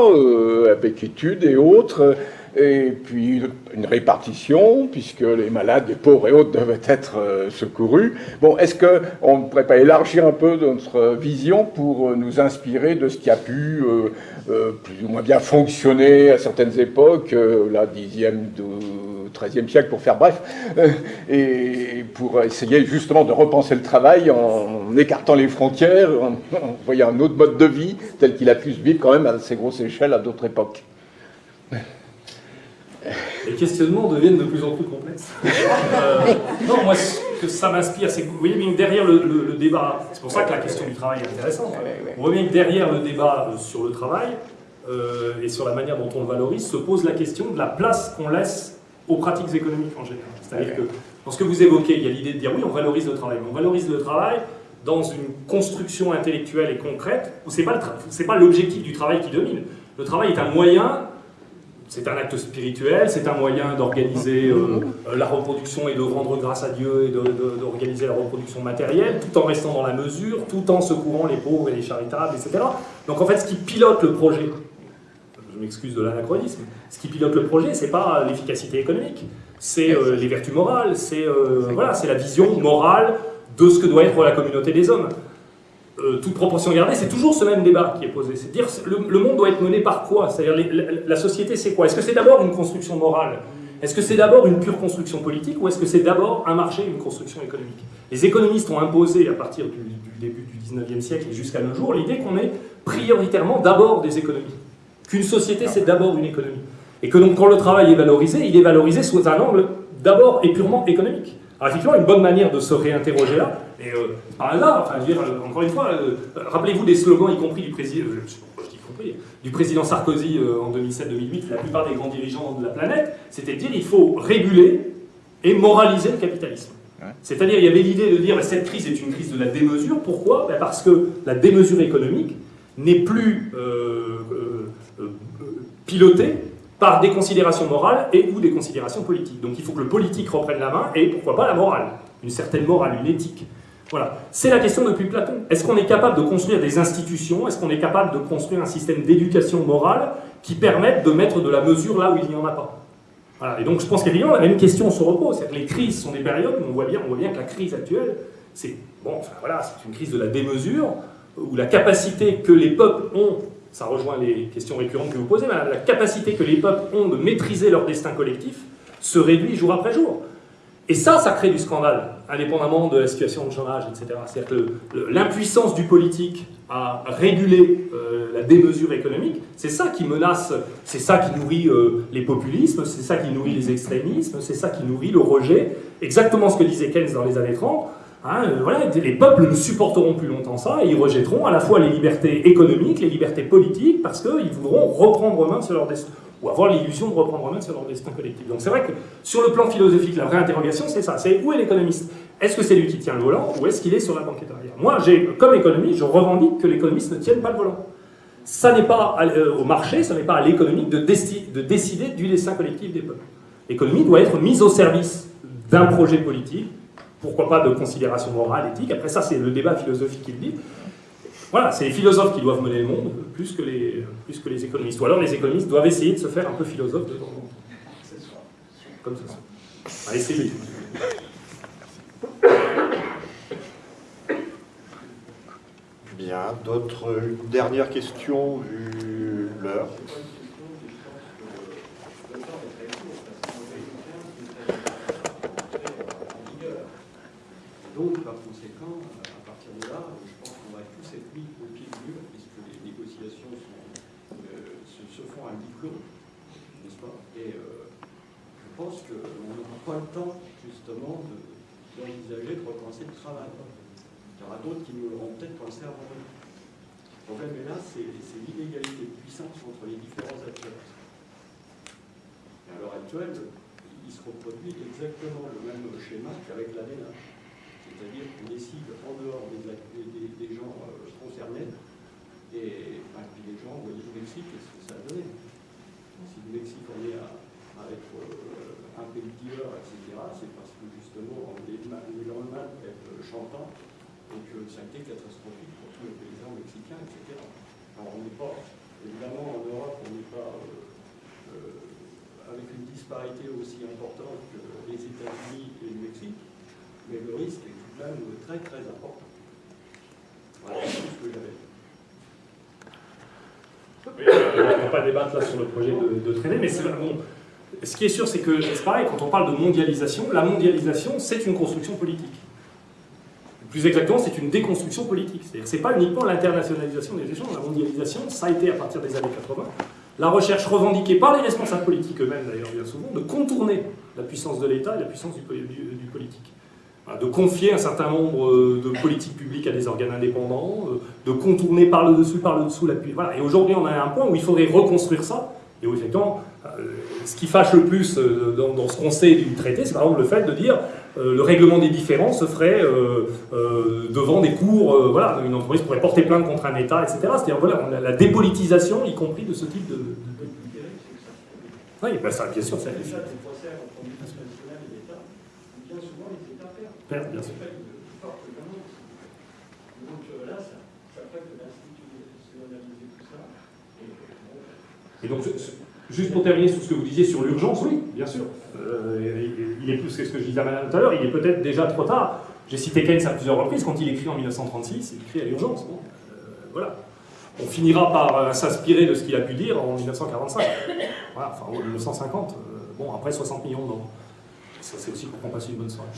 avec études et autres, et puis une répartition, puisque les malades, les pauvres et autres devaient être secourus. Bon, est-ce qu'on ne pourrait pas élargir un peu notre vision pour nous inspirer de ce qui a pu plus ou moins bien fonctionner à certaines époques, la dixième, XIIIe siècle, pour faire bref, euh, et pour essayer justement de repenser le travail en écartant les frontières, en, voyant un autre mode de vie tel qu'il a pu se vivre quand même à assez grosse échelle à d'autres époques. Les questionnements deviennent de plus en plus complexes. [laughs] Euh, non, moi, ce que ça m'inspire, c'est que vous voyez bien que derrière le, débat, c'est pour ça que la question du travail est intéressante, on voit bien que derrière le débat euh, sur le travail et sur la manière dont on le valorise, se pose la question de la place qu'on laisse aux pratiques économiques en général. C'est-à-dire que dans ce que vous évoquez, il y a l'idée de dire oui, on valorise le travail, mais on valorise le travail dans une construction intellectuelle et concrète où ce n'est pas l'objectif du travail qui domine. Le travail est un moyen, c'est un acte spirituel, c'est un moyen d'organiser euh, euh, la reproduction et de rendre grâce à Dieu et d'organiser la reproduction matérielle, tout en restant dans la mesure, tout en secourant les pauvres et les charitables, etc. Donc en fait, ce qui pilote le projet, je m'excuse de l'anachronisme, ce qui pilote le projet, c'est pas l'efficacité économique, c'est euh, les vertus morales, c'est euh, voilà, la vision morale de ce que doit être la communauté des hommes. Euh, toute proportion gardée, c'est toujours ce même débat qui est posé. C'est dire le, monde doit être mené par quoi? C'est-à-dire la, société, c'est quoi? Est-ce que c'est d'abord une construction morale? Est-ce que c'est d'abord une pure construction politique ou est-ce que c'est d'abord un marché, une construction économique? Les économistes ont imposé à partir du, du début du 19e siècle et jusqu'à nos jours l'idée qu'on est prioritairement d'abord des économies qu'une société, c'est d'abord une économie. Et que donc, quand le travail est valorisé, il est valorisé sous un angle d'abord et purement économique. Alors, effectivement, une bonne manière de se réinterroger là, et euh, par hasard, enfin, je veux dire, euh, encore une fois, euh, rappelez-vous des slogans, y compris du président, du président Sarkozy en 2007-2008, la plupart des grands dirigeants de la planète, c'était de dire il faut réguler et moraliser le capitalisme. C'est-à-dire, il y avait l'idée de dire cette crise est une crise de la démesure. Pourquoi? Ben, Parce que la démesure économique n'est plus pilotée par des considérations morales et ou des considérations politiques. Donc il faut que le politique reprenne la main et pourquoi pas la morale, une certaine morale, une éthique. Voilà. C'est la question depuis Platon. Est-ce qu'on est capable de construire des institutions? Est-ce qu'on est capable de construire un système d'éducation morale qui permette de mettre de la mesure là où il n'y en a pas? Voilà. Et donc je pense qu'évidemment la même question se repose. C'est-à-dire que les crises sont des périodes où on voit bien, on voit bien que la crise actuelle, c'est bon, voilà, c'est une crise de la démesure, où la capacité que les peuples ont, ça rejoint les questions récurrentes que vous posez, la capacité que les peuples ont de maîtriser leur destin collectif se réduit jour après jour. Et ça, ça crée du scandale, indépendamment de la situation de chômage, etc. C'est-à-dire que l'impuissance du politique à réguler euh, la démesure économique, c'est ça qui menace, c'est ça qui nourrit euh, les populismes, c'est ça qui nourrit les extrémismes, c'est ça qui nourrit le rejet. Exactement ce que disait Keynes dans les années 30. Hein, euh, les peuples ne supporteront plus longtemps ça et ils rejetteront à la fois les libertés économiques, les libertés politiques, parce qu'ils voudront reprendre main sur leur destin ou avoir l'illusion de reprendre en main sur leur destin collectif. Donc c'est vrai que sur le plan philosophique, la vraie interrogation, c'est ça, c'est où est l'économiste? Est-ce que c'est lui qui tient le volant ou est-ce qu'il est sur la banquette arrière? Moi, comme économiste, je revendique que l'économiste ne tienne pas le volant. Ça n'est pas euh, au marché, ça n'est pas à l'économie de, de décider du destin collectif des peuples. L'économie doit être mise au service d'un projet politique, pourquoi pas de considération morale, éthique, après ça c'est le débat philosophique qui le dit, voilà, c'est les philosophes qui doivent mener le monde, plus que, les, plus que les économistes. Ou alors les économistes doivent essayer de se faire un peu philosophes de temps en. Comme ça. Allez, c'est Bien, d'autres dernières questions vu l'heure Donc, par conséquent, à partir de là, cette mis au pied du mur, puisque les négociations euh, se, font à diplôme, n'est-ce pas? Et euh, je pense qu'on n'aura pas le temps, justement, d'envisager de, recommencer le travail. Il y aura d'autres qui nous l'auront peut-être pensé avant nous. Le problème est là, c'est l'inégalité de puissance entre les différents acteurs. Et à l'heure actuelle, il se reproduit exactement le même schéma qu'avec la c'est-à-dire qu'on décide en dehors des, gens euh, concernés, et bah, puis les gens, vous voyez, le Mexique, qu'est-ce que ça a donné? Si le Mexique on est avec euh, un pays etc., c'est parce que justement les, les lendemains être chantant et que ça a été catastrophique pour tous les paysans mexicains, etc. Alors on n'est pas, évidemment en Europe, on n'est pas euh, avec une disparité aussi importante que les États-Unis et le Mexique, mais le risque là très très important. Voilà, c'est ce que j'avais. on ne va pas débattre là sur le projet de, de traîner, mais bon. Ce qui est sûr, c'est que c'est pareil, quand on parle de mondialisation, la mondialisation, c'est une construction politique. Plus exactement, c'est une déconstruction politique. C'est-à-dire c'est pas uniquement l'internationalisation des échanges, la mondialisation, ça a été à partir des années 80, la recherche revendiquée par les responsables politiques eux-mêmes, d'ailleurs, bien souvent, de contourner la puissance de l'État et la puissance du politique de confier un certain nombre euh, de politiques publiques à des organes indépendants, euh, de contourner par le dessus, par le dessous l'appui. Voilà. Et aujourd'hui, on a un point où il faudrait reconstruire ça, et où effectivement, euh, ce qui fâche le plus dans, ce qu'on sait du traité, c'est par exemple le fait de dire le règlement des différends se ferait devant des cours, voilà, une entreprise pourrait porter plainte contre un État, etc. C'est-à-dire voilà, la dépolitisation, y compris de ce type de... Oui, ben ça, bien sûr, Et donc, juste pour terminer sur ce que vous disiez sur l'urgence, oui, bien sûr. Euh, il est plus que ce que je disais à tout à l'heure, il est peut-être déjà trop tard. J'ai cité Keynes à plusieurs reprises, quand il écrit en 1936, il écrit à l'urgence. Euh, voilà. On finira par euh, s'inspirer de ce qu'il a pu dire en 1945. Voilà, enfin, en 1950. bon, après 60 millions d'euros c'est aussi pour qu'on passe une bonne soirée.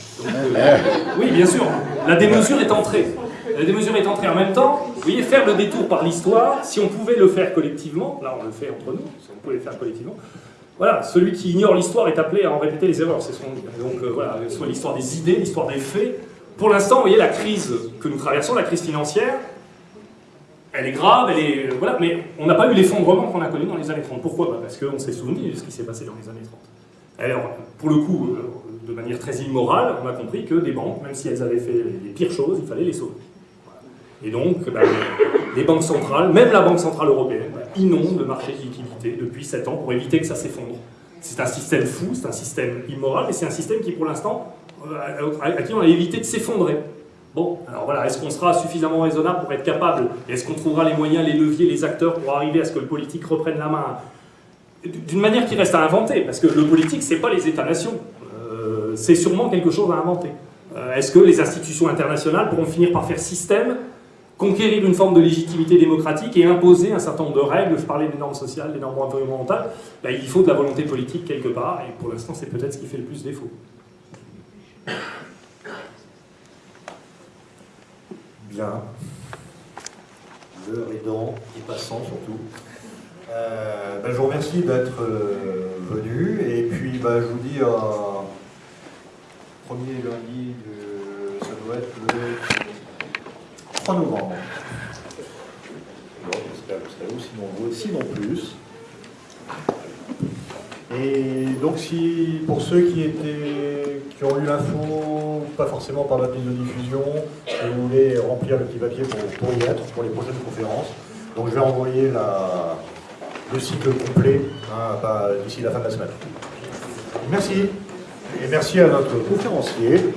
Euh, oui, bien sûr, la démesure est entrée. La démesure est entrée en même temps. Vous voyez, faire le détour par l'histoire, si on pouvait le faire collectivement, là on le fait entre nous, si on pouvait le faire collectivement, voilà, celui qui ignore l'histoire est appelé à en répéter les erreurs. C'est ce Donc euh, voilà, soit l'histoire des idées, l'histoire des faits. Pour l'instant, vous voyez, la crise que nous traversons, la crise financière, elle est grave, elle est, euh, voilà, mais on n'a pas eu l'effondrement qu'on a connu dans les années 30. Pourquoi? Bah, Parce qu'on s'est souvenu de ce qui s'est passé dans les années 30. Alors, pour le coup, euh, de manière très immorale, on a compris que des banques, même si elles avaient fait les pires choses, il fallait les sauver. Et donc, bah, les banques centrales, même la Banque Centrale Européenne, bah, le marché de liquidité depuis 7 ans pour éviter que ça s'effondre. C'est un système fou, c'est un système immoral, et c'est un système qui, pour l'instant, euh, à qui on a évité de s'effondrer. Bon, alors voilà, est-ce qu'on sera suffisamment raisonnable pour être capable, est-ce qu'on trouvera les moyens, les leviers, les acteurs pour arriver à ce que le politique reprenne la main d'une manière qui reste à inventer, parce que le politique, c'est pas les États-nations, euh, c'est sûrement quelque chose à inventer. Euh, est-ce que les institutions internationales pourront finir par faire système conquérir une forme de légitimité démocratique et imposer un certain nombre de règles, je parlais des normes sociales, des normes environnementales, ben, il faut de la volonté politique quelque part, et pour l'instant c'est peut-être ce qui fait le plus défaut. Bien. L'heure aidant et passant surtout. Euh, ben, je vous remercie d'être euh, venu, et puis ben, je vous dis un premier lundi, de, ça doit être le 3 novembre. J'espère que vous serez sinon plus. Et donc, si pour ceux qui étaient, qui ont eu l'info, pas forcément par la mise de diffusion, si vous voulez remplir le petit papier pour, y être, pour les prochaines conférences, donc je vais envoyer la, le cycle complet hein, d'ici la fin de la semaine. Merci. Et merci à notre conférencier.